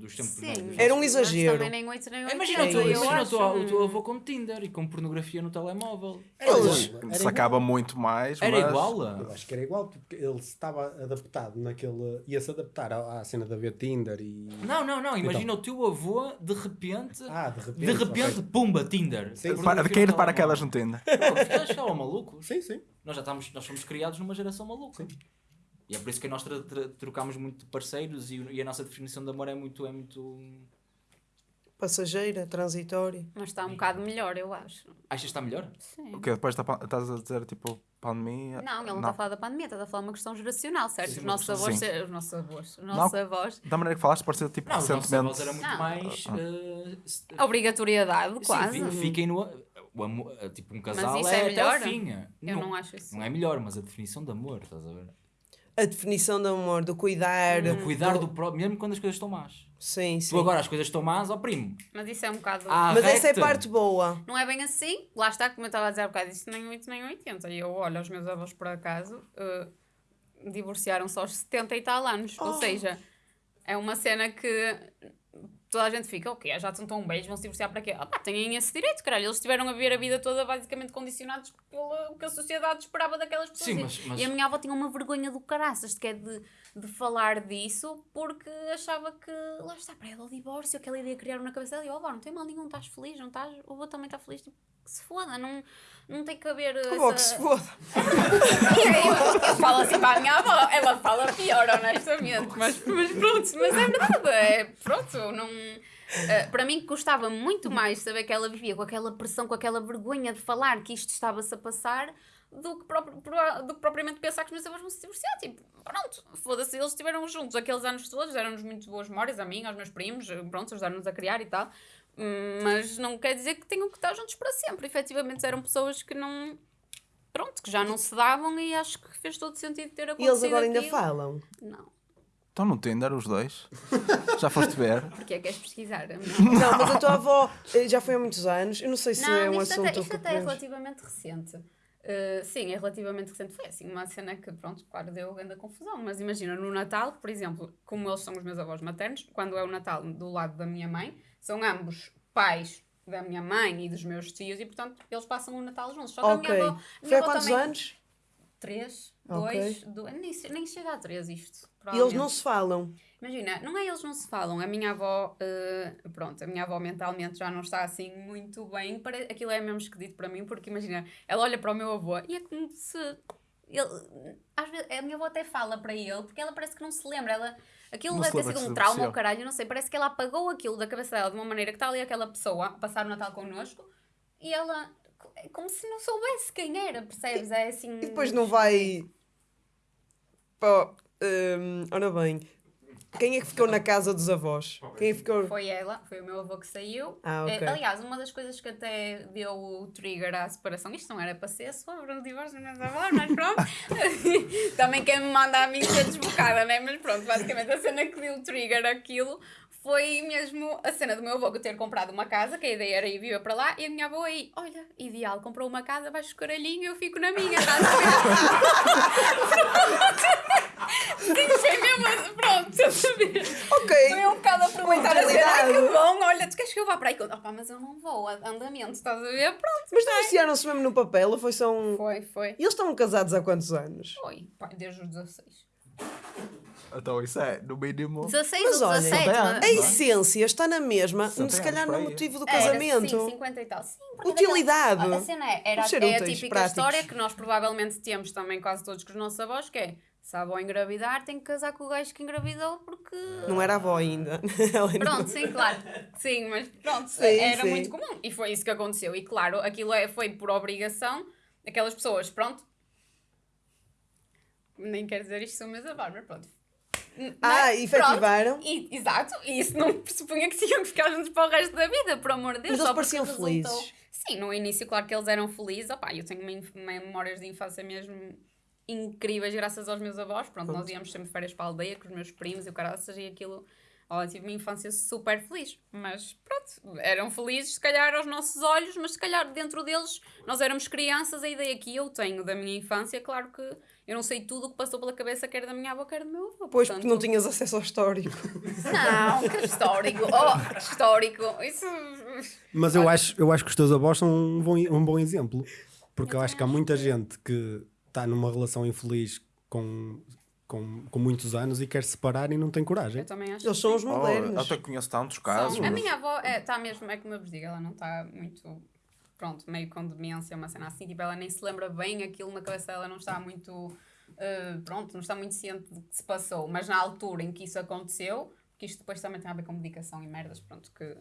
[SPEAKER 3] dos tempos
[SPEAKER 2] Sim.
[SPEAKER 3] dos
[SPEAKER 5] Era um
[SPEAKER 2] Mas
[SPEAKER 5] exagero.
[SPEAKER 2] também nem 8 nem 8.
[SPEAKER 3] Imagina, o teu,
[SPEAKER 5] É
[SPEAKER 3] imagina o,
[SPEAKER 2] acho.
[SPEAKER 3] teu, o teu avô com Tinder e com pornografia no telemóvel.
[SPEAKER 5] Eles.
[SPEAKER 6] Se acaba muito mais.
[SPEAKER 3] Era
[SPEAKER 6] mas-
[SPEAKER 3] igual?
[SPEAKER 4] Eu acho que era igual, porque ele estava adaptado naquele. ia-se adaptar à, à cena da ver Tinder e.
[SPEAKER 3] Não, não, não. Imagina o teu avô de repente.
[SPEAKER 4] Ah, de repente.
[SPEAKER 3] de repente, pumba, Tinder.
[SPEAKER 4] Sim.
[SPEAKER 6] Para, de cair de paraquedas no Tinder.
[SPEAKER 3] Eles estavam malucos.
[SPEAKER 4] Sim, sim.
[SPEAKER 3] Nós já estamos, nós fomos criados numa geração maluca. E é por isso que nós tra- tra- trocamos muito de parceiros e, e a nossa definição de amor é muito. É muito...
[SPEAKER 5] Passageira, transitória.
[SPEAKER 2] Mas está um bocado melhor, eu acho.
[SPEAKER 3] Achas que está melhor?
[SPEAKER 2] Sim.
[SPEAKER 6] O que Depois pan- estás a dizer tipo pandemia?
[SPEAKER 2] Não, ele não está a falar da pandemia, está a falar de uma questão geracional, certo?
[SPEAKER 3] Sim,
[SPEAKER 2] os nossos avós, ser- os nossos avós, os nossos avós,
[SPEAKER 6] Da maneira que falaste, parecia tipo
[SPEAKER 3] Não, os
[SPEAKER 6] recentemente.
[SPEAKER 3] era muito
[SPEAKER 2] Não.
[SPEAKER 3] mais.
[SPEAKER 2] a obrigatoriedade,
[SPEAKER 3] sim,
[SPEAKER 2] quase.
[SPEAKER 3] fi- fiquem no. O amor, eh, tipo, um casal
[SPEAKER 2] isso
[SPEAKER 3] é,
[SPEAKER 2] é
[SPEAKER 3] até
[SPEAKER 2] melhor?
[SPEAKER 3] eh.
[SPEAKER 2] Eu não acho isso.
[SPEAKER 3] Não é melhor, mas a definição de amor, estás a ver?
[SPEAKER 5] A definição de amor, do cuidar.
[SPEAKER 3] O cuidar do próprio, mesmo quando as coisas estão más.
[SPEAKER 5] Sim, sim.
[SPEAKER 3] Tu agora as coisas estão más, ó primo.
[SPEAKER 2] Mas isso é um bocado.
[SPEAKER 3] Ah,
[SPEAKER 5] Mas essa é a parte boa.
[SPEAKER 2] Não é bem assim, lá está, como eu estava a dizer há bocado, isso nem 8 nem 80. E eu olho, os meus avós por acaso eh, divorciaram-se aos 70 e tal anos.
[SPEAKER 5] Oh.
[SPEAKER 2] Ou seja, é uma cena que toda a gente fica, ok, já estão tão beijos, vão se divorciar para quê? Ah, pá, têm esse direito, caralho. Eles tiveram a viver a vida toda basicamente condicionados pelo que a sociedade esperava daquelas pessoas.
[SPEAKER 3] Sim,
[SPEAKER 2] E-
[SPEAKER 3] mas- mas-
[SPEAKER 2] E a minha avó tinha uma vergonha do caraças de, que é de, de falar disso porque achava que lá está para ela o divórcio, aquela ideia criaram na cabeça dela. E eu, avó, não tem mal nenhum, estás feliz, não estás? O avô também está feliz, tipo, que se foda, não, não tem que haver.
[SPEAKER 5] Que bom que
[SPEAKER 2] essa-
[SPEAKER 5] se foda. *laughs*
[SPEAKER 2] e aí eu, eu falo assim para a minha avó, ela fala pior, honestamente, mas, mas pronto, mas é verdade, é pronto, não. eh, para mim custava muito mais saber que ela vivia com aquela pressão, com aquela vergonha de falar que isto estava-se a passar do que, próprio- pro- do que propriamente pensar que os meus avós vão se divorciar. Tipo, pronto, foda-se, eles estiveram juntos aqueles anos todos, deram-nos muito boas memórias a mim, aos meus primos, eh, pronto, ajudaram-nos a criar e tal. Mas não quer dizer que tenham que estar juntos para sempre. Efetivamente eram pessoas que não. Pronto, que já não se davam e acho que fez todo sentido ter
[SPEAKER 5] E
[SPEAKER 2] acontecido.
[SPEAKER 5] eles agora ainda
[SPEAKER 2] aquilo.
[SPEAKER 5] falam.
[SPEAKER 2] Não.
[SPEAKER 6] Estão no Tinder os dois? Já foste ver? *laughs*
[SPEAKER 2] Porque é que queres pesquisar?
[SPEAKER 5] Não, mas a tua avó eh, já foi há muitos anos. Eu não sei se é um
[SPEAKER 2] isto
[SPEAKER 5] assunto
[SPEAKER 2] até, isto até é relativamente recente. Uh, sim, é relativamente recente. Foi assim, uma cena que, pronto, claro, deu grande confusão. Mas imagina, no Natal, por exemplo, como eles são os meus avós maternos, quando é o Natal do lado da minha mãe, são ambos pais da minha mãe e dos meus tios e, portanto, eles passam o Natal juntos. Só que a minha avó. a
[SPEAKER 5] Foi
[SPEAKER 2] minha
[SPEAKER 5] há quantos
[SPEAKER 2] também-
[SPEAKER 5] anos?
[SPEAKER 2] Três, dois, do- nem, che- nem chega a três isto.
[SPEAKER 5] E eles não se falam.
[SPEAKER 2] Imagina, não é eles não se falam. A minha avó, eh, pronto, a minha avó mentalmente já não está assim muito bem. Pare- Aquilo é mesmo esquisito para mim, porque imagina, ela olha para o meu avô e é como se. Ele, às vezes, a minha avó até fala para ele, porque ela parece que não se lembra. Ela, aquilo
[SPEAKER 6] Não
[SPEAKER 2] deve ter sido um trauma ou caralho, não sei. Parece que ela apagou aquilo da cabeça dela de uma maneira que está ali aquela pessoa a passar o Natal connosco e ela. É como se não soubesse quem era, percebes? É assim.
[SPEAKER 5] E depois não vai. Pô, hum, ora bem. Quem é que ficou na casa dos avós? Quem que ficou?
[SPEAKER 2] Foi ela, foi o meu avô que saiu.
[SPEAKER 5] Ah, ok.
[SPEAKER 2] Eh, aliás, uma das coisas que até deu o trigger à separação, isto não era para ser sobre o divórcio dos meus avós, mas pronto. *laughs* Também quem me manda a mim ser desbocada, né? Mas pronto, basicamente a cena que deu o trigger àquilo foi mesmo a cena do meu avô ter comprado uma casa, que a ideia era ir viver para lá, e a minha avó aí, olha, ideal, comprou uma casa, vais caralhinho, eu fico na minha, estás a ver? *laughs* Sim, foi mesmo, pronto, estás a ver?
[SPEAKER 5] Ok.
[SPEAKER 2] Foi um bocado aproveitar a cena. Ai, que bom, olha, tu queres que eu vá para aí? Opa, mas eu não vou, andamento, estás a ver? Pronto.
[SPEAKER 5] Mas divorciaram-se mesmo no papel ou foi só um.
[SPEAKER 2] Foi, foi.
[SPEAKER 5] E eles estão casados há quantos anos?
[SPEAKER 2] Foi, pá, desde os 16.
[SPEAKER 6] Então isso é, no mínimo.
[SPEAKER 2] 16
[SPEAKER 5] Mas
[SPEAKER 2] ou
[SPEAKER 5] olha,
[SPEAKER 2] 17,
[SPEAKER 6] não tem
[SPEAKER 2] mas-
[SPEAKER 5] A essência está na mesma, se calhar no motivo do
[SPEAKER 2] Era,
[SPEAKER 5] casamento.
[SPEAKER 2] sim, 50 e tal. Sim,
[SPEAKER 5] Utilidade.
[SPEAKER 2] daquela- A cena é, era, é a típica
[SPEAKER 5] práticos.
[SPEAKER 2] história que nós provavelmente temos também quase todos com os nossos avós, que é se a avó engravidar, tem que casar com o gajo que engravidou porque...
[SPEAKER 5] Não era avó ainda. *laughs*
[SPEAKER 2] Pronto, sim, claro. Sim, mas pronto,
[SPEAKER 5] Sim,
[SPEAKER 2] era
[SPEAKER 5] sim.
[SPEAKER 2] muito comum. E foi isso que aconteceu. E claro, aquilo é, foi por obrigação daquelas pessoas, pronto. Nem quero dizer isto, sou meus avós, mas pronto. N-
[SPEAKER 5] Ah, efetivaram?
[SPEAKER 2] Pronto. E, exato, e isso não *laughs* pressupunha que tinham que ficar juntos para o resto da vida, por amor de Deus.
[SPEAKER 5] Mas eles pareciam
[SPEAKER 2] resultou-
[SPEAKER 5] felizes.
[SPEAKER 2] Sim, no início, claro que eles eram felizes. Opá, eu tenho memórias de infância mesmo incríveis, graças aos meus avós. Pronto, nós íamos sempre de férias para a aldeia com os meus primos e o caraças e aquilo. Olha, tive uma infância super feliz. Mas pronto, eram felizes, se calhar aos nossos olhos, mas se calhar dentro deles, nós éramos crianças. A ideia que eu tenho da minha infância, claro que eu não sei tudo o que passou pela cabeça, quer da minha avó, quer do meu avô.
[SPEAKER 5] Pois, porque
[SPEAKER 2] portanto-
[SPEAKER 5] não tinhas acesso ao histórico.
[SPEAKER 2] Não, que histórico. Oh, histórico. Isso.
[SPEAKER 4] Mas eu acho, eu acho que os teus avós são um bom, um bom exemplo. Porque eu,
[SPEAKER 2] Eu
[SPEAKER 4] acho que há muita gente que está numa relação infeliz com, com, com muitos anos e quer se separar e não tem coragem.
[SPEAKER 2] Eu também acho.
[SPEAKER 5] Eles
[SPEAKER 2] que
[SPEAKER 5] são os
[SPEAKER 6] Oh, eu
[SPEAKER 5] modernos.
[SPEAKER 6] até conheço tantos
[SPEAKER 2] São.
[SPEAKER 6] casos.
[SPEAKER 2] A minha avó está mesmo, é como eu vos digo, ela não está muito, pronto, meio com demência, uma cena assim, tipo, ela nem se lembra bem aquilo na cabeça dela, não está muito, eh, pronto, não está muito ciente do que se passou, mas na altura em que isso aconteceu, que isto depois também tem a ver com medicação e merdas, pronto, que...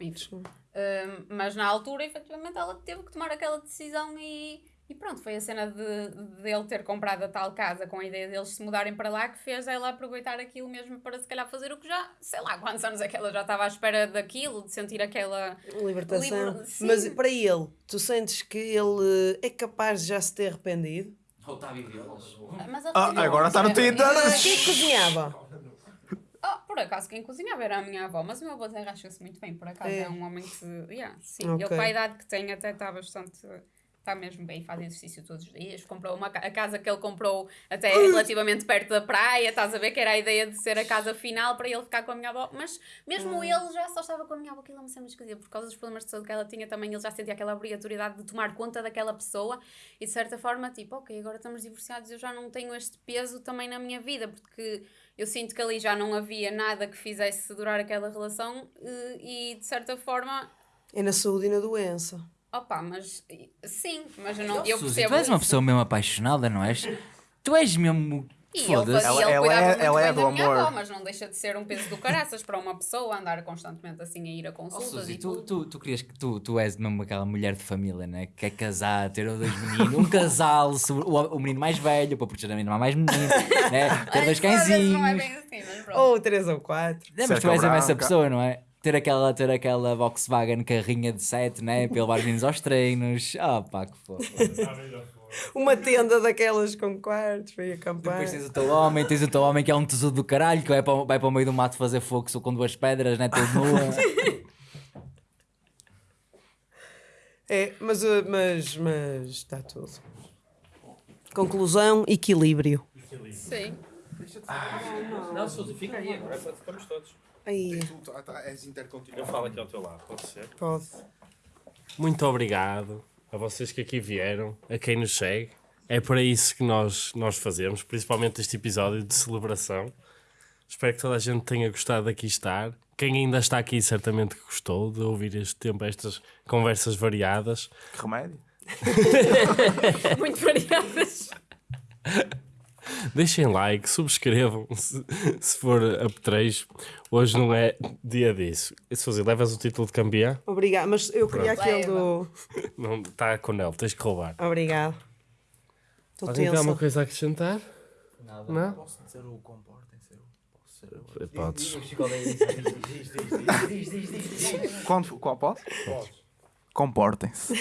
[SPEAKER 2] Enfim. Eh, mas na altura, efetivamente, ela teve que tomar aquela decisão e, e pronto, foi a cena de, de ele ter comprado a tal casa com a ideia deles se mudarem para lá que fez ela aproveitar aquilo mesmo para se calhar fazer o que já, sei lá, quantos anos é que ela já estava à espera daquilo, de sentir aquela.
[SPEAKER 5] Libertação.
[SPEAKER 2] Liber-.
[SPEAKER 5] Mas para ele, tu sentes que ele é capaz de já se ter arrependido?
[SPEAKER 3] Ou está a
[SPEAKER 2] ele
[SPEAKER 6] Ah,
[SPEAKER 2] teve-
[SPEAKER 6] agora está no Tinder.
[SPEAKER 5] Quem que cozinhava?
[SPEAKER 2] Ah, por acaso, quem cozinhava era a minha avó, mas o meu avô desenrascou-se muito bem, por acaso.
[SPEAKER 5] É.
[SPEAKER 2] É, um homem que. Yeah, sim.
[SPEAKER 5] Ok.
[SPEAKER 2] Ele, para a idade que tem, até está bastante está mesmo bem, faz exercício todos os dias. Comprou uma, a casa que ele comprou até relativamente perto da praia, estás a ver que era a ideia de ser a casa final para ele ficar com a minha avó, mas mesmo ele já só estava com a minha avó, aquilo é uma cena esquisita, por causa dos problemas de saúde que ela tinha também, ele já sentia aquela obrigatoriedade de tomar conta daquela pessoa e de certa forma, tipo, ok, agora estamos divorciados, eu já não tenho este peso também na minha vida, porque eu sinto que ali já não havia nada que fizesse durar aquela relação eh, e de certa forma
[SPEAKER 5] É na saúde e na doença.
[SPEAKER 2] Opa, mas sim, mas eu, não, eu
[SPEAKER 3] Suzy,
[SPEAKER 2] percebo.
[SPEAKER 3] tu és uma
[SPEAKER 2] isso.
[SPEAKER 3] pessoa mesmo apaixonada, não és? Tu és mesmo.
[SPEAKER 2] E ele,
[SPEAKER 3] Foda-se.
[SPEAKER 2] fazia,
[SPEAKER 6] Ela-
[SPEAKER 2] ele
[SPEAKER 6] ela
[SPEAKER 2] cuidava
[SPEAKER 6] é-
[SPEAKER 2] muito
[SPEAKER 6] ela é
[SPEAKER 2] bem
[SPEAKER 6] do
[SPEAKER 2] da minha
[SPEAKER 6] amor.
[SPEAKER 2] avó, mas não deixa de ser um peso do caraças para uma pessoa andar constantemente assim a ir a
[SPEAKER 3] Oh,
[SPEAKER 2] consultas
[SPEAKER 3] Suzy,
[SPEAKER 2] e
[SPEAKER 3] tu,
[SPEAKER 2] tudo.
[SPEAKER 3] tu, tu querias que tu, tu és mesmo aquela mulher de família, né? Que quer casar, ter dois meninos, um casal, *laughs* o, o menino mais velho, para proteger a menina mais menino, né? *laughs* Ter dois
[SPEAKER 2] Ai,
[SPEAKER 3] cãezinhos.
[SPEAKER 2] Não é bem assim, mas pronto.
[SPEAKER 5] Ou três ou quatro.
[SPEAKER 3] É, mas tu és mesmo essa pessoa, não é? Ter aquela, ter aquela Volkswagen carrinha de 7, né? Para levar os meninos aos treinos. Ah, pá, que foda.
[SPEAKER 5] Uma tenda daquelas com quartos para ir acampar.
[SPEAKER 3] Depois tens o teu homem, tens o teu homem que é um tesouro do caralho, que vai para, o- vai para o meio do mato fazer fogo só com duas pedras, né? Todo nua.
[SPEAKER 5] É, mas, uh, mas, mas está tudo. Conclusão, equilíbrio.
[SPEAKER 2] Sim.
[SPEAKER 1] Não, Suzy, fica aí, agora ficamos todos.
[SPEAKER 5] Aí,
[SPEAKER 7] tá, tá, és intercontinental.
[SPEAKER 1] Eu falo aqui ao teu lado, pode ser?
[SPEAKER 5] pode.
[SPEAKER 1] Muito obrigado a vocês que aqui vieram, a quem nos segue. É para isso que nós, nós fazemos, principalmente este episódio de celebração. Espero que toda a gente tenha gostado de aqui estar. Quem ainda está aqui certamente que gostou de ouvir este tempo, estas conversas variadas.
[SPEAKER 6] Que remédio? *laughs* *laughs*
[SPEAKER 2] Muito variadas.
[SPEAKER 1] Deixem like, subscrevam se, se for apetrecho. Hoje não é dia disso. E se fazer, levas o título de campeão?
[SPEAKER 5] Obrigado, mas eu queria
[SPEAKER 2] Pronto.
[SPEAKER 5] aquele do.
[SPEAKER 1] Não está com ele, tens que roubar.
[SPEAKER 5] Obrigado. Estou
[SPEAKER 1] Alguém tem alguma coisa a acrescentar?
[SPEAKER 3] Nada.
[SPEAKER 1] Não?
[SPEAKER 6] Posso dizer o comportem-se? Posso ser
[SPEAKER 1] Podes.
[SPEAKER 6] Quando, qual, posso? Comportem-se.